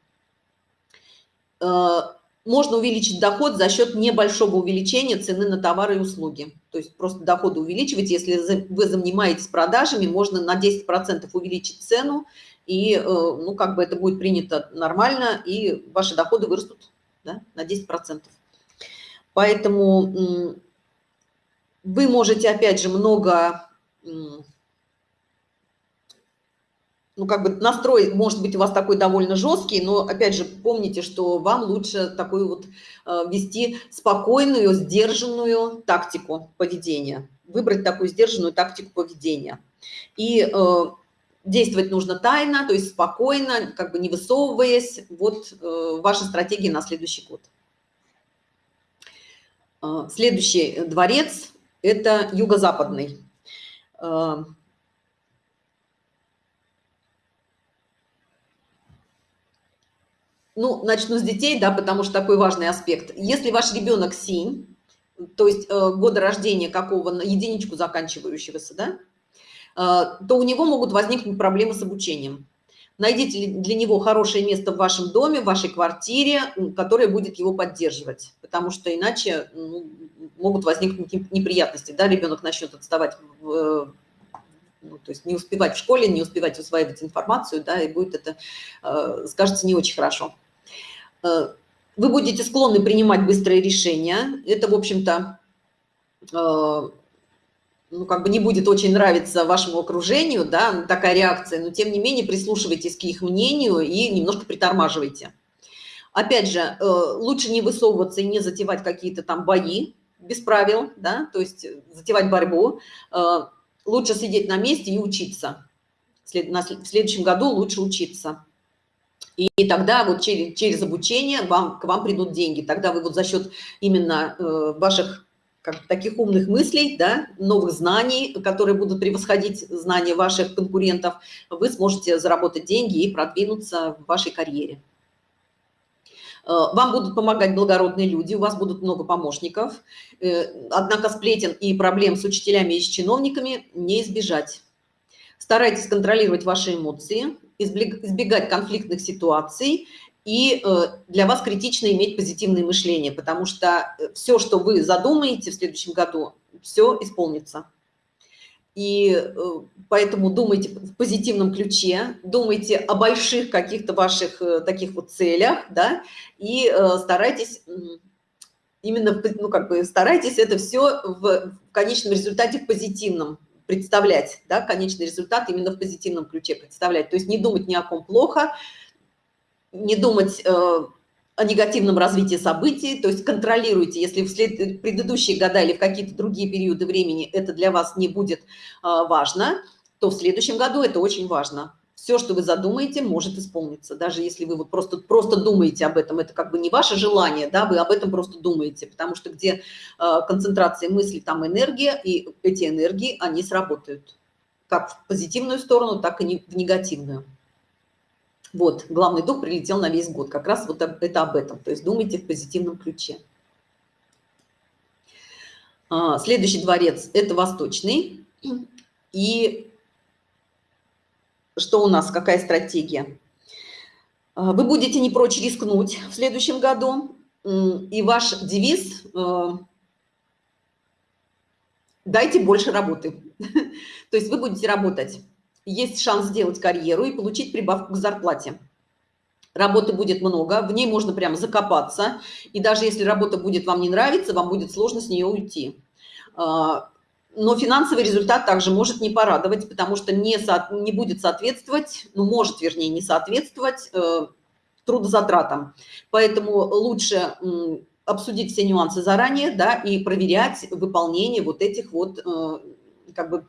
Э, можно увеличить доход за счет небольшого увеличения цены на товары и услуги. То есть просто доходы увеличивать. Если вы занимаетесь продажами, можно на 10% увеличить цену, и э, ну, как бы это будет принято нормально, и ваши доходы вырастут да, на 10%. Поэтому вы можете, опять же, много, ну, как бы настрой, может быть, у вас такой довольно жесткий, но, опять же, помните, что вам лучше такую вот э, вести спокойную, сдержанную тактику поведения, выбрать такую сдержанную тактику поведения. И э, действовать нужно тайно, то есть спокойно, как бы не высовываясь. Вот э, ваша стратегия на следующий год. Э, следующий дворец это юго-западный. А, ну, начну с детей, да, потому что такой важный аспект. Если ваш ребенок синь, то есть э, года рождения какого, единичку заканчивающегося, да, э, то у него могут возникнуть проблемы с обучением. Найдите для него хорошее место в вашем доме, в вашей квартире, которое будет его поддерживать, потому что иначе ну, могут возникнуть неприятности, да, ребенок начнет отставать, в, ну, то есть не успевать в школе, не успевать усваивать информацию, да, и будет это, э, скажется, не очень хорошо. Э, вы будете склонны принимать быстрые решения, это, в общем-то, э, ну, как бы не будет очень нравиться вашему окружению, да, такая реакция, но тем не менее прислушивайтесь к их мнению и немножко притормаживайте. Опять же, э, лучше не высовываться и не затевать какие-то там бои без правил, да, то есть затевать борьбу. Э, лучше сидеть на месте и учиться. В следующем году лучше учиться. И тогда вот через, через обучение вам, к вам придут деньги. Тогда вы вот за счет именно э, ваших как, таких умных мыслей, да, новых знаний, которые будут превосходить знания ваших конкурентов, вы сможете заработать деньги и продвинуться в вашей карьере. Э, вам будут помогать благородные люди, у вас будут много помощников, э, однако сплетен и проблем с учителями и с чиновниками не избежать. Старайтесь контролировать ваши эмоции, избегать конфликтных ситуаций и э, для вас критично иметь позитивное мышление, потому что э, все, что вы задумаете в следующем году, все исполнится. И э, поэтому думайте в позитивном ключе, думайте о больших каких-то ваших таких вот целях, да, и старайтесь именно, ну, как бы старайтесь это все в, в конечном результате в позитивном представлять, да, конечный результат именно в позитивном ключе представлять. То есть не думать ни о ком плохо, не думать э, о негативном развитии событий, то есть контролируйте, если в предыдущие года или в какие-то другие периоды времени это для вас не будет э, важно, то в следующем году это очень важно. Все, что вы задумаете, может исполниться. Даже если вы вот просто, просто думаете об этом, это как бы не ваше желание, да, вы об этом просто думаете, потому что где э, концентрация мыслей, там энергия, и эти энергии, они сработают как в позитивную сторону, так и в негативную. Вот, главный дух прилетел на весь год. Как раз вот это об этом. То есть думайте в позитивном ключе. А, следующий дворец – это восточный. И что у нас, какая стратегия? А, вы будете не прочь рискнуть в следующем году. И ваш девиз э, «дайте больше работы». То есть вы будете работать. Есть шанс сделать карьеру и получить прибавку к зарплате. Работы будет много, в ней можно прямо закопаться. И даже если работа будет вам не нравиться, вам будет сложно с нее уйти. А, но финансовый результат также может не порадовать, потому что не, со, не будет соответствовать, ну, может, вернее, не соответствовать э, трудозатратам. Поэтому лучше обсудить все нюансы заранее, да, и проверять выполнение вот этих вот, э, как бы,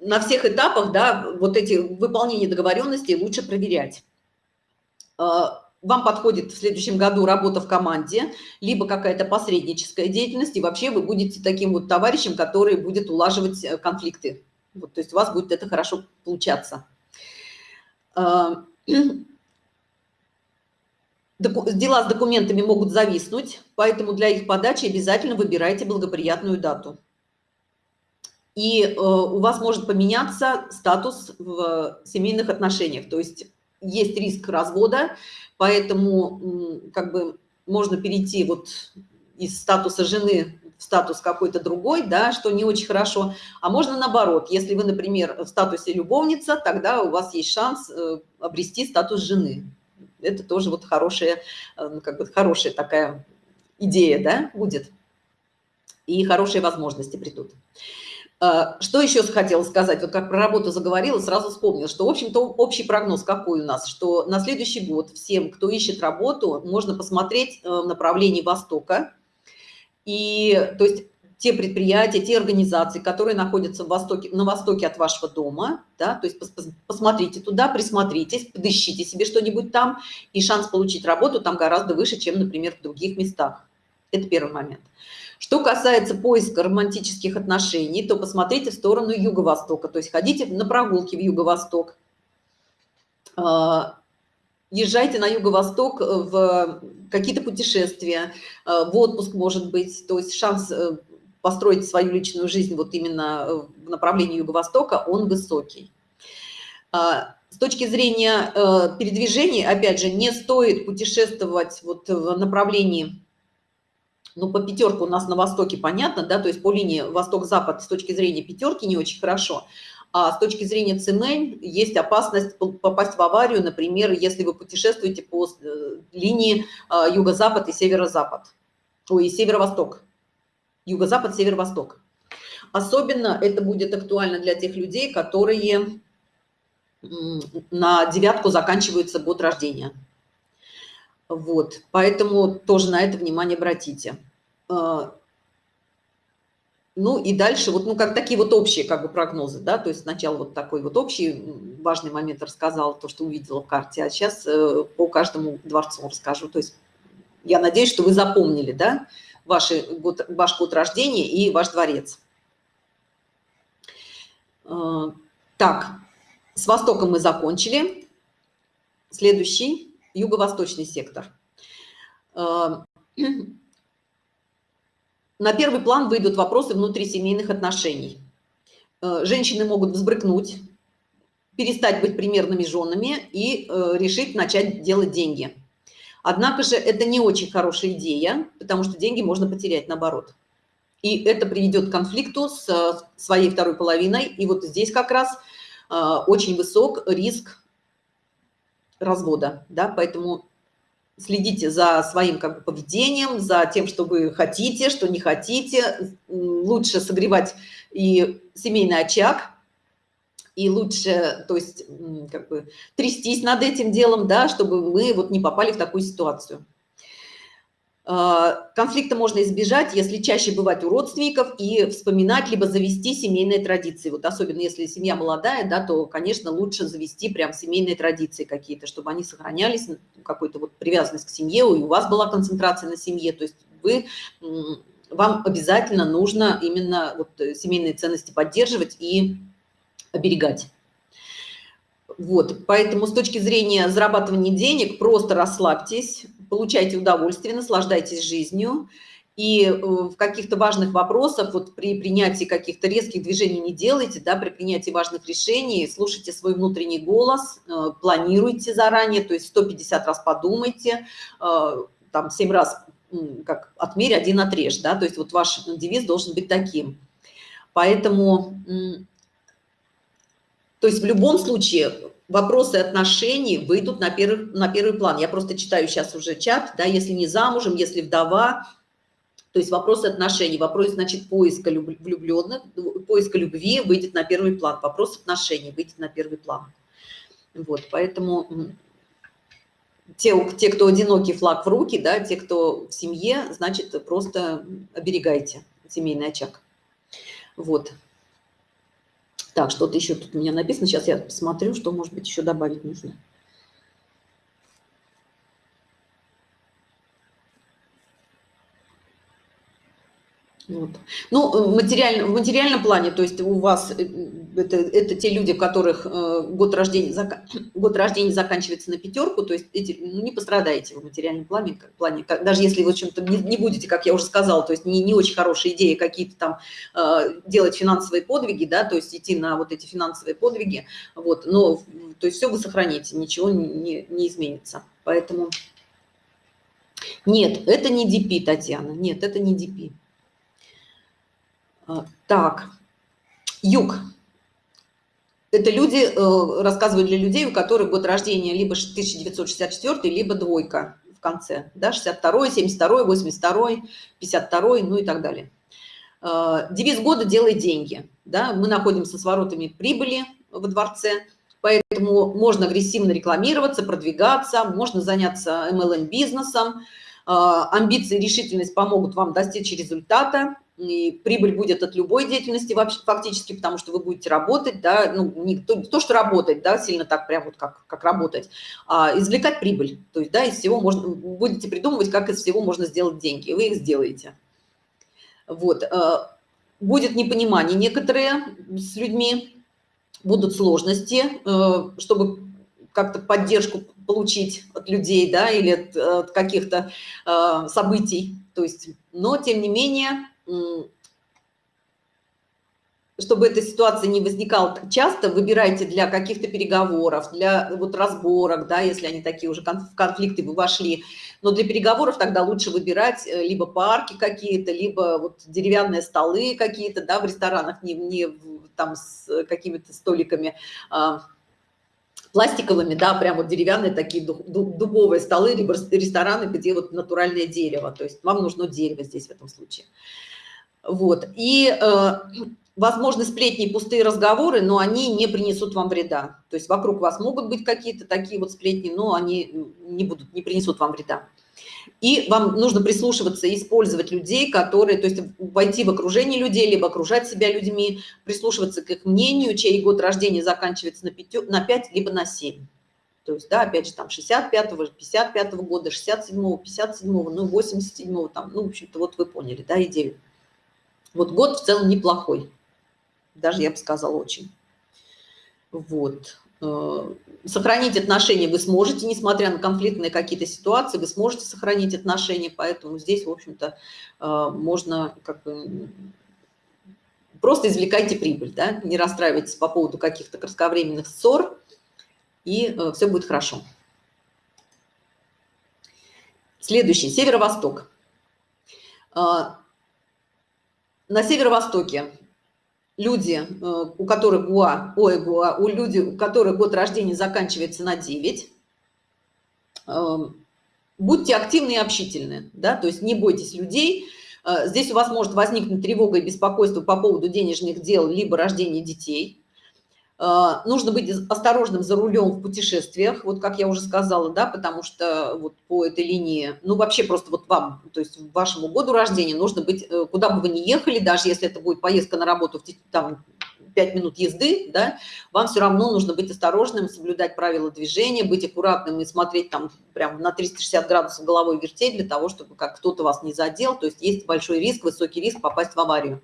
на всех этапах, да, вот эти выполнения договоренностей лучше проверять. Э, вам подходит в следующем году работа в команде, либо какая-то посредническая деятельность, и вообще вы будете таким вот товарищем, который будет улаживать э, конфликты. Вот, то есть у вас будет это хорошо получаться дела с документами могут зависнуть, поэтому для их подачи обязательно выбирайте благоприятную дату. И э, у вас может поменяться статус в семейных отношениях, то есть есть риск развода, поэтому как бы можно перейти вот из статуса жены в статус какой-то другой, да, что не очень хорошо. А можно наоборот, если вы, например, в статусе любовница, тогда у вас есть шанс э, обрести статус жены это тоже вот хорошая, э, ну, как бы хорошая такая идея, да, будет. И хорошие возможности придут. Э, что еще хотела сказать? Вот как про работу заговорила, сразу вспомнила, что, в общем-то, общий прогноз какой у нас, что на следующий год всем, кто ищет работу, можно посмотреть э, в направлении Востока. И, то есть, те предприятия, те организации, которые находятся в востоке, на востоке от вашего дома, да, то есть посмотрите туда, присмотритесь, подыщите себе что-нибудь там, и шанс получить работу там гораздо выше, чем, например, в других местах. Это первый момент. Что касается поиска романтических отношений, то посмотрите в сторону юго-востока, то есть ходите на прогулки в юго-восток, а, езжайте на юго-восток в какие-то путешествия, а, в отпуск, может быть, то есть шанс э, построить свою личную жизнь вот именно э, в направлении Юго-Востока, он высокий. А, с точки зрения э, передвижений, опять же, не стоит путешествовать вот в направлении, ну, по пятерку у нас на востоке понятно, да, то есть по линии восток-запад с точки зрения пятерки не очень хорошо, а с точки зрения цемень есть опасность попасть в аварию, например, если вы путешествуете по э, линии юго-запад и северо-запад, ой, северо-восток юго-запад, северо-восток. Особенно это будет актуально для тех людей, которые на девятку заканчивается год рождения. Вот, поэтому тоже на это внимание обратите. А, ну и дальше вот, ну как такие вот общие как бы прогнозы, да, то есть сначала вот такой вот общий важный момент рассказал, то, что увидела в карте, а сейчас э, по каждому дворцу расскажу. То есть я надеюсь, что вы запомнили, да, ваши, год, ваш год рождения и ваш дворец. Э, так, с востоком мы закончили. Следующий – юго-восточный сектор. Э, на первый план выйдут вопросы внутрисемейных отношений. Э, женщины могут взбрыкнуть, перестать быть примерными женами и решить начать делать деньги – Однако же это не очень хорошая идея, потому что деньги можно потерять наоборот. И это приведет к конфликту с э, своей второй половиной. И вот здесь как раз э, очень высок риск развода. Да? Поэтому следите за своим как бы, поведением, за тем, что вы хотите, что не хотите. Лучше согревать и семейный очаг, и лучше, то есть, как бы трястись над этим делом, да, чтобы мы вот не попали в такую ситуацию. А, конфликта можно избежать, если чаще бывать у родственников и вспоминать, либо завести семейные традиции. Вот особенно если семья молодая, да, то, конечно, лучше завести прям семейные традиции какие-то, чтобы они сохранялись, какой-то вот привязанность к семье, и у вас была концентрация на семье. То есть вы, вам обязательно нужно именно вот семейные ценности поддерживать и оберегать. Вот, поэтому с точки зрения зарабатывания денег просто расслабьтесь, получайте удовольствие, наслаждайтесь жизнью. И э, в каких-то важных вопросах, вот при принятии каких-то резких движений не делайте, да, при принятии важных решений, слушайте свой внутренний голос, э, планируйте заранее, то есть 150 раз подумайте, э, там 7 раз как отмерь, один отрежь, да, то есть вот ваш девиз должен быть таким. Поэтому, то есть в любом случае вопросы отношений выйдут на первый, на первый план. Я просто читаю сейчас уже чат, да, если не замужем, если вдова, то есть вопрос отношений, вопрос, значит, поиска влюбленных, поиска любви выйдет на первый план, вопрос отношений выйдет на первый план. Вот, поэтому те, те, кто одинокий флаг в руки, да, те, кто в семье, значит, просто оберегайте семейный очаг. Вот. Так, что-то еще тут у меня написано. Сейчас я посмотрю, что, может быть, еще добавить нужно. Вот. Ну, материально, в материальном плане, то есть у вас э, это, это те люди, у которых э, год, рождения, год рождения заканчивается на пятерку, то есть эти, ну, не пострадаете в материальном плане, как, плане как, даже если вы чем-то не, не будете, как я уже сказала, то есть не, не очень хорошие идеи какие-то там э, делать финансовые подвиги, да, то есть идти на вот эти финансовые подвиги, вот, но то есть все вы сохраните, ничего не, не, не изменится. Поэтому нет, это не DP, Татьяна, нет, это не DP. А, так, юг. Это люди, э, рассказывают для людей, у которых год рождения либо 1964, либо двойка в конце, да, 62, 72, 82, 52, ну и так далее. А, девиз года «Делай деньги». Да? Мы находимся с воротами прибыли во дворце, поэтому можно агрессивно рекламироваться, продвигаться, можно заняться MLM-бизнесом. А, амбиции и решительность помогут вам достичь результата и прибыль будет от любой деятельности вообще фактически, потому что вы будете работать, да, ну, не то, то что работать, да, сильно так прям вот как, как работать, а извлекать прибыль, то есть, да, из всего можно, будете придумывать, как из всего можно сделать деньги, и вы их сделаете. Вот, э, будет непонимание некоторые с людьми, будут сложности, э, чтобы как-то поддержку получить от людей, да, или от, от каких-то э, событий, то есть, но тем не менее чтобы эта ситуация не возникала часто, выбирайте для каких-то переговоров, для вот разборок, да, если они такие уже в конфликты вы вошли. Но для переговоров тогда лучше выбирать э, либо парки какие-то, либо вот деревянные столы какие-то, да, в ресторанах, не, не там с какими-то столиками, а, пластиковыми, да, прям вот деревянные такие дубовые столы, либо рестораны, где вот натуральное дерево. То есть вам нужно дерево здесь в этом случае. Вот. И, э, возможно, сплетни пустые разговоры, но они не принесут вам вреда. То есть вокруг вас могут быть какие-то такие вот сплетни, но они не будут, не принесут вам вреда. И вам нужно прислушиваться и использовать людей, которые, то есть войти в окружение людей, либо окружать себя людьми, прислушиваться к их мнению, чей год рождения заканчивается на 5, на 5 либо на 7. То есть, да, опять же, там 65-го, 55-го года, 67-го, 57-го, ну, 87-го, там, ну, в общем-то, вот вы поняли, да, идею. Вот год в целом неплохой. Даже я бы сказала очень. Вот. Э, сохранить отношения вы сможете, несмотря на конфликтные какие-то ситуации, вы сможете сохранить отношения, поэтому здесь, в общем-то, э, можно как бы просто извлекайте прибыль, да? не расстраивайтесь по поводу каких-то кратковременных ссор, и э, все будет хорошо. Следующий, северо-восток на северо-востоке люди, э, у которых ГУА, ой, ГУА, у люди, у которых год рождения заканчивается на 9, эм, будьте активны и общительны, да, то есть не бойтесь людей. Э, здесь у вас может возникнуть тревога и беспокойство по поводу денежных дел, либо рождения детей. А, нужно быть осторожным за рулем в путешествиях, вот как я уже сказала, да, потому что вот по этой линии, ну вообще просто вот вам, то есть вашему году рождения нужно быть, э, куда бы вы ни ехали, даже если это будет поездка на работу, там 5 минут езды, да, вам все равно нужно быть осторожным, соблюдать правила движения, быть аккуратным и смотреть там прям на 360 градусов головой вертеть для того, чтобы как кто-то вас не задел, то есть есть большой риск, высокий риск попасть в аварию.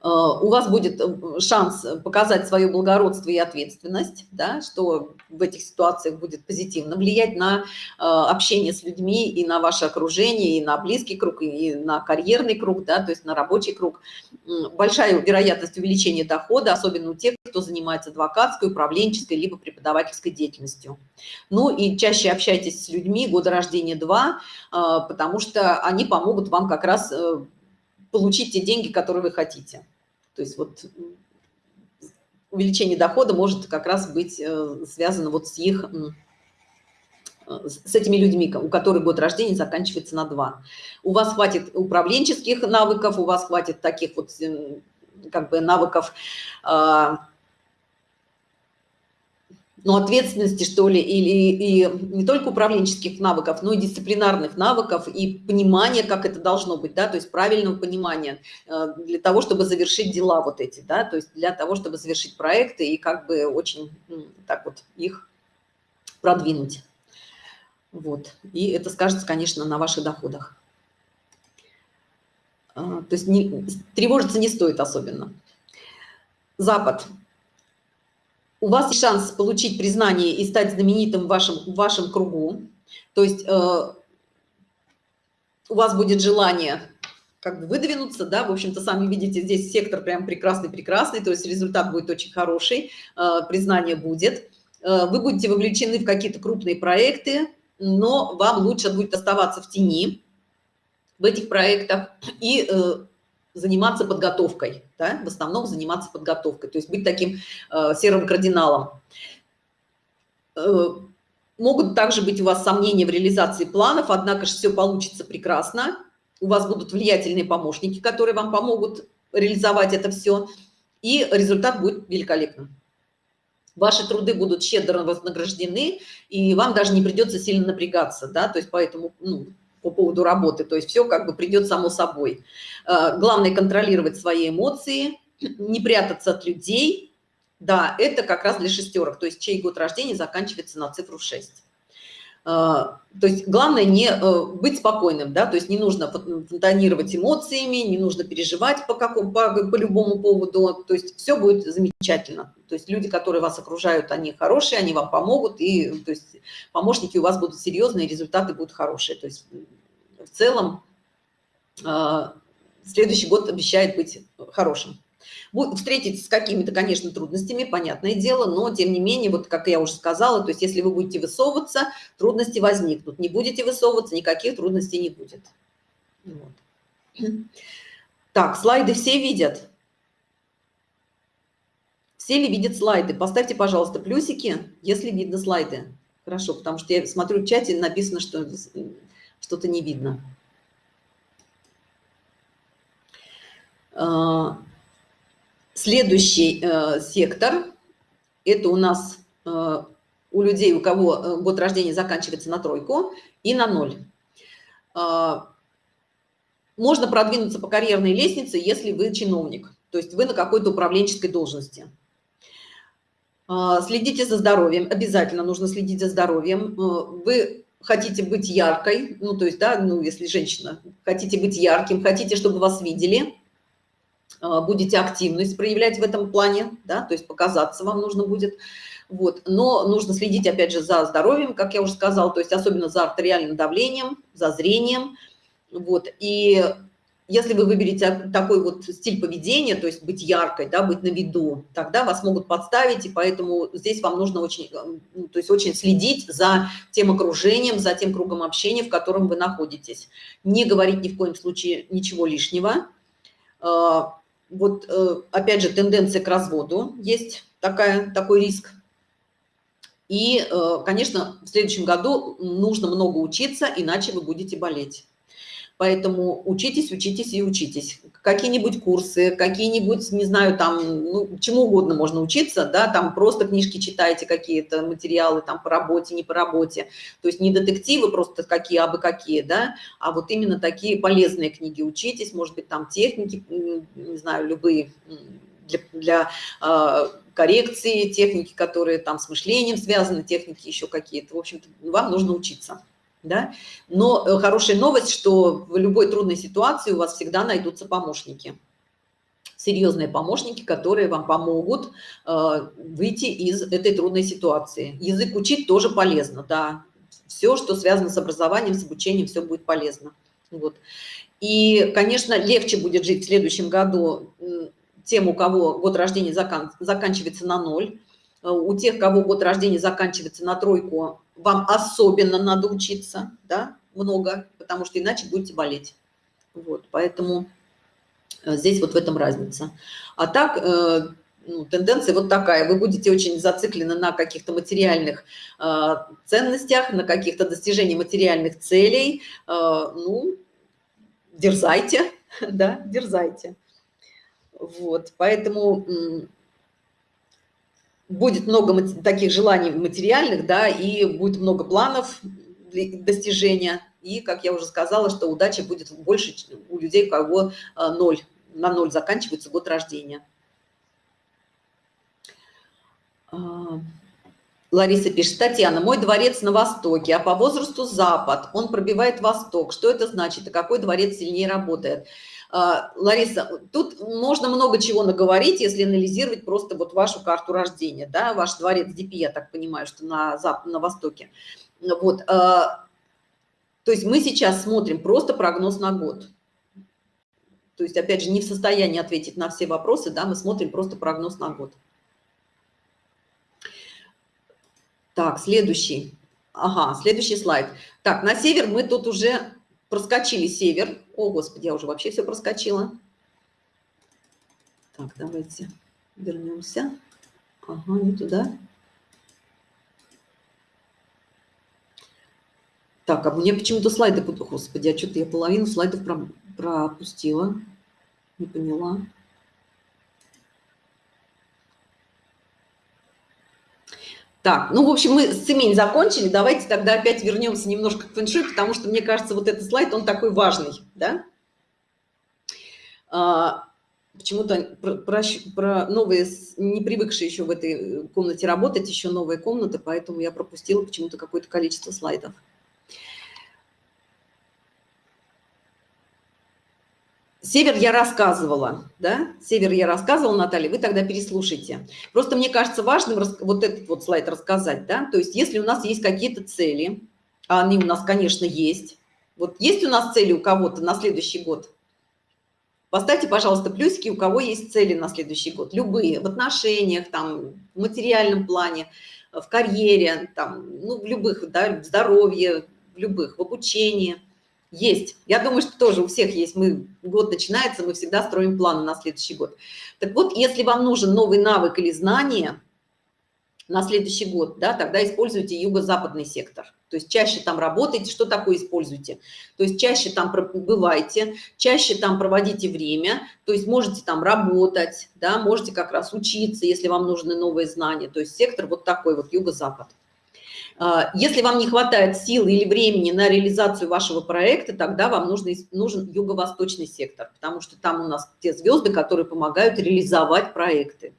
Э, у вас будет э, шанс показать свое благородство и ответственность, да, что в этих ситуациях будет позитивно влиять на э, общение с людьми и на ваше окружение, и на близкий круг, и на карьерный круг, да, то есть на рабочий круг. Большая вероятность увеличения дохода, особенно у тех, кто занимается адвокатской, управленческой, либо преподавательской деятельностью. Ну и чаще общайтесь с людьми года рождения 2, потому что они помогут вам как раз получить те деньги, которые вы хотите. То есть вот увеличение дохода может как раз быть э, связано вот с их с этими людьми, у которых год рождения заканчивается на 2. У вас хватит управленческих навыков, у вас хватит таких вот как бы навыков а, ну, ответственности, что ли, или и не только управленческих навыков, но и дисциплинарных навыков и понимания, как это должно быть, да, то есть правильного понимания э, для того, чтобы завершить дела вот эти, да, то есть для того, чтобы завершить проекты и как бы очень так вот их продвинуть. Вот. И это скажется, конечно, на ваших доходах. А, то есть не, тревожиться не стоит особенно. Запад у вас есть шанс получить признание и стать знаменитым в вашем, в вашем кругу. То есть э, у вас будет желание как бы выдвинуться, да, в общем-то, сами видите, здесь сектор прям прекрасный-прекрасный, то есть результат будет очень хороший, э, признание будет. Э, вы будете вовлечены в какие-то крупные проекты, но вам лучше будет оставаться в тени в этих проектах и э, заниматься подготовкой, да, в основном заниматься подготовкой, то есть быть таким э, серым кардиналом. Э, могут также быть у вас сомнения в реализации планов, однако же все получится прекрасно. У вас будут влиятельные помощники, которые вам помогут реализовать это все, и результат будет великолепным. Ваши труды будут щедро вознаграждены, и вам даже не придется сильно напрягаться, да, то есть поэтому, ну, по поводу работы, то есть все как бы придет само собой. Э, главное контролировать свои эмоции, не прятаться от людей. Да, это как раз для шестерок, то есть чей год рождения заканчивается на цифру 6. Э, то есть главное не э, быть спокойным, да, то есть не нужно фонтанировать эмоциями, не нужно переживать по, какому, по, по любому поводу, то есть все будет замечательно. То есть люди, которые вас окружают, они хорошие, они вам помогут, и то есть помощники у вас будут серьезные, результаты будут хорошие. То есть в целом следующий год обещает быть хорошим. Встретитесь с какими-то, конечно, трудностями, понятное дело, но тем не менее, вот как я уже сказала, то есть если вы будете высовываться, трудности возникнут. Не будете высовываться, никаких трудностей не будет. Вот. Так, слайды все видят? Все ли видят слайды? Поставьте, пожалуйста, плюсики, если видно слайды. Хорошо, потому что я смотрю в чате, написано, что что-то не видно. А, следующий э, сектор – это у нас э, у людей, у кого э, год рождения заканчивается на тройку и на ноль. А, можно продвинуться по карьерной лестнице, если вы чиновник, то есть вы на какой-то управленческой должности. А, следите за здоровьем, обязательно нужно следить за здоровьем. Вы хотите быть яркой, ну, то есть, да, ну, если женщина, хотите быть ярким, хотите, чтобы вас видели – а, будете активность проявлять в этом плане, да, то есть показаться вам нужно будет. Вот. Но нужно следить, опять же, за здоровьем, как я уже сказала, то есть особенно за артериальным давлением, за зрением. Вот. И если вы выберете такой вот стиль поведения, то есть быть яркой, да, быть на виду, тогда вас могут подставить, и поэтому здесь вам нужно очень, ну, то есть очень следить за тем окружением, за тем кругом общения, в котором вы находитесь. Не говорить ни в коем случае ничего лишнего, а, вот э, опять же тенденция к разводу есть такая, такой риск. И, э, конечно, в следующем году нужно много учиться, иначе вы будете болеть. Поэтому учитесь, учитесь и учитесь. Какие-нибудь курсы, какие-нибудь, не знаю, там, ну, чему угодно можно учиться, да, там просто книжки читайте, какие-то материалы там по работе, не по работе. То есть не детективы просто какие, а бы какие, да, а вот именно такие полезные книги учитесь, может быть, там техники, не знаю, любые для, для э, коррекции, техники, которые там с мышлением связаны, техники еще какие-то. В общем-то, вам нужно учиться да? Но э, хорошая новость, что в любой трудной ситуации у вас всегда найдутся помощники. серьезные помощники, которые вам помогут э, выйти из этой трудной ситуации. Язык учить тоже полезно, да. Все, что связано с образованием, с обучением, все будет полезно. Вот. И, конечно, легче будет жить в следующем году тем, у кого год рождения закан заканчивается на ноль. Э, у тех, кого год рождения заканчивается на тройку, вам особенно надо учиться, да, много, потому что иначе будете болеть. Вот, поэтому Э, здесь вот в этом разница. А так, э, ну, тенденция вот такая. Вы будете очень зациклены на каких-то материальных э, ценностях, на каких-то достижениях материальных целей. Ну, дерзайте, да, дерзайте. Вот, поэтому будет много таких желаний материальных, да, и будет много планов достижения. И, как я уже сказала, что удача будет больше у людей, у кого ноль на ноль заканчивается год рождения. А, Лариса пишет, Татьяна, мой дворец на востоке, а по возрасту запад, он пробивает восток. Что это значит и какой дворец сильнее работает? А, Лариса, тут можно много чего наговорить, если анализировать просто вот вашу карту рождения, да, ваш дворец ДП, я так понимаю, что на, запад, на востоке. Вот, а, то есть мы сейчас смотрим просто прогноз на год. То есть, опять же, не в состоянии ответить на все вопросы, да, мы смотрим просто прогноз на год. Так, следующий. Ага, следующий слайд. Так, на север мы тут уже проскочили север. О, Господи, я уже вообще все проскочила. Так, давайте вернемся. Ага, не туда. Так, а мне почему-то слайды... Господи, а что-то я половину слайдов пропустила. Не поняла. Так, ну, в общем, мы с цемень закончили. Давайте тогда опять вернемся немножко к фэншуй, потому что, мне кажется, вот этот слайд, он такой важный, да? А, Почему-то про, про, новые, не привыкшие еще в этой комнате работать, еще новые комнаты, поэтому я пропустила почему-то какое-то количество слайдов. Север я рассказывала, да? Север я рассказывала, Наталья, вы тогда переслушайте. Просто мне кажется важным вот этот вот слайд рассказать, да? То есть если у нас есть какие-то цели, а они у нас, конечно, есть. Вот есть у нас цели у кого-то на следующий год? Поставьте, пожалуйста, плюсики, у кого есть цели на следующий год. Любые, в отношениях, там, в материальном плане, в карьере, там, ну, в любых, да, в здоровье, в любых, в обучении – есть. Я думаю, что тоже у всех есть. Мы, год начинается, мы всегда строим планы на следующий год. Так вот, если вам нужен новый навык или знание на следующий год, да, тогда используйте юго-западный сектор. То есть чаще там работайте. Что такое используйте? То есть чаще там бывайте, чаще там проводите время, то есть можете там работать, да, можете как раз учиться, если вам нужны новые знания. То есть сектор вот такой вот юго-запад. А, если вам не хватает сил или времени на реализацию вашего проекта, тогда вам нужно, нужен юго-восточный сектор, потому что там у нас те звезды, которые помогают реализовать проекты.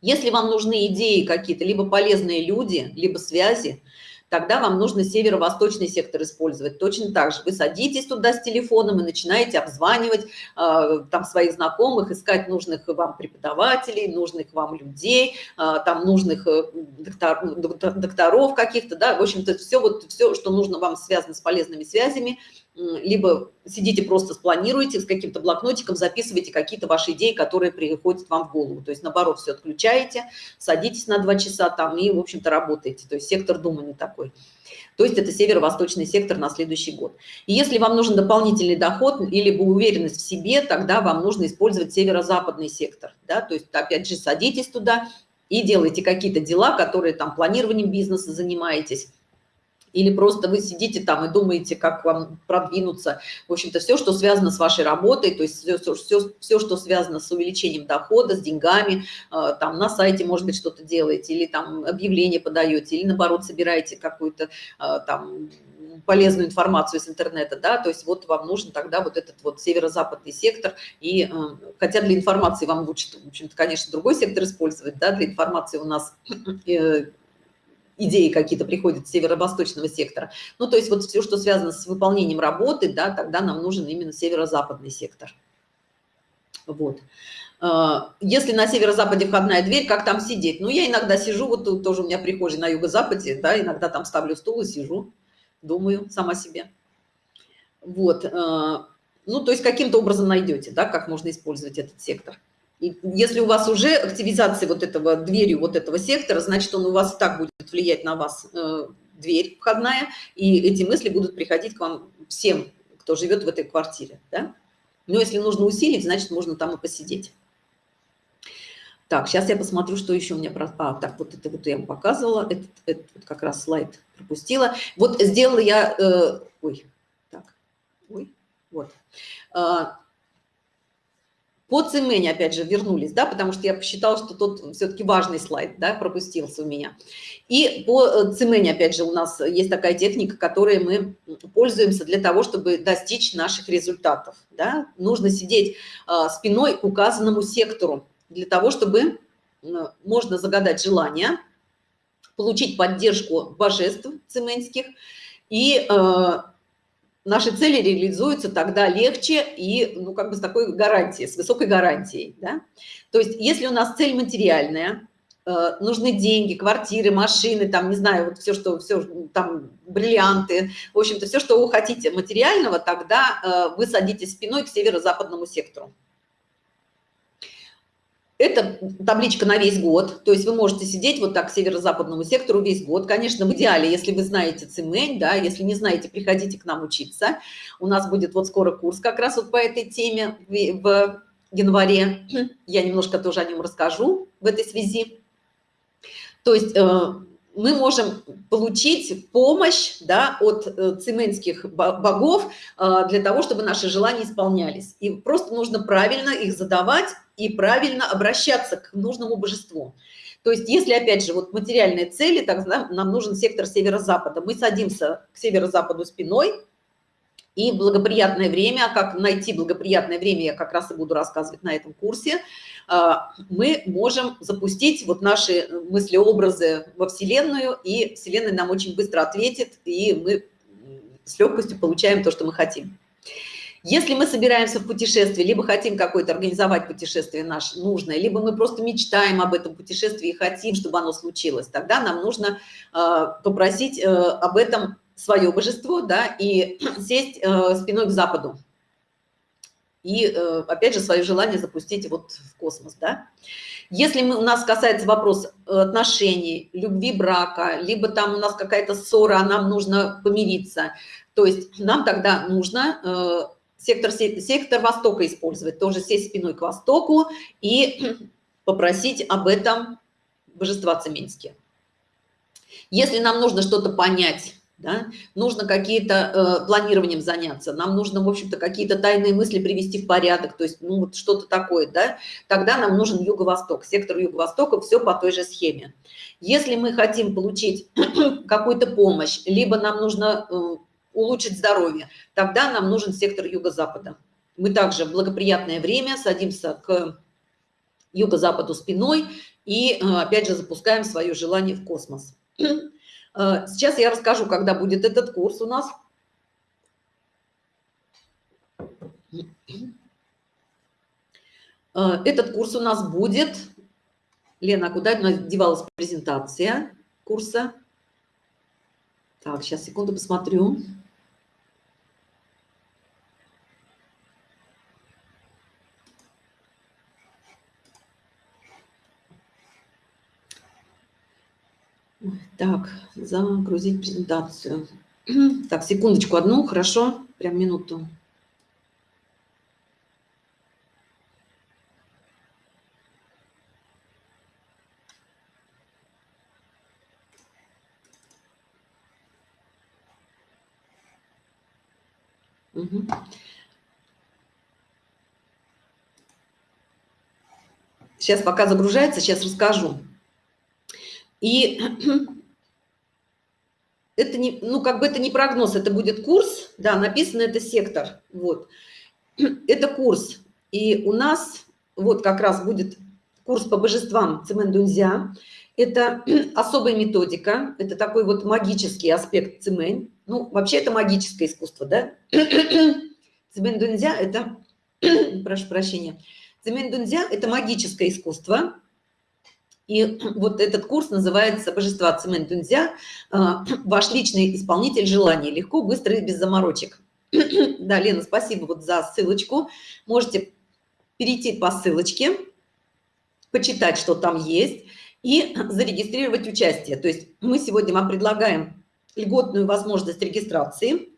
Если вам нужны идеи какие-то, либо полезные люди, либо связи, тогда вам нужно северо-восточный сектор использовать. Точно так же вы садитесь туда с телефоном и начинаете обзванивать э, там своих знакомых, искать нужных вам преподавателей, нужных вам людей, э, там нужных э, доктор, докторов каких-то, да, в общем-то все вот все, что нужно вам связано с полезными связями, либо сидите просто спланируете с каким-то блокнотиком, записывайте какие-то ваши идеи, которые приходят вам в голову. То есть, наоборот, все отключаете, садитесь на два часа там и, в общем-то, работаете. То есть сектор думания такой. То есть это северо-восточный сектор на следующий год. И если вам нужен дополнительный доход или уверенность в себе, тогда вам нужно использовать северо-западный сектор. Да? То есть, опять же, садитесь туда и делайте какие-то дела, которые там планированием бизнеса занимаетесь, или просто вы сидите там и думаете, как вам продвинуться. В общем-то, все, что связано с вашей работой, то есть все, все, все что связано с увеличением дохода, с деньгами, э, там на сайте, может быть, что-то делаете, или там объявление подаете, или наоборот собираете какую-то э, там полезную информацию с интернета, да, то есть вот вам нужен тогда вот этот вот северо-западный сектор, и э, хотя для информации вам лучше, в общем-то, конечно, другой сектор использовать, да, для информации у нас идеи какие-то приходят с северо-восточного сектора. Ну, то есть вот все, что связано с выполнением работы, да, тогда нам нужен именно северо-западный сектор. Вот. А, если на северо-западе входная дверь, как там сидеть? Ну, я иногда сижу, вот тут тоже у меня прихожий на юго-западе, да, иногда там ставлю стул и сижу, думаю сама себе. Вот. А, ну, то есть каким-то образом найдете, да, как можно использовать этот сектор. И если у вас уже активизация вот этого дверью вот этого сектора, значит, он у вас так будет влиять на вас, э, дверь входная, и эти мысли будут приходить к вам всем, кто живет в этой квартире, да? Но если нужно усилить, значит, можно там и посидеть. Так, сейчас я посмотрю, что еще у меня... Про... А, так, вот это вот я вам показывала, этот, этот вот как раз слайд пропустила. Вот сделала я... Э, ой, так, ой, вот. По цемене, опять же, вернулись, да, потому что я посчитала, что тут все-таки важный слайд, да, пропустился у меня. И по э, цемене, опять же, у нас есть такая техника, которой мы пользуемся для того, чтобы достичь наших результатов, да. Нужно сидеть а, спиной к указанному сектору для того, чтобы можно загадать желание, получить поддержку божеств цеменских и э, наши цели реализуются тогда легче и, ну, как бы с такой гарантией, с высокой гарантией, да? То есть, если у нас цель материальная, э, нужны деньги, квартиры, машины, там, не знаю, вот все, что, все, там, бриллианты, в общем-то, все, что вы хотите материального, тогда э, вы садитесь спиной к северо-западному сектору. Это табличка на весь год, то есть вы можете сидеть вот так к северо-западному сектору весь год. Конечно, в идеале, если вы знаете цимень, да, если не знаете, приходите к нам учиться. У нас будет вот скоро курс как раз вот по этой теме в январе. Я немножко тоже о нем расскажу в этой связи. То есть э, мы можем получить помощь да, от э, цеменских богов э, для того, чтобы наши желания исполнялись. И просто нужно правильно их задавать и правильно обращаться к нужному божеству. То есть, если, опять же, вот материальные цели, тогда нам нужен сектор северо-запада. Мы садимся к северо-западу спиной, и благоприятное время, как найти благоприятное время, я как раз и буду рассказывать на этом курсе, а, мы можем запустить вот наши мысли-образы во Вселенную, и Вселенная нам очень быстро ответит, и мы с легкостью получаем то, что мы хотим. Если мы собираемся в путешествие, либо хотим какое-то организовать путешествие наше нужное, либо мы просто мечтаем об этом путешествии и хотим, чтобы оно случилось, тогда нам нужно э, попросить э, об этом свое божество, да, и сесть э, спиной к западу. И, э, опять же, свое желание запустить вот в космос, да. Если мы, у нас касается вопрос отношений, любви, брака, либо там у нас какая-то ссора, а нам нужно помириться, то есть нам тогда нужно сектор, сектор Востока использовать, тоже сесть спиной к Востоку и попросить об этом божества Цеменские. Если нам нужно что-то понять, да, нужно какие-то э, планированием заняться, нам нужно, в общем-то, какие-то тайные мысли привести в порядок, то есть, ну, вот что-то такое, да, тогда нам нужен юго-восток, сектор юго-востока, все по той же схеме. Если мы хотим получить какую-то помощь, либо нам нужно э, улучшить здоровье, тогда нам нужен сектор юго-запада. Мы также в благоприятное время садимся к юго-западу спиной и, э, опять же, запускаем свое желание в космос. Э, сейчас я расскажу, когда будет этот курс у нас. Э, этот курс у нас будет... Лена, куда у нас девалась презентация курса? Так, сейчас, секунду, посмотрю. Так, загрузить презентацию. Так, секундочку одну, хорошо, прям минуту. Угу. Сейчас пока загружается, сейчас расскажу. И это не, ну, как бы это не прогноз, это будет курс, да, написано это сектор, вот. Это курс, и у нас вот как раз будет курс по божествам Цимэн Это особая методика, это такой вот магический аспект Цимэнь. Ну, вообще это магическое искусство, да? Цимэн это, прошу прощения, Цимэнь Дунзя – это магическое искусство, и вот этот курс называется «Божества Цимэнь Дунзя. Ваш личный исполнитель желаний. Легко, быстро и без заморочек». Да, Лена, спасибо вот за ссылочку. Можете перейти по ссылочке, почитать, что там есть, и зарегистрировать участие. То есть мы сегодня вам предлагаем льготную возможность регистрации.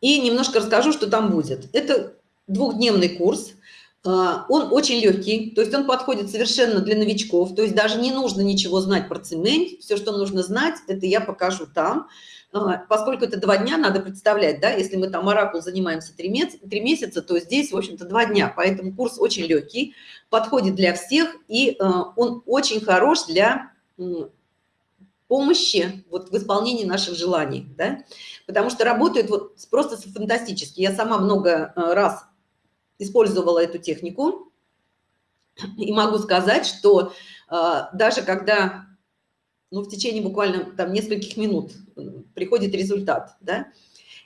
И немножко расскажу, что там будет. Это двухдневный курс. А, он очень легкий, то есть он подходит совершенно для новичков. То есть даже не нужно ничего знать про цемент. Все, что нужно знать, это я покажу там. А, поскольку это два дня, надо представлять, да, если мы там оракул занимаемся три месяца, три месяца, то здесь, в общем-то, два дня. Поэтому курс очень легкий, подходит для всех, и а, он очень хорош для помощи вот в исполнении наших желаний, да, потому что работают вот просто фантастически. Я сама много раз использовала эту технику, и могу сказать, что даже когда ну, в течение буквально там нескольких минут приходит результат, да.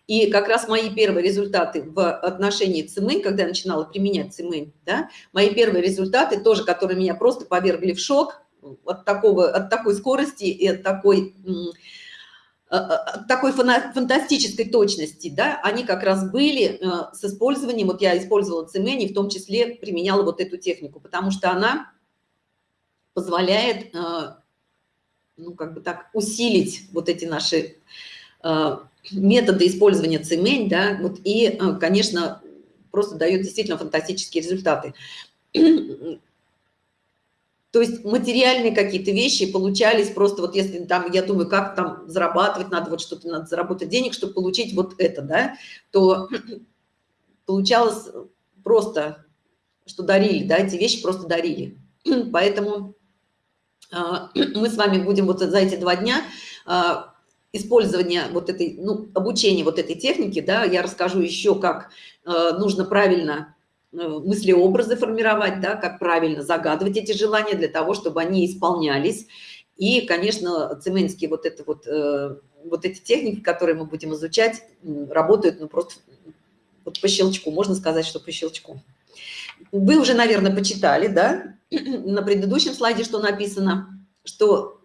И как раз мои первые результаты в отношении цимэнь, когда я начинала применять цимэнь, да, мои первые результаты тоже, которые меня просто повергли в шок от, такого, от такой скорости и от такой, такой фантастической точности, да, они как раз были э, с использованием, вот я использовала цимэнь и в том числе применяла вот эту технику, потому что она позволяет э, ну, как бы так, усилить вот эти наши э, методы использования цемень, да, вот, и, э, конечно, просто дает действительно фантастические результаты. То есть материальные какие-то вещи получались просто вот если там, я думаю, как там зарабатывать, надо вот что-то, надо заработать денег, чтобы получить вот это, да, то получалось просто, что дарили, да, эти вещи просто дарили. Поэтому а, мы с вами будем вот за эти два дня а, использования вот этой, ну, обучения вот этой техники, да, я расскажу еще, как а, нужно правильно мыслеобразы формировать, да, как правильно загадывать эти желания для того, чтобы они исполнялись. И, конечно, цеменские вот это вот, э, вот эти техники, которые мы будем изучать, работают, ну, просто вот по щелчку, можно сказать, что по щелчку. Вы уже, наверное, почитали, да, на предыдущем слайде, что написано, что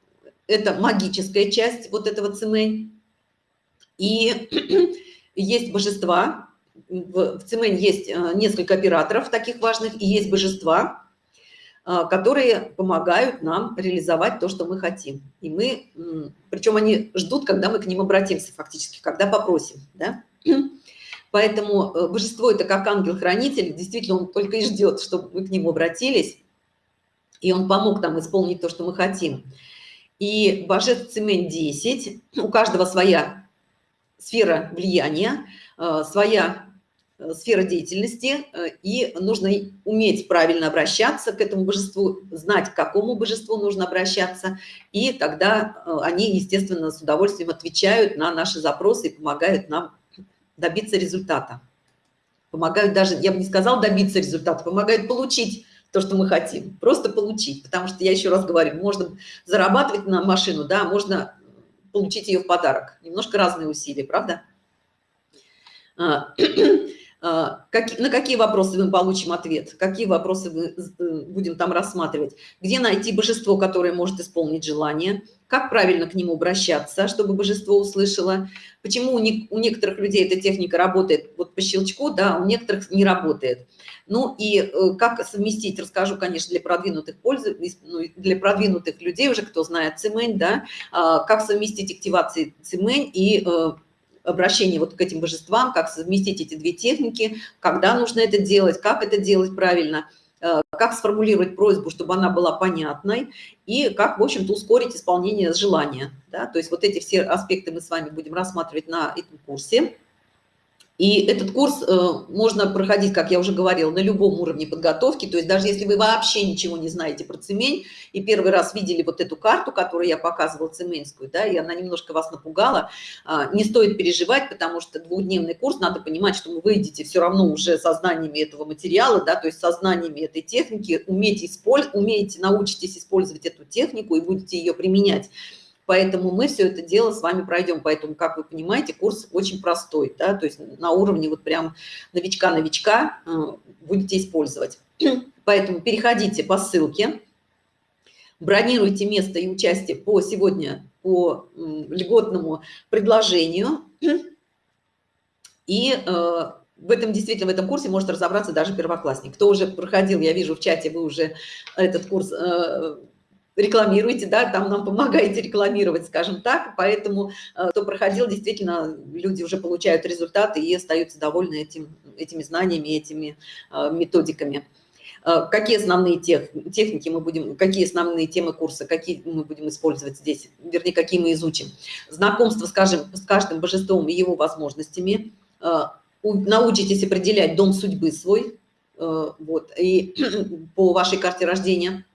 это магическая часть вот этого цемень. И есть божества, в цемень есть э, несколько операторов таких важных, и есть божества, э, которые помогают нам реализовать то, что мы хотим. И мы, причем они ждут, когда мы к ним обратимся фактически, когда попросим. Да? Поэтому э, божество это как ангел-хранитель, действительно он только и ждет, чтобы мы к нему обратились, и он помог нам исполнить то, что мы хотим. И божеств цемень 10, у каждого своя сфера влияния, своя сфера деятельности, и нужно уметь правильно обращаться к этому божеству, знать, к какому божеству нужно обращаться, и тогда они, естественно, с удовольствием отвечают на наши запросы и помогают нам добиться результата. Помогают даже, я бы не сказал добиться результата, помогают получить то, что мы хотим. Просто получить. Потому что, я еще раз говорю, можно зарабатывать на машину, да, можно получить ее в подарок. Немножко разные усилия, правда? А, а, на какие вопросы мы получим ответ, какие вопросы мы э, будем там рассматривать, где найти божество, которое может исполнить желание, как правильно к нему обращаться, чтобы божество услышало, почему у, не, у некоторых людей эта техника работает вот по щелчку, да, у некоторых не работает. Ну и э, как совместить, расскажу, конечно, для продвинутых пользователей, ну, для продвинутых людей уже, кто знает цемень, да, а, как совместить активации цемень и э, обращение вот к этим божествам, как совместить эти две техники, когда нужно это делать, как это делать правильно, э, как сформулировать просьбу, чтобы она была понятной, и как, в общем-то, ускорить исполнение желания. Да? То есть вот эти все аспекты мы с вами будем рассматривать на этом курсе. И этот курс э, можно проходить, как я уже говорила, на любом уровне подготовки. То есть даже если вы вообще ничего не знаете про цемень и первый раз видели вот эту карту, которую я показывала цеменскую, да, и она немножко вас напугала, э, не стоит переживать, потому что двухдневный курс, надо понимать, что вы выйдете все равно уже со знаниями этого материала, да, то есть со знаниями этой техники, умеете, использ... умеете научитесь использовать эту технику и будете ее применять Поэтому мы все это дело с вами пройдем. Поэтому, как вы понимаете, курс очень простой, да, то есть на уровне вот прям новичка-новичка э, будете использовать. Поэтому переходите по ссылке, бронируйте место и участие по сегодня по льготному предложению. И э, в этом действительно, в этом курсе может разобраться даже первоклассник. Кто уже проходил, я вижу в чате, вы уже этот курс э, рекламируете, да, там нам помогаете рекламировать, скажем так, поэтому э, кто проходил, действительно, люди уже получают результаты и остаются довольны этим, этими знаниями, этими э, методиками. Э, какие основные тех, техники мы будем, какие основные темы курса, какие мы будем использовать здесь, вернее, какие мы изучим. Знакомство, скажем, с каждым божеством и его возможностями, научитесь определять дом судьбы свой, вот, и по вашей карте рождения,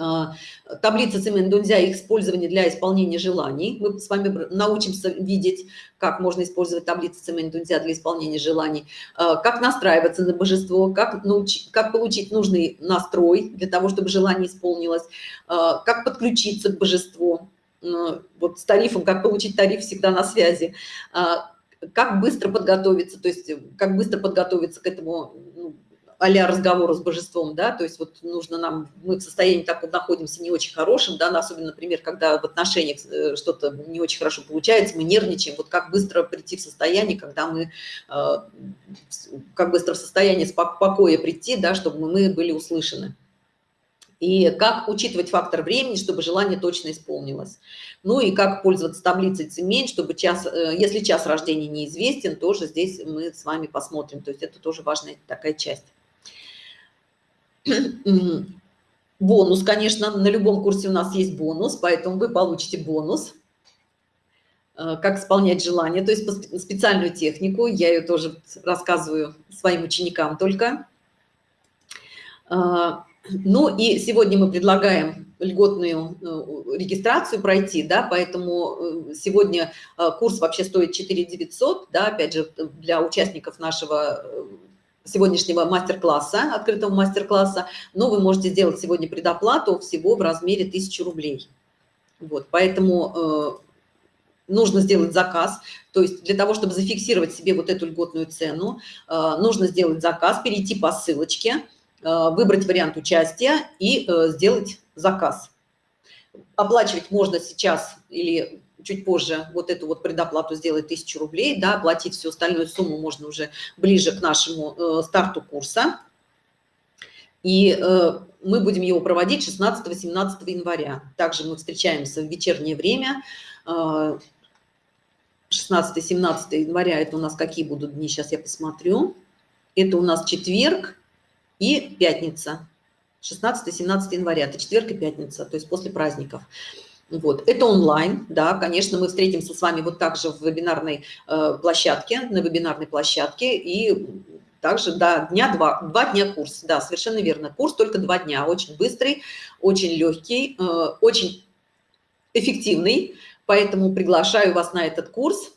а, таблица Цимэн-Дунзя их использование для исполнения желаний. Мы с вами научимся видеть, как можно использовать таблицу Цимэн-Дунзя для исполнения желаний, а, как настраиваться на божество, как, научить, как получить нужный настрой для того, чтобы желание исполнилось, а, как подключиться к божеству, вот с тарифом, как получить тариф всегда на связи, как быстро подготовиться, то есть как быстро подготовиться к этому ну, а разговору с божеством, да, то есть вот нужно нам, мы в состоянии так вот находимся не очень хорошим, да, особенно, например, когда в отношениях э, что-то не очень хорошо получается, мы нервничаем, вот как быстро прийти в состояние, когда мы, э, как быстро в состояние покоя прийти, да, чтобы мы были услышаны. И как учитывать фактор времени, чтобы желание точно исполнилось. Ну и как пользоваться таблицей цемень, чтобы час, э, если час рождения неизвестен, тоже здесь мы с вами посмотрим. То есть это тоже важная такая часть. Бонус, конечно, на любом курсе у нас есть бонус, поэтому вы получите бонус. Э, как исполнять желание, то есть специальную технику. Я ее тоже рассказываю своим ученикам только. Э, ну и сегодня мы предлагаем льготную э, регистрацию пройти, да, поэтому сегодня курс вообще стоит 4 900, да, опять же, для участников нашего сегодняшнего мастер-класса, открытого мастер-класса, но вы можете сделать сегодня предоплату всего в размере 1000 рублей. Вот, поэтому э, нужно сделать заказ, то есть для того, чтобы зафиксировать себе вот эту льготную цену, э, нужно сделать заказ, перейти по ссылочке, э, выбрать вариант участия и сделать заказ. Оплачивать можно сейчас или чуть позже вот эту вот предоплату сделать 1000 рублей, да, оплатить всю остальную сумму можно уже ближе к нашему э, старту курса. И э, мы будем его проводить 16-17 января. Также мы встречаемся в вечернее время. Э, 16-17 января это у нас какие будут дни, сейчас я посмотрю. Это у нас четверг и пятница. 16-17 января, это четверг и пятница, то есть после праздников. Вот. Это онлайн, да, конечно, мы встретимся с вами вот так же в вебинарной э, площадке, на вебинарной площадке, и также, да, дня два, два дня курс, да, совершенно верно, курс только два дня, очень быстрый, очень легкий, э, очень эффективный, поэтому приглашаю вас на этот курс,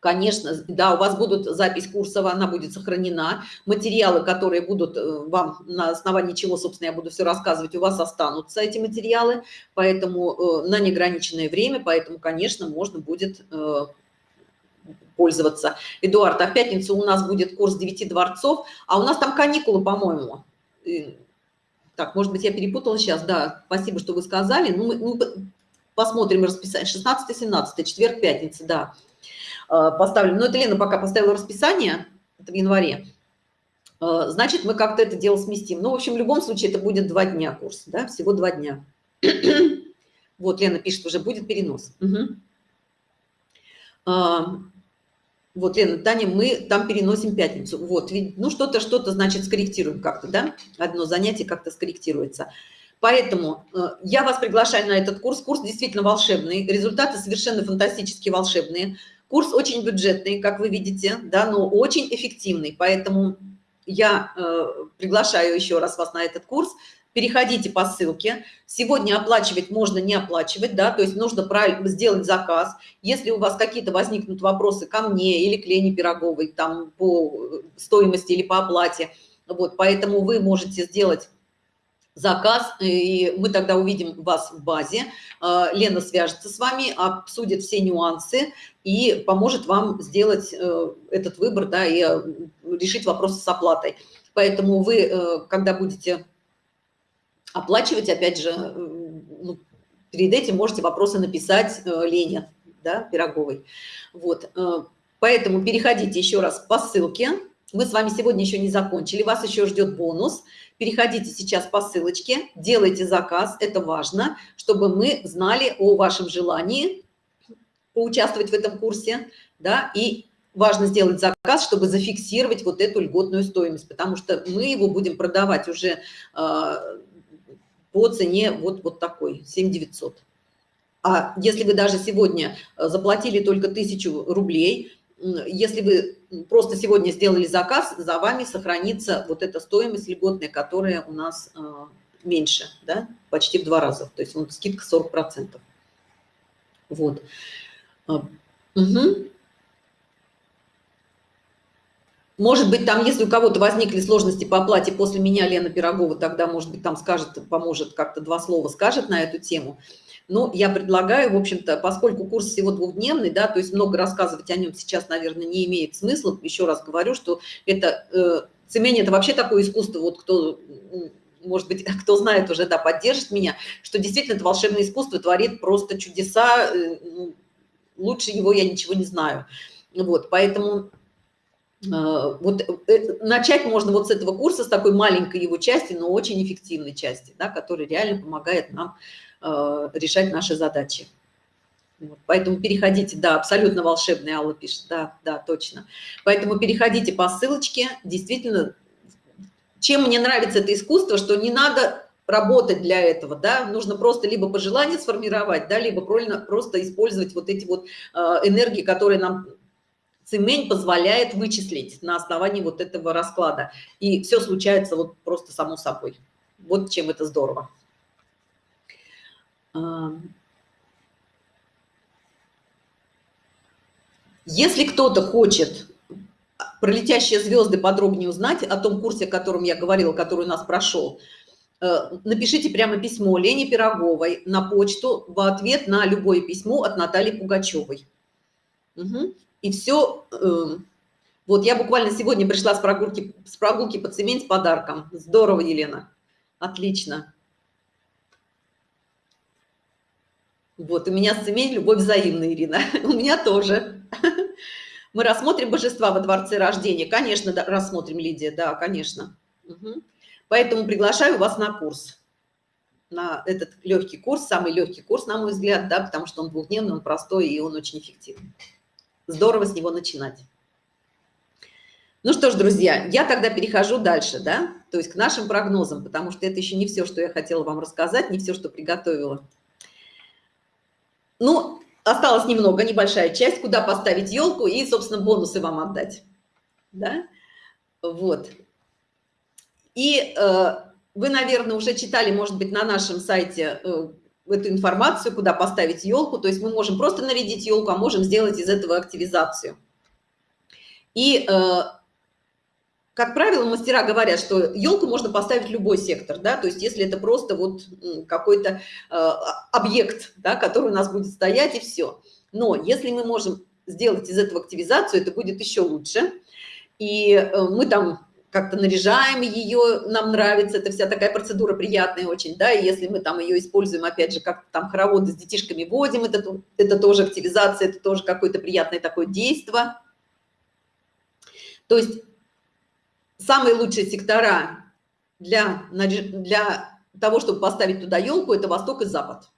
Конечно, да, у вас будут запись курсова, она будет сохранена. Материалы, которые будут э, вам, на основании чего, собственно, я буду все рассказывать, у вас останутся эти материалы, поэтому э, на неограниченное время, поэтому, конечно, можно будет э, пользоваться. Эдуард, а в пятницу у нас будет курс девяти дворцов, а у нас там каникулы, по-моему. Так, может быть, я перепутала сейчас, да, спасибо, что вы сказали. Ну, мы, мы посмотрим расписание. 16-17, четверг, пятница, да. Э, поставлю. Но это Лена пока поставила расписание, это в январе. Э, значит, мы как-то это дело сместим. Ну, в общем, в любом случае это будет два дня курс, да, всего два дня. Вот, Лена пишет, уже будет перенос. Угу. Вот, Лена, Таня, мы там переносим пятницу. Вот, ну что-то, что-то, значит, скорректируем как-то, да? Одно занятие как-то скорректируется. Поэтому э, я вас приглашаю на этот курс. Курс действительно волшебный, результаты совершенно фантастически волшебные. Курс очень бюджетный, как вы видите, да, но очень эффективный, поэтому я э, приглашаю еще раз вас на этот курс. Переходите по ссылке. Сегодня оплачивать можно не оплачивать, да, то есть нужно сделать заказ. Если у вас какие-то возникнут вопросы ко мне или к Лене Пироговой, там по стоимости или по оплате, вот, поэтому вы можете сделать заказ, и мы тогда увидим вас в базе. А, Лена свяжется с вами, обсудит все нюансы и поможет вам сделать э, этот выбор, да, и э, решить вопросы с оплатой. Поэтому вы, э, когда будете оплачивать, опять же, ну, перед этим можете вопросы написать Лене, да, Пироговой. Вот, поэтому переходите еще раз по ссылке. Мы с вами сегодня еще не закончили, вас еще ждет бонус – переходите сейчас по ссылочке, делайте заказ, это важно, чтобы мы знали о вашем желании поучаствовать в этом курсе, да, и важно сделать заказ, чтобы зафиксировать вот эту льготную стоимость, потому что мы его будем продавать уже э, по цене вот, вот такой, 7 900. А если вы даже сегодня заплатили только тысячу рублей, если вы просто сегодня сделали заказ, за вами сохранится вот эта стоимость льготная, которая у нас а, меньше, да, почти в два раза. То есть вот скидка 40%. Вот. Угу. Может быть, там, если у кого-то возникли сложности по оплате после меня, Лена Пирогова, тогда, может быть, там скажет, поможет, как-то два слова скажет на эту тему. Но я предлагаю, в общем-то, поскольку курс всего двухдневный, да, то есть много рассказывать о нем сейчас, наверное, не имеет смысла. Еще раз говорю, что это э, цемень – это вообще такое искусство, вот кто может быть, кто знает уже, да, поддержит меня, что действительно это волшебное искусство творит просто чудеса, э, ну, лучше его я ничего не знаю. Вот, поэтому э, вот э, начать можно вот с этого курса, с такой маленькой его части, но очень эффективной части, да, которая реально помогает нам решать наши задачи. Вот. Поэтому переходите, да, абсолютно волшебный Алла пишет, да, да, точно. Поэтому переходите по ссылочке, действительно, чем мне нравится это искусство, что не надо работать для этого, да, нужно просто либо по желанию сформировать, да, либо просто использовать вот эти вот э, энергии, которые нам цемень позволяет вычислить на основании вот этого расклада. И все случается вот просто само собой. Вот чем это здорово. Если кто-то хочет про летящие звезды подробнее узнать о том курсе, о котором я говорила, который у нас прошел, э, напишите прямо письмо Лене Пироговой на почту в ответ на любое письмо от Натальи Пугачевой. Угу. И все. Эм, вот я буквально сегодня пришла с прогулки, с прогулки по цемень с подарком. Здорово, Елена. Отлично. Вот, у меня с семей любовь взаимная, Ирина. У меня тоже. Мы рассмотрим божества во дворце рождения. Конечно, да, рассмотрим, Лидия, да, конечно. Угу. Поэтому приглашаю вас на курс. На этот легкий курс, самый легкий курс, на мой взгляд, да, потому что он двухдневный, он простой и он очень эффективный. Здорово с него начинать. Ну что ж, друзья, я тогда перехожу дальше, да, то есть к нашим прогнозам, потому что это еще не все, что я хотела вам рассказать, не все, что приготовила. Ну, осталось немного, небольшая часть, куда поставить елку и, собственно, бонусы вам отдать. Да? Вот. И э, вы, наверное, уже читали, может быть, на нашем сайте э, эту информацию, куда поставить елку. То есть мы можем просто нарядить елку, а можем сделать из этого активизацию. И э, как правило, мастера говорят, что елку можно поставить в любой сектор, да, то есть если это просто вот какой-то э, объект, да, который у нас будет стоять и все. Но если мы можем сделать из этого активизацию, это будет еще лучше. И э, мы там как-то наряжаем ее, нам нравится, это вся такая процедура приятная очень, да, и если мы там ее используем, опять же, как там хороводы с детишками водим, это, это тоже активизация, это тоже какое-то приятное такое действие. То есть самые лучшие сектора для, для того, чтобы поставить туда елку, это восток и запад.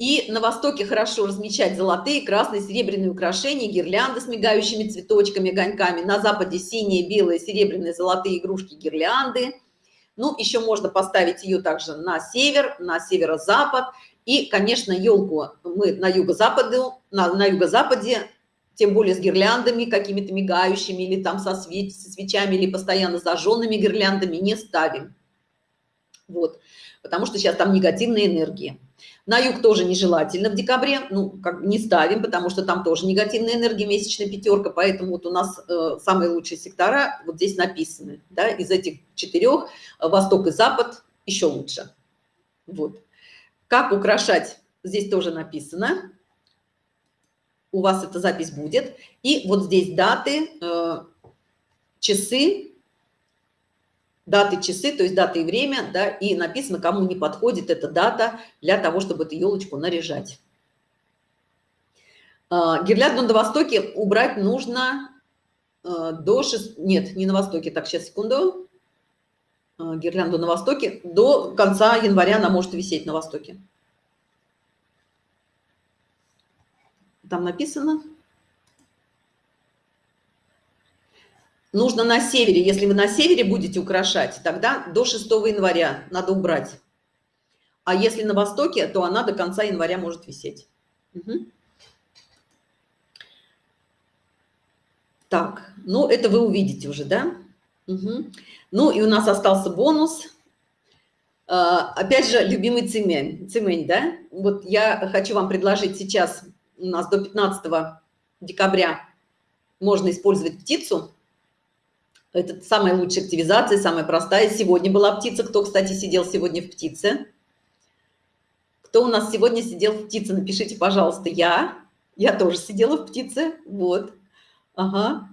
И на востоке хорошо размечать золотые, красные, серебряные украшения, гирлянды с мигающими цветочками, огоньками. На западе синие, белые, серебряные, золотые игрушки, гирлянды. Ну, еще можно поставить ее также на север, на северо-запад. И, конечно, елку мы на юго-западе, на, на юго-западе тем более с гирляндами какими-то мигающими или там со, свеч со свечами или постоянно зажженными гирляндами не ставим. Вот, потому что сейчас там негативные энергии. На юг тоже нежелательно в декабре, ну, как не ставим, потому что там тоже негативная энергия, месячная пятерка, поэтому вот у нас э, самые лучшие сектора вот здесь написаны, да, из этих четырех э, восток и запад еще лучше. Вот. Как украшать, здесь тоже написано, у вас эта запись будет, и вот здесь даты, э, часы, даты, часы, то есть дата и время, да, и написано, кому не подходит эта дата для того, чтобы эту елочку наряжать. А, гирлянду на Востоке убрать нужно а, до 6... Нет, не на Востоке. Так, сейчас, секунду. Гирлянду на Востоке. До конца января она может висеть на Востоке. Там написано. нужно на севере. Если вы на севере будете украшать, тогда до 6 января надо убрать. А если на востоке, то она до конца января может висеть. Угу. Так, ну это вы увидите уже, да? Угу. Ну и у нас остался бонус. А, опять же, любимый цемень, цемень, да? Вот я хочу вам предложить сейчас, у нас до 15 декабря можно использовать птицу это самая лучшая активизация, самая простая. Сегодня была птица. Кто, кстати, сидел сегодня в птице? Кто у нас сегодня сидел в птице? Напишите, пожалуйста, я. Я тоже сидела в птице. Вот. Ага.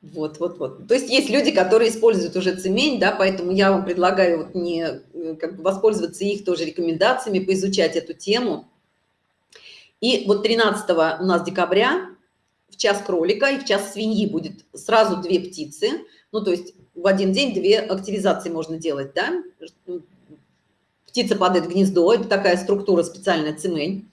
Вот, вот, вот. То есть есть люди, которые используют уже цемень, да, поэтому я вам предлагаю вот не э, как бы воспользоваться их тоже рекомендациями, поизучать эту тему. И вот 13 у нас декабря в час кролика и в час свиньи будет сразу две птицы. Ну, то есть в один день две активизации можно делать, да? Птица падает в гнездо, это такая структура специальная цемень,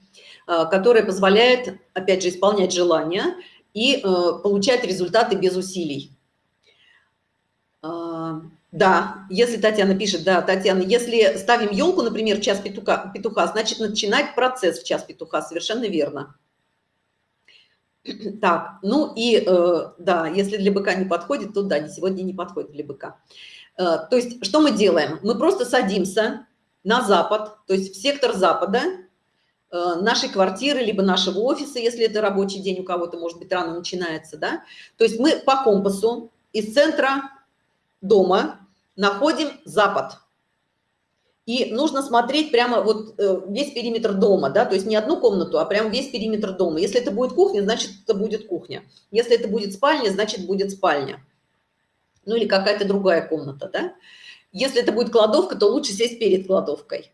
а, которая позволяет, опять же, исполнять желания и а, получать результаты без усилий. Да, если Татьяна пишет, да, Татьяна, если ставим елку, например, в час петуха, петуха, значит начинать процесс в час петуха, совершенно верно. Так, ну и э, да, если для быка не подходит, то да, сегодня не подходит для быка. Э, то есть что мы делаем? Мы просто садимся на запад, то есть в сектор запада э, нашей квартиры, либо нашего офиса, если это рабочий день у кого-то, может быть, рано начинается, да. То есть мы по компасу из центра дома находим запад. И нужно смотреть прямо вот э, весь периметр дома, да, то есть не одну комнату, а прям весь периметр дома. Если это будет кухня, значит, это будет кухня. Если это будет спальня, значит, будет спальня. Ну или какая-то другая комната, да. Если это будет кладовка, то лучше сесть перед кладовкой.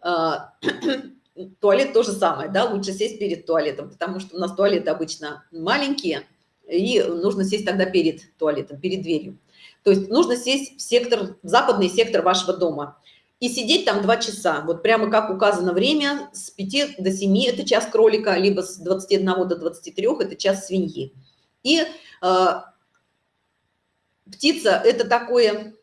А, туалет то же самое, да, лучше сесть перед туалетом, потому что у нас туалеты обычно маленькие, и нужно сесть тогда перед туалетом, перед дверью. То есть нужно сесть в сектор, в западный сектор вашего дома и сидеть там два часа. Вот прямо как указано время, с 5 до 7 – это час кролика, либо с 21 до 23 – это час свиньи. И э, птица – это такое,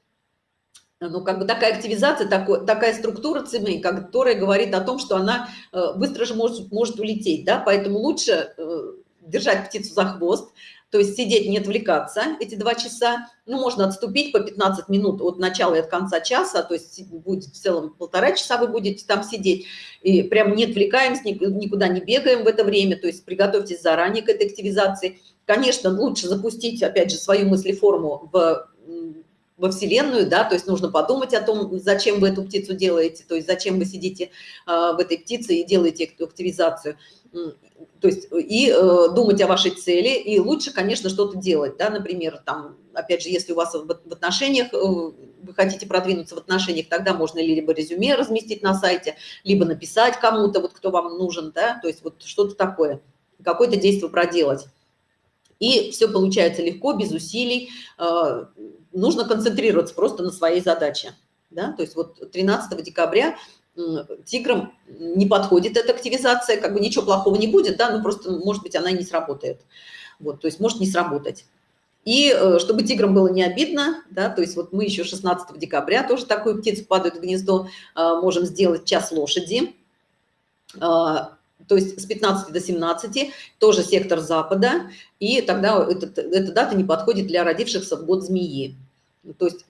ну, как бы такая активизация, такой, такая структура цемей, которая говорит о том, что она э, быстро же может, может улететь, да, поэтому лучше э, держать птицу за хвост, то есть сидеть, не отвлекаться эти два часа. Ну, можно отступить по 15 минут от начала и от конца часа, то есть будет в целом полтора часа вы будете там сидеть. И прям не отвлекаемся, никуда не бегаем в это время, то есть приготовьтесь заранее к этой активизации. Конечно, лучше запустить, опять же, свою мыслеформу в во Вселенную, да, то есть нужно подумать о том, зачем вы эту птицу делаете, то есть зачем вы сидите э, в этой птице и делаете активизацию то есть и э, думать о вашей цели, и лучше, конечно, что-то делать, да, например, там, опять же, если у вас в, в отношениях, э, вы хотите продвинуться в отношениях, тогда можно либо резюме разместить на сайте, либо написать кому-то, вот кто вам нужен, да, то есть вот что-то такое, какое-то действие проделать. И все получается легко, без усилий, э, нужно концентрироваться просто на своей задаче, да, то есть вот 13 декабря тиграм не подходит эта активизация, как бы ничего плохого не будет, да, ну просто, может быть, она не сработает. Вот, то есть может не сработать. И э, чтобы тиграм было не обидно, да, то есть вот мы еще 16 декабря тоже такую птицу падают в гнездо, э, можем сделать час лошади, то есть с 15 до 17, тоже сектор запада, и тогда этот, эта дата не подходит для родившихся в год змеи. То есть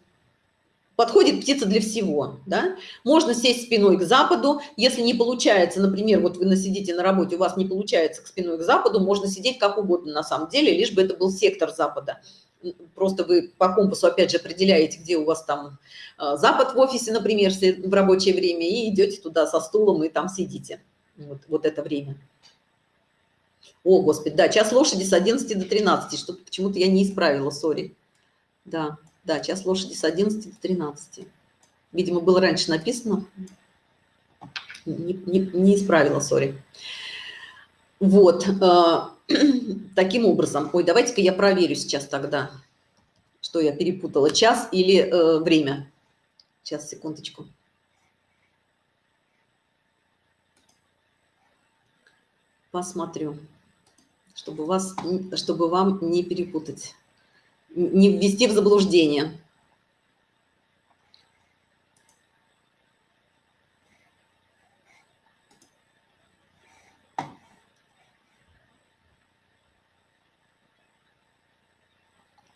подходит птица для всего, да? Можно сесть спиной к западу, если не получается, например, вот вы сидите на работе, у вас не получается к спиной к западу, можно сидеть как угодно на самом деле, лишь бы это был сектор запада. Просто вы по компасу опять же определяете, где у вас там а, запад в офисе, например, в рабочее время, и идете туда со стулом и там сидите вот, вот это время. О, Господи, да, час лошади с 11 до 13, что почему-то я не исправила, сори. Да, да, час лошади с 11 до 13. Видимо, было раньше написано. Не, не, не исправила, сори. Вот, э, таким образом. Ой, давайте-ка я проверю сейчас тогда, что я перепутала, час или э, время. Сейчас, секундочку. Посмотрю чтобы, вас, чтобы вам не перепутать, не ввести в заблуждение.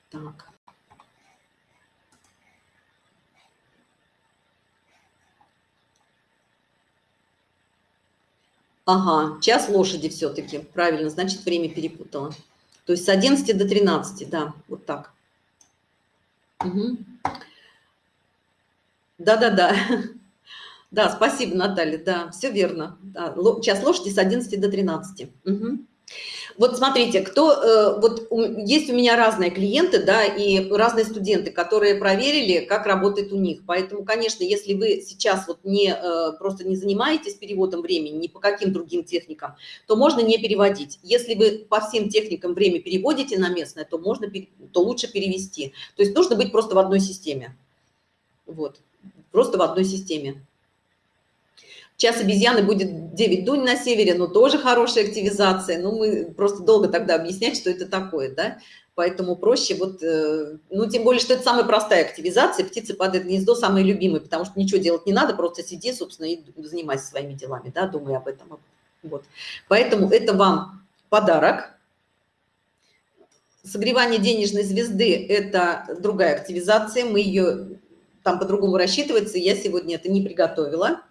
Так. Ага, час лошади все-таки, правильно, значит, время перепутала. То есть с 11 до 13, да, вот так. Да-да-да. Да, спасибо, Наталья, да, все верно. Да, час лошади с 11 до 13. Угу. Вот смотрите, кто, э, вот есть у меня разные клиенты, да, и разные студенты, которые проверили, как работает у них. Поэтому, конечно, если вы сейчас вот не, э, просто не занимаетесь переводом времени, ни по каким другим техникам, то можно не переводить. Если вы по всем техникам время переводите на местное, то можно, то лучше перевести. То есть нужно быть просто в одной системе. Вот, просто в одной системе. Час обезьяны будет 9 дунь на севере, но тоже хорошая активизация. Ну, мы просто долго тогда объяснять, что это такое, да. Поэтому проще вот, э, ну, тем более, что это самая простая активизация. Птицы падают в гнездо, самые любимые, потому что ничего делать не надо, просто сиди, собственно, и занимайся своими делами, да, думай об этом. Вот. Поэтому это вам подарок. Согревание денежной звезды – это другая активизация. Мы ее там по-другому рассчитывается. Я сегодня это не приготовила.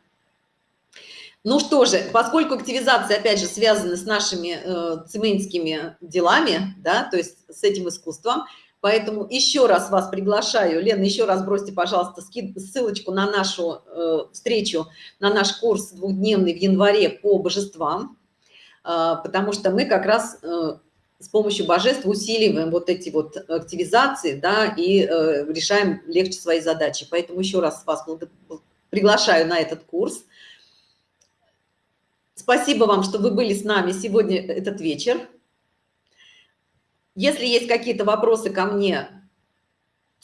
Ну что же, поскольку активизация, опять же, связана с нашими э, цементскими делами, да, то есть с этим искусством, поэтому еще раз вас приглашаю, Лена, еще раз бросьте, пожалуйста, ссылочку на нашу э, встречу, на наш курс двухдневный в январе по божествам, э, потому что мы как раз э, с помощью божеств усиливаем вот эти вот активизации, да, и э, решаем легче свои задачи. Поэтому еще раз вас приглашаю на этот курс. Спасибо вам, что вы были с нами сегодня этот вечер. Если есть какие-то вопросы ко мне,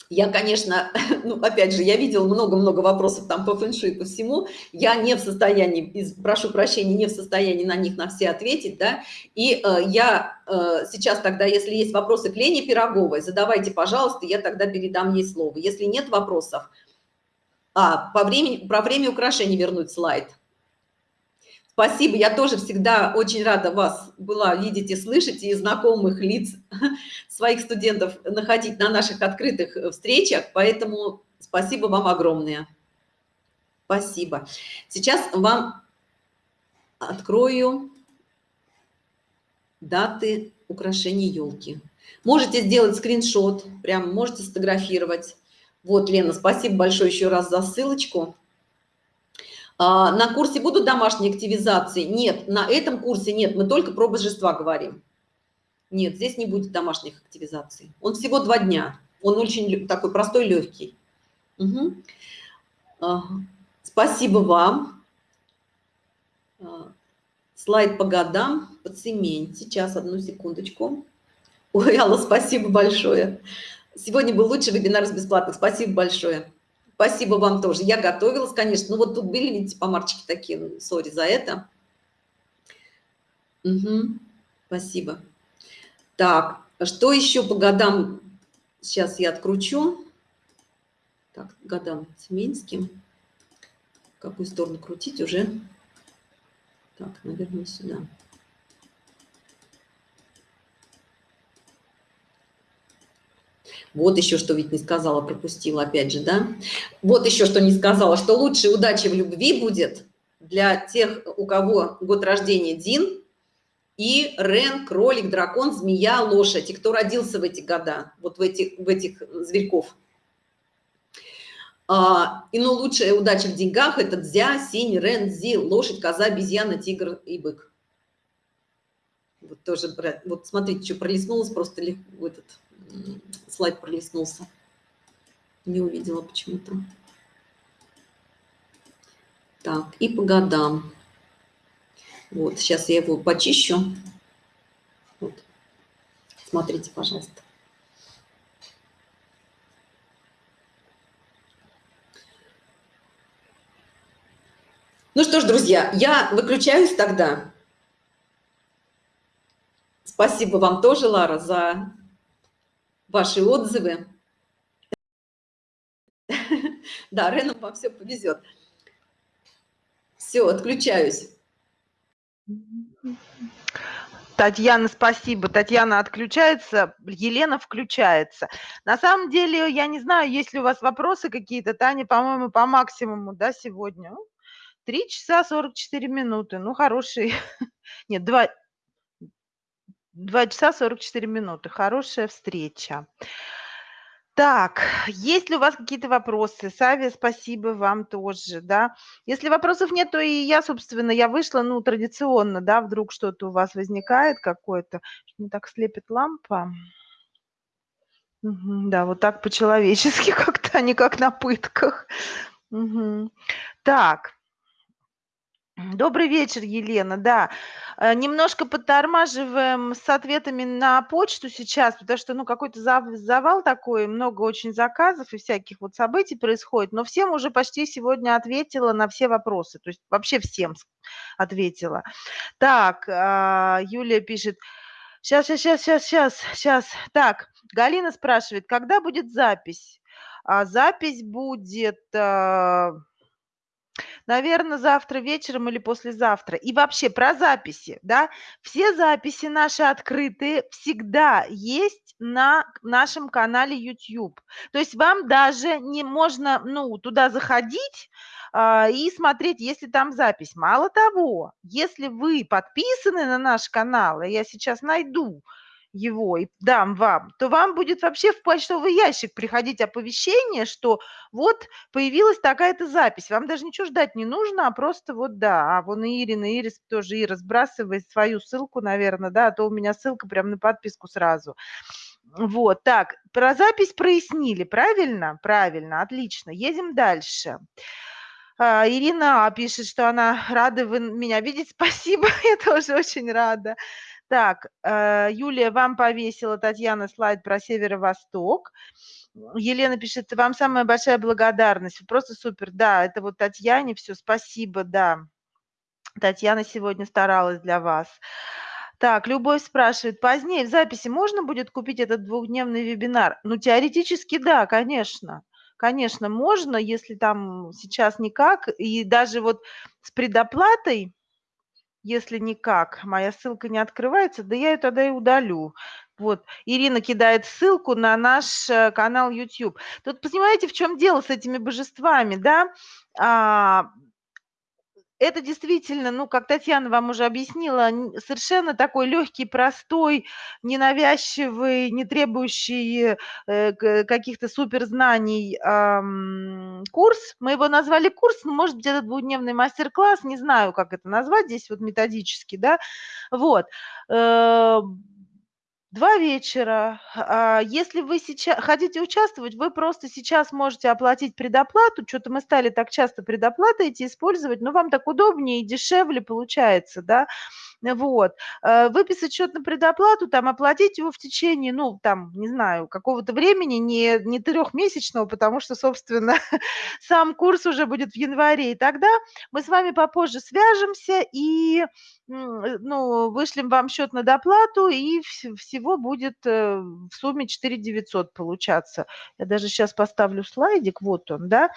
я, конечно, ну, опять же, я видела много-много вопросов там по фэншуй, по всему. Я не в состоянии, прошу прощения, не в состоянии на них на все ответить, да. И э, я э, сейчас тогда, если есть вопросы к Лене Пироговой, задавайте, пожалуйста, я тогда передам ей слово. Если нет вопросов, а, по времени, про время украшений вернуть слайд. Спасибо, я тоже всегда очень рада вас была видеть и слышать, и знакомых лиц своих студентов находить на наших открытых э, встречах, поэтому спасибо вам огромное. Спасибо. Сейчас вам открою даты украшений елки. Можете сделать скриншот, прям можете сфотографировать. Вот, Лена, спасибо большое еще раз за ссылочку. А, на курсе будут домашние активизации? Нет, на этом курсе нет, мы только про божества говорим. Нет, здесь не будет домашних активизаций. Он всего два дня, он очень такой простой, легкий. Угу. Спасибо вам. А, слайд по годам, по цемень. Сейчас, одну секундочку. Ой, Алла, спасибо большое. Сегодня был лучший вебинар с бесплатных. Спасибо большое. Спасибо вам тоже. Я готовилась, конечно. Ну вот тут были, видите, помарчики такие. Ну, сори за это. Угу. Спасибо. Так, что еще по годам? Сейчас я откручу. Так, годам Тюменским. В какую сторону крутить уже? Так, наверное, сюда. Вот еще что ведь не сказала, пропустила опять же, да? Вот еще что не сказала, что лучшей удачи в любви будет для тех, у кого год рождения Дин, и Рен, кролик, дракон, змея, лошадь, и кто родился в эти года, вот в этих, в этих зверьков. А, и ну лучшая удача в деньгах – это дзя, синь, рен, зи, лошадь, коза, обезьяна, тигр и бык. Вот тоже, вот смотрите, что пролистнулось, просто легко, этот слайд пролистнулся. Не увидела почему-то. Так, и по годам. Вот, сейчас я его почищу. Вот. Смотрите, пожалуйста. Ну что ж, друзья, я выключаюсь тогда. Спасибо вам тоже, Лара, за ваши отзывы. Да, Рену вам все повезет. Все, отключаюсь. Татьяна, спасибо. Татьяна отключается, Елена включается. На самом деле, я не знаю, есть ли у вас вопросы какие-то. Таня, по-моему, по максимуму, да, сегодня? Три часа 44 минуты. Ну, хороший. Нет, два, два часа 44 минуты. Хорошая встреча. Так, есть ли у вас какие-то вопросы? Савия, спасибо вам тоже, да. Если вопросов нет, то и я, собственно, я вышла, ну, традиционно, да, вдруг что-то у вас возникает какое-то. Не так слепит лампа. Угу, да, вот так по-человечески как-то, а не как на пытках. Угу. Так, Добрый вечер, Елена. Да, э, немножко подтормаживаем с ответами на почту сейчас, потому что, ну, какой-то завал такой, много очень заказов и всяких вот событий происходит, но всем уже почти сегодня ответила на все вопросы, то есть вообще всем ответила. Так, а, Юлия пишет, сейчас, сейчас, сейчас, сейчас, сейчас. Так, Галина спрашивает, когда будет запись? А запись будет а, наверное, завтра вечером или послезавтра. И вообще про записи, да, все записи наши открытые всегда есть на нашем канале YouTube. То есть вам даже не можно, ну, туда заходить а, и смотреть, если там запись. Мало того, если вы подписаны на наш канал, я сейчас найду, его и дам вам, то вам будет вообще в почтовый ящик приходить оповещение, что вот появилась такая-то запись. Вам даже ничего ждать не нужно, а просто вот да. А вон и Ирина, Ирис тоже Ира сбрасывает свою ссылку, наверное, да, а то у меня ссылка прям на подписку сразу. Вот, так, про запись прояснили, правильно? Правильно, отлично. Едем дальше. А, Ирина пишет, что она рада вы меня видеть. Спасибо, я тоже очень рада. Так, э, Юлия, вам повесила Татьяна слайд про северо-восток. Елена пишет, вам самая большая благодарность. Просто супер. Да, это вот Татьяне все. Спасибо, да. Татьяна сегодня старалась для вас. Так, Любовь спрашивает, позднее в записи можно будет купить этот двухдневный вебинар? Ну, теоретически да, конечно. Конечно, можно, если там сейчас никак. И даже вот с предоплатой если никак, моя ссылка не открывается, да я ее тогда и удалю. Вот, Ирина кидает ссылку на наш э, канал YouTube. Тут понимаете, в чем дело с этими божествами, да? Это действительно, ну, как Татьяна вам уже объяснила, совершенно такой легкий, простой, ненавязчивый, не требующий э, каких-то суперзнаний э, курс. Мы его назвали курс, ну, может быть, это двухдневный мастер-класс, не знаю, как это назвать здесь вот методически, да. Вот. Два вечера. А, если вы сейчас хотите участвовать, вы просто сейчас можете оплатить предоплату. Что-то мы стали так часто предоплаты эти использовать, но вам так удобнее и дешевле получается, да. Вот. Э, выписать счет на предоплату, там, оплатить его в течение, ну, там, не знаю, какого-то времени, не, не трехмесячного, потому что, собственно, сам курс уже будет в январе. И тогда мы с вами попозже свяжемся и, ну, вышлем вам счет на доплату, и всего будет э, в сумме 4 900 получаться. Я даже сейчас поставлю слайдик, вот он, да.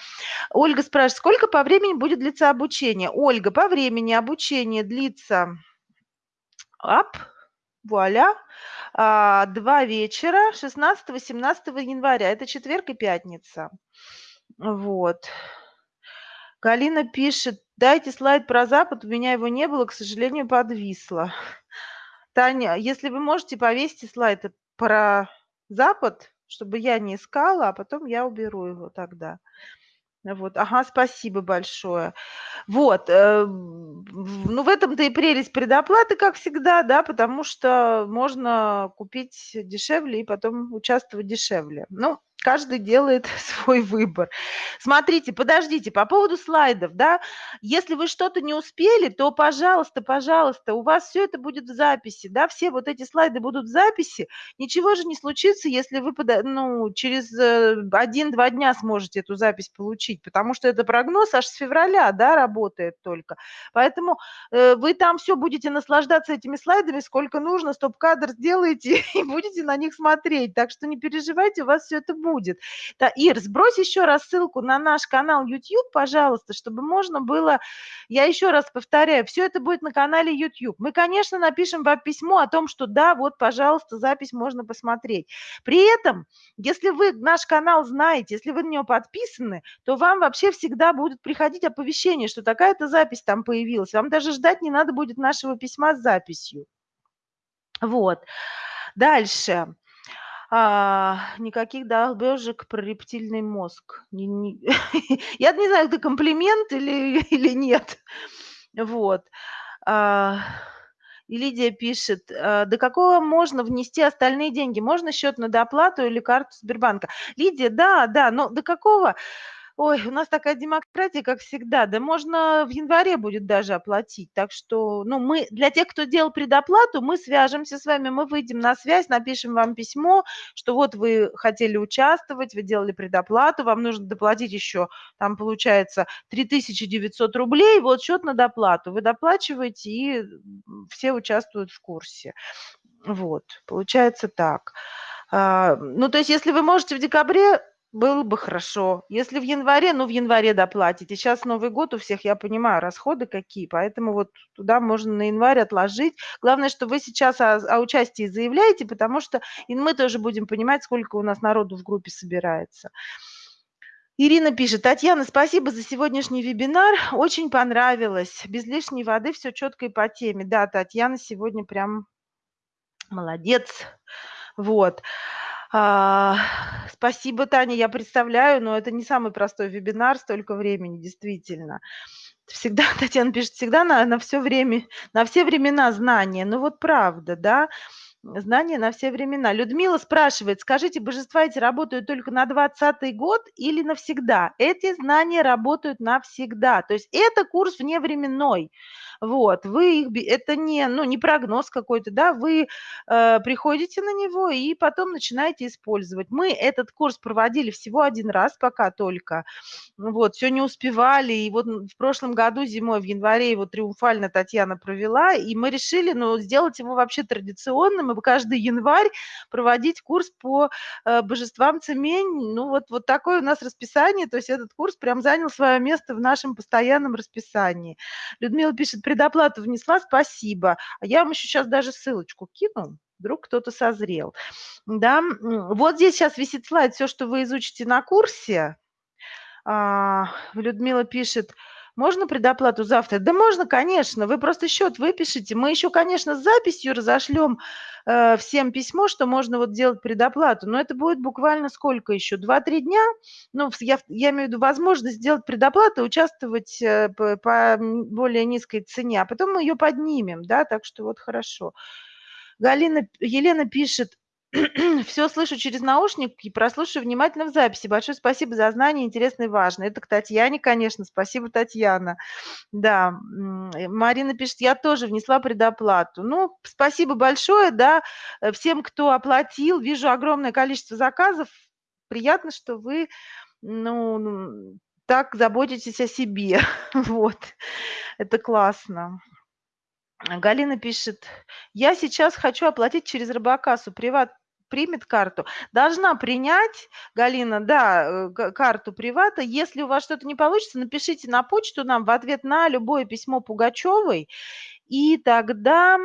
Ольга спрашивает, сколько по времени будет длиться обучение? Ольга, по времени обучение длится ап, вуаля, а, два вечера 16-17 января. Это четверг и пятница. Вот. Галина пишет, дайте слайд про Запад, у меня его не было, к сожалению, подвисло. Таня, если вы можете, повесьте слайд про Запад, чтобы я не искала, а потом я уберу его тогда. Вот, ага, спасибо большое. Вот, э, ну в этом-то и прелесть предоплаты, как всегда, да, потому что можно купить дешевле и потом участвовать дешевле. Ну, каждый делает свой выбор. Смотрите, подождите, по поводу слайдов, да, если вы что-то не успели, то, пожалуйста, пожалуйста, у вас все это будет в записи, да, все вот эти слайды будут в записи, ничего же не случится, если вы, ну, через э, один-два дня сможете эту запись получить, потому что это прогноз аж с февраля, да, работает только. Поэтому э, вы там все будете наслаждаться этими слайдами, сколько нужно, стоп-кадр сделаете и будете на них смотреть, так что не переживайте, у вас все это будет будет. Да, Ир, сбрось еще раз ссылку на наш канал YouTube, пожалуйста, чтобы можно было, я еще раз повторяю, все это будет на канале YouTube. Мы, конечно, напишем вам письмо о том, что да, вот, пожалуйста, запись можно посмотреть. При этом, если вы наш канал знаете, если вы на него подписаны, то вам вообще всегда будет приходить оповещение, что такая-то запись там появилась. Вам даже ждать не надо будет нашего письма с записью. Вот. Дальше. А, никаких долбежек про рептильный мозг. Не, не, я не знаю, это комплимент или, или нет. Вот. А, и Лидия пишет, а, до какого можно внести остальные деньги? Можно счет на доплату или карту Сбербанка? Лидия, да, да, но до какого? Ой, у нас такая демократия, как всегда. Да можно в январе будет даже оплатить. Так что, ну, мы, для тех, кто делал предоплату, мы свяжемся с вами, мы выйдем на связь, напишем вам письмо, что вот вы хотели участвовать, вы делали предоплату, вам нужно доплатить еще, там получается 3900 рублей, вот счет на доплату. Вы доплачиваете, и все участвуют в курсе. Вот, получается так. А, ну, то есть, если вы можете в декабре было бы хорошо. Если в январе, ну, в январе доплатите. Сейчас Новый год у всех, я понимаю, расходы какие, поэтому вот туда можно на январь отложить. Главное, что вы сейчас о, о участии заявляете, потому что и мы тоже будем понимать, сколько у нас народу в группе собирается. Ирина пишет, Татьяна, спасибо за сегодняшний вебинар, очень понравилось. Без лишней воды все четко и по теме. Да, Татьяна сегодня прям молодец. Вот. А, спасибо, Таня, я представляю, но это не самый простой вебинар, столько времени, действительно. Всегда, Татьяна пишет, всегда на, на все время, на все времена знания. Ну вот правда, да, знания на все времена. Людмила спрашивает, скажите, божества эти работают только на 20 год или навсегда? Эти знания работают навсегда. То есть это курс вневременной. Вот, вы их, это не, ну, не прогноз какой-то, да, вы э, приходите на него и потом начинаете использовать. Мы этот курс проводили всего один раз пока только, вот, все не успевали, и вот в прошлом году зимой, в январе его триумфально Татьяна провела, и мы решили, ну, сделать его вообще традиционным, и каждый январь проводить курс по э, божествам Цемень, ну, вот, вот такое у нас расписание, то есть этот курс прям занял свое место в нашем постоянном расписании. Людмила пишет, предоплату внесла, спасибо. А я вам еще сейчас даже ссылочку кину, вдруг кто-то созрел. Да, вот здесь сейчас висит слайд, все, что вы изучите на курсе. А, Людмила пишет, можно предоплату завтра? Да можно, конечно. Вы просто счет выпишите. Мы еще, конечно, с записью разошлем э, всем письмо, что можно вот делать предоплату. Но это будет буквально сколько еще? Два-три дня? Ну, я, я имею в виду возможность сделать предоплату, участвовать э, по, по более низкой цене, а потом мы ее поднимем, да, так что вот хорошо. Галина, Елена пишет, все слышу через наушник и прослушаю внимательно в записи. Большое спасибо за знание, интересно и важно. Это к Татьяне, конечно. Спасибо, Татьяна. Да, Марина пишет, я тоже внесла предоплату. Ну, спасибо большое, да, э, всем, кто оплатил. Вижу огромное количество заказов. Приятно, что вы, ну, так заботитесь о себе. Вот, это классно. Галина пишет, я сейчас хочу оплатить через Робокассу приват примет карту. Должна принять, Галина, да, э, карту привата. Если у вас что-то не получится, напишите на почту нам в ответ на любое письмо Пугачевой, и тогда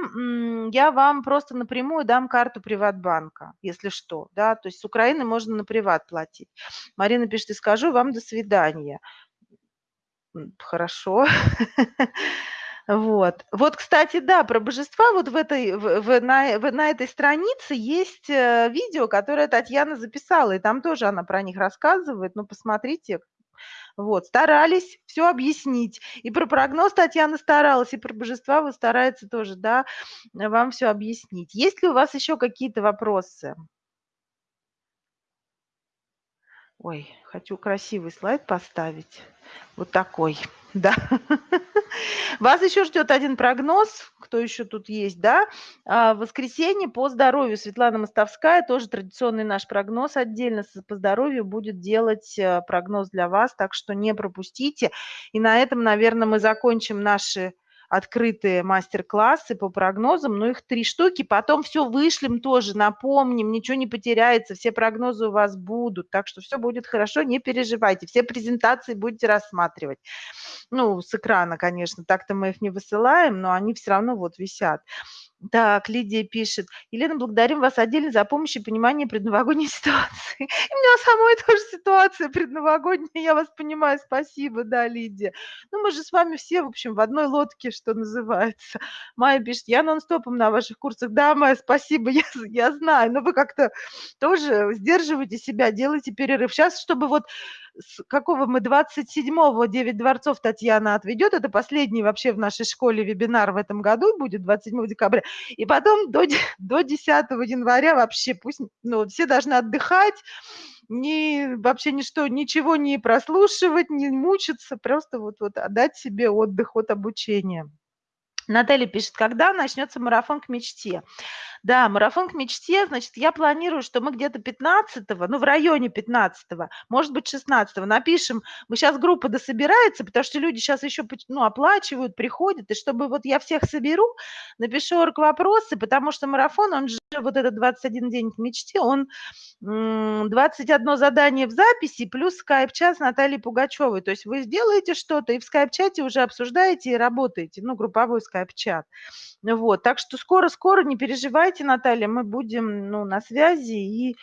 я вам просто напрямую дам карту Приватбанка, если что, да, то есть с Украины можно на Приват платить. Марина пишет, и скажу вам до свидания. Хорошо. Вот. Вот, кстати, да, про божества вот в этой, в, в, на, в, на этой странице есть э, видео, которое Татьяна записала, и там тоже она про них рассказывает. Ну, посмотрите. Вот, старались все объяснить. И про прогноз Татьяна старалась, и про божества вы старается тоже, да, вам все объяснить. Есть ли у вас еще какие-то вопросы? Ой, хочу красивый слайд поставить. Вот такой, да. Вас еще ждет один прогноз, кто еще тут есть, да. А, в воскресенье по здоровью Светлана Мостовская, тоже традиционный наш прогноз отдельно по здоровью будет делать э, прогноз для вас, так что не пропустите. И на этом, наверное, мы закончим наши открытые мастер-классы по прогнозам, но их три штуки. Потом все вышлем тоже, напомним, ничего не потеряется, все прогнозы у вас будут, так что все будет хорошо, не переживайте, все презентации будете рассматривать. Ну, с экрана, конечно, так-то мы их не высылаем, но они все равно вот висят. Так, Лидия пишет. Елена, благодарим вас отдельно за помощь и понимание предновогодней ситуации. И у меня самой тоже ситуация предновогодняя, я вас понимаю, спасибо, да, Лидия. Ну, мы же с вами все, в общем, в одной лодке, что называется. Майя пишет, я нон-стопом на ваших курсах. Да, Майя, спасибо, я, я знаю, но вы как-то тоже сдерживаете себя, делайте перерыв. Сейчас, чтобы вот с какого мы 27-го 9 дворцов Татьяна отведет, это последний вообще в нашей школе вебинар в этом году будет, 27 декабря, и потом до, до 10 января вообще пусть, ну, все должны отдыхать, ни, вообще ничто, ничего не прослушивать, не мучиться, просто вот, вот отдать себе отдых от обучения. Наталья пишет, когда начнется марафон к мечте? Да, марафон к мечте, значит, я планирую, что мы где-то 15-го, ну, в районе 15-го, может быть, 16-го напишем. Мы сейчас группа дособирается, потому что люди сейчас еще, ну, оплачивают, приходят, и чтобы вот я всех соберу, напишу вопросы, потому что марафон, он же вот этот 21 день к мечте, он 21 задание в записи плюс скайп-чат с Натальей Пугачевой. То есть вы сделаете что-то и в скайп-чате уже обсуждаете и работаете, ну, групповой скайп-чат. Вот, так что скоро-скоро, не переживайте, Наталья, мы будем, ну, на связи и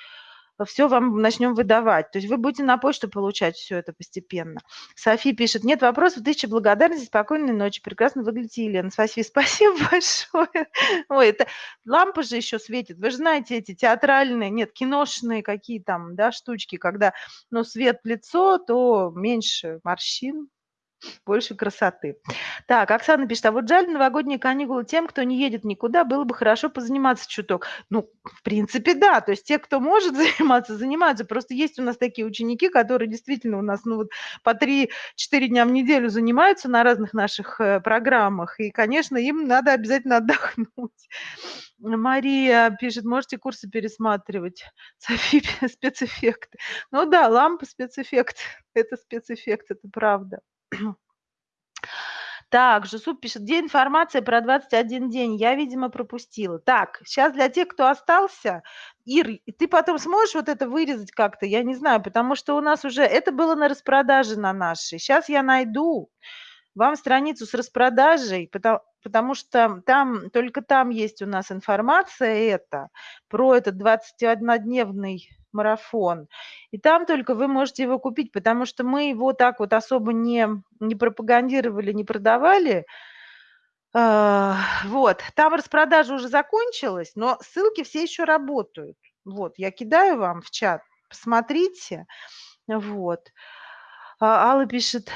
все вам начнем выдавать. То есть вы будете на почту получать все это постепенно. Софи пишет, нет вопросов, тысяча благодарности, спокойной ночи, прекрасно выглядите, Елена. Софи, спасибо большое. Ой, это лампа же еще светит. Вы же знаете эти театральные, нет, киношные какие там, да, штучки, когда, ну, свет в лицо, то меньше морщин, больше красоты. Так, Оксана пишет, а вот жаль новогодние каникулы тем, кто не едет никуда, было бы хорошо позаниматься чуток. Ну, в принципе, да, то есть те, кто может заниматься, занимаются. Просто есть у нас такие ученики, которые действительно у нас, ну вот по 3-4 дня в неделю занимаются на разных наших э, программах, и, конечно, им надо обязательно отдохнуть. Мария пишет, можете курсы пересматривать. Софи, спецэффекты. Ну да, лампа спецэффект. Это спецэффект, это правда. Так, Жусуп пишет, где информация про 21 день? Я, видимо, пропустила. Так, сейчас для тех, кто остался, Ир, ты потом сможешь вот это вырезать как-то? Я не знаю, потому что у нас уже, это было на распродаже на нашей. Сейчас я найду вам страницу с распродажей, потому, потому что там, только там есть у нас информация это, про этот 21-дневный марафон. И там только вы можете его купить, потому что мы его так вот особо не, не пропагандировали, не продавали. А, вот, там распродажа уже закончилась, но ссылки все еще работают. Вот, я кидаю вам в чат, посмотрите. Вот. А Алла пишет,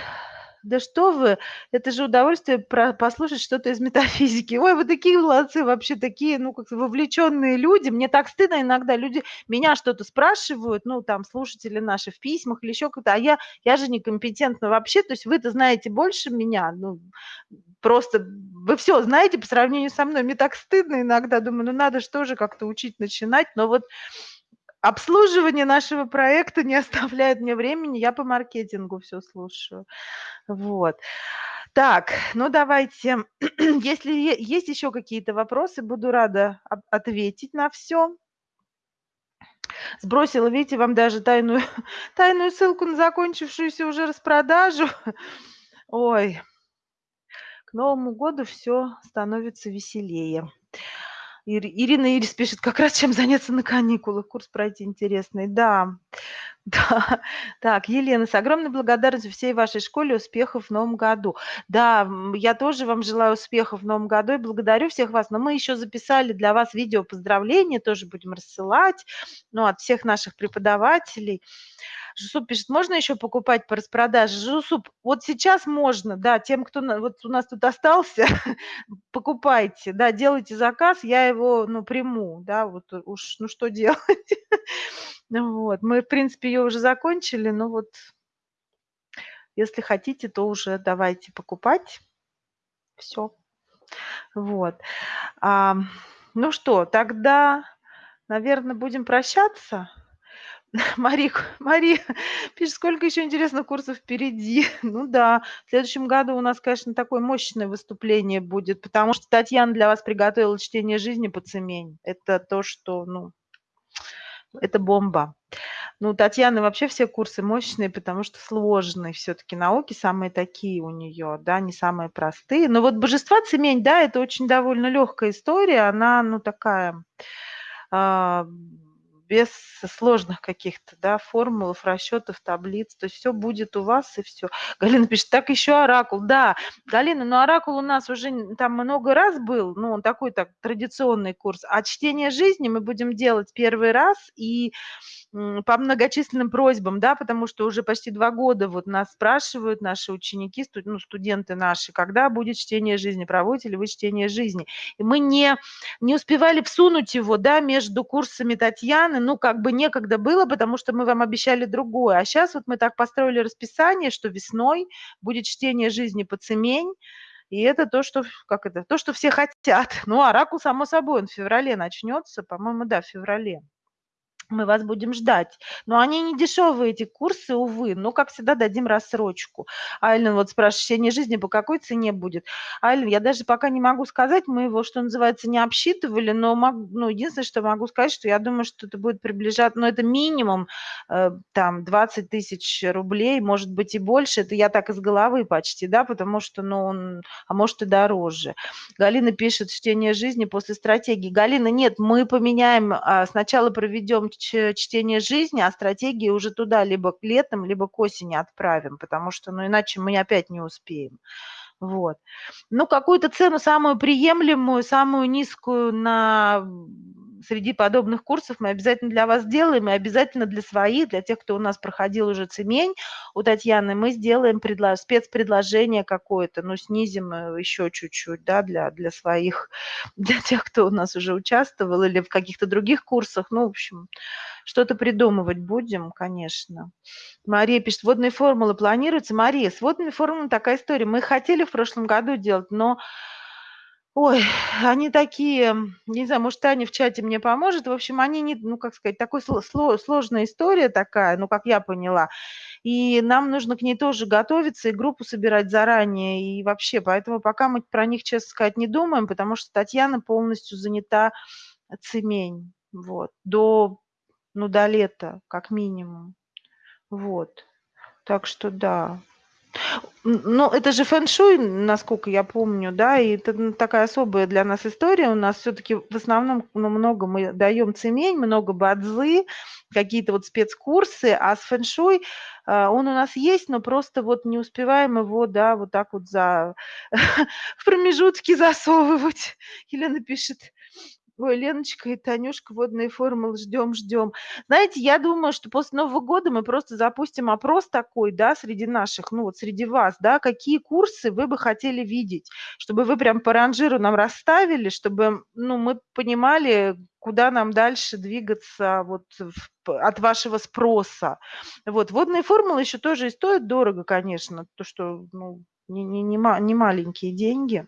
да что вы, это же удовольствие про послушать что-то из метафизики. Ой, вы такие молодцы, вообще такие, ну, как вовлеченные люди. Мне так стыдно иногда, люди меня что-то спрашивают, ну, там, слушатели наши в письмах или еще как-то, а я, я же некомпетентна вообще, то есть вы-то знаете больше меня, ну, просто вы все знаете по сравнению со мной. Мне так стыдно иногда, думаю, ну, надо же тоже как-то учить начинать, но вот обслуживание нашего проекта не оставляет мне времени, я по маркетингу все слушаю. Вот. Так, ну давайте, если есть еще какие-то вопросы, буду рада ответить на все. Сбросила, видите, вам даже тайную, тайную ссылку на закончившуюся уже распродажу. Ой, К Новому году все становится веселее. Ирина Ирис пишет, как раз чем заняться на каникулах, курс пройти интересный. Да, да. Так, Елена, с огромной благодарностью всей вашей школе успехов в новом году. Да, я тоже вам желаю успехов в новом году и благодарю всех вас. Но мы еще записали для вас видео поздравления, тоже будем рассылать, ну, от всех наших преподавателей. Жусуп пишет, можно еще покупать по распродаже? Жусуп, вот сейчас можно, да, тем, кто вот у нас тут остался, покупайте, да, делайте заказ, я его, ну, приму, да, вот уж, ну, что делать? Вот, мы, в принципе, ее уже закончили, но вот если хотите, то уже давайте покупать. Все. Вот. А, ну что, тогда, наверное, будем прощаться. Мария, Мария пишет, сколько еще интересных курсов впереди. Ну да, в следующем году у нас, конечно, такое мощное выступление будет, потому что Татьяна для вас приготовила чтение жизни по цемень. Это то, что, ну, это бомба. Ну, у Татьяны вообще все курсы мощные, потому что сложные все-таки науки, самые такие у нее, да, не самые простые. Но вот божества цемень, да, это очень довольно легкая история, она, ну, такая... Э, без сложных каких-то, да, формулов, расчетов, таблиц. То есть все будет у вас и все. Галина пишет, так еще оракул. Да, Галина, но оракул у нас уже там много раз был, ну, он такой так традиционный курс. А чтение жизни мы будем делать первый раз и по многочисленным просьбам, да, потому что уже почти два года вот нас спрашивают наши ученики, ну, студенты наши, когда будет чтение жизни, проводите ли вы чтение жизни. И мы не, не успевали всунуть его, да, между курсами Татьяны, ну, как бы некогда было, потому что мы вам обещали другое. А сейчас вот мы так построили расписание, что весной будет чтение жизни по цемень, и это то, что, как это, то, что все хотят. Ну, оракул, само собой, он в феврале начнется, по-моему, да, в феврале мы вас будем ждать. Но они не дешевые, эти курсы, увы. Но, как всегда, дадим рассрочку. Айлен вот спрашивает, чтение жизни по какой цене будет? Айлен, я даже пока не могу сказать, мы его, что называется, не обсчитывали, но могу, ну, единственное, что могу сказать, что я думаю, что это будет приближаться, ну, это минимум э, там 20 тысяч рублей, может быть и больше. Это я так из головы почти, да, потому что, ну, он, а может и дороже. Галина пишет, чтение жизни после стратегии. Галина, нет, мы поменяем, а, сначала проведем чтение жизни, а стратегии уже туда либо к летом, либо к осени отправим, потому что, ну, иначе мы опять не успеем. Вот. Ну, какую-то цену самую приемлемую, самую низкую на среди подобных курсов мы обязательно для вас сделаем, и обязательно для своих, для тех, кто у нас проходил уже цемень у Татьяны, мы сделаем предлож... спецпредложение какое-то, ну, снизим э, еще чуть-чуть, да, для, для своих, для тех, кто у нас уже участвовал или в каких-то других курсах, ну, в общем, что-то придумывать будем, конечно. Мария пишет, водные формулы планируются. Мария, с водными формулами такая история. Мы хотели в прошлом году делать, но Ой, они такие, не знаю, может, Таня в чате мне поможет. В общем, они не, ну, как сказать, такой сложная история такая, ну, как я поняла. И нам нужно к ней тоже готовиться и группу собирать заранее. И вообще, поэтому пока мы про них, честно сказать, не думаем, потому что Татьяна полностью занята цемень. Вот. До, ну, до лета, как минимум. Вот. Так что да. Ну, это же фэн-шуй, насколько я помню, да, и это такая особая для нас история. У нас все-таки в основном ну, много мы даем цемень, много бадзы, какие-то вот спецкурсы, а с фэн-шуй а, он у нас есть, но просто вот не успеваем его, да, вот так вот за в промежутки засовывать. Елена пишет, Ой, Леночка и Танюшка, водные формулы, ждем, ждем. Знаете, я думаю, что после Нового года мы просто запустим опрос такой, да, среди наших, ну вот среди вас, да, какие курсы вы бы хотели видеть, чтобы вы прям по ранжиру нам расставили, чтобы, ну, мы понимали, куда нам дальше двигаться вот в, от вашего спроса. Вот, водные формулы еще тоже и стоят дорого, конечно, то, что, ну, не, не, не, не маленькие деньги.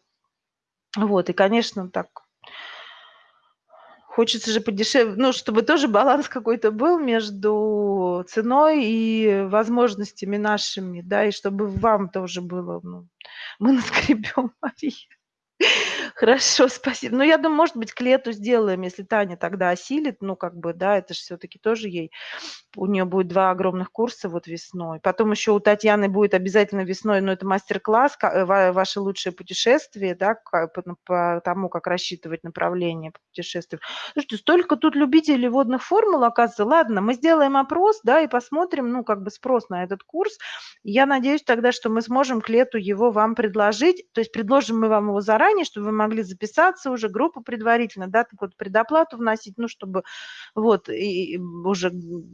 Вот, и, конечно, так Хочется же подешевле, ну, чтобы тоже баланс какой-то был между ценой и возможностями нашими, да, и чтобы вам тоже было, ну, мы наскребем, Мария. Хорошо, спасибо. Ну, я думаю, может быть, к лету сделаем, если Таня тогда осилит. Ну, как бы, да, это же все-таки тоже ей. У нее будет два огромных курса вот весной. Потом еще у Татьяны будет обязательно весной, но это мастер-класс, э, ваше лучшее путешествие, да, по, по тому, как рассчитывать направление по путешествию. Слушайте, столько тут любителей водных формул, оказывается. Ладно, мы сделаем опрос, да, и посмотрим, ну, как бы спрос на этот курс. Я надеюсь тогда, что мы сможем к лету его вам предложить. То есть предложим мы вам его заранее, чтобы вы могли записаться уже, группу предварительно, да, так вот предоплату вносить, ну, чтобы вот и уже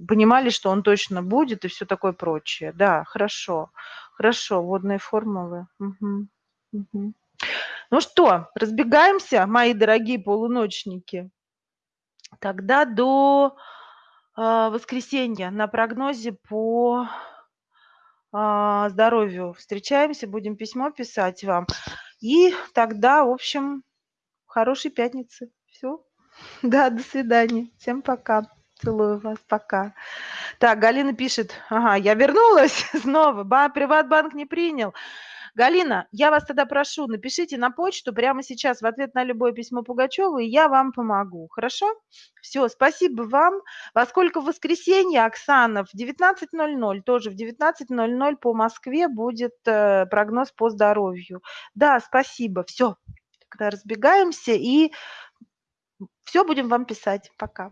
понимали, что он точно будет и все такое прочее. Да, хорошо, хорошо, водные формулы. Угу. Угу. Ну что, разбегаемся, мои дорогие полуночники. Тогда до э, воскресенья на прогнозе по э, здоровью встречаемся, будем письмо писать вам. И тогда, в общем, хорошей пятницы. Все. Да, до свидания. Всем пока. Целую вас. Пока. Так, Галина пишет. Ага, я вернулась снова. Ба, Приватбанк не принял. Галина, я вас тогда прошу, напишите на почту прямо сейчас в ответ на любое письмо Пугачеву, и я вам помогу. Хорошо? Все, спасибо вам. Во сколько в воскресенье, Оксана, в 19.00, тоже в 19.00 по Москве будет э, прогноз по здоровью. Да, спасибо. Все, тогда разбегаемся и все будем вам писать. Пока.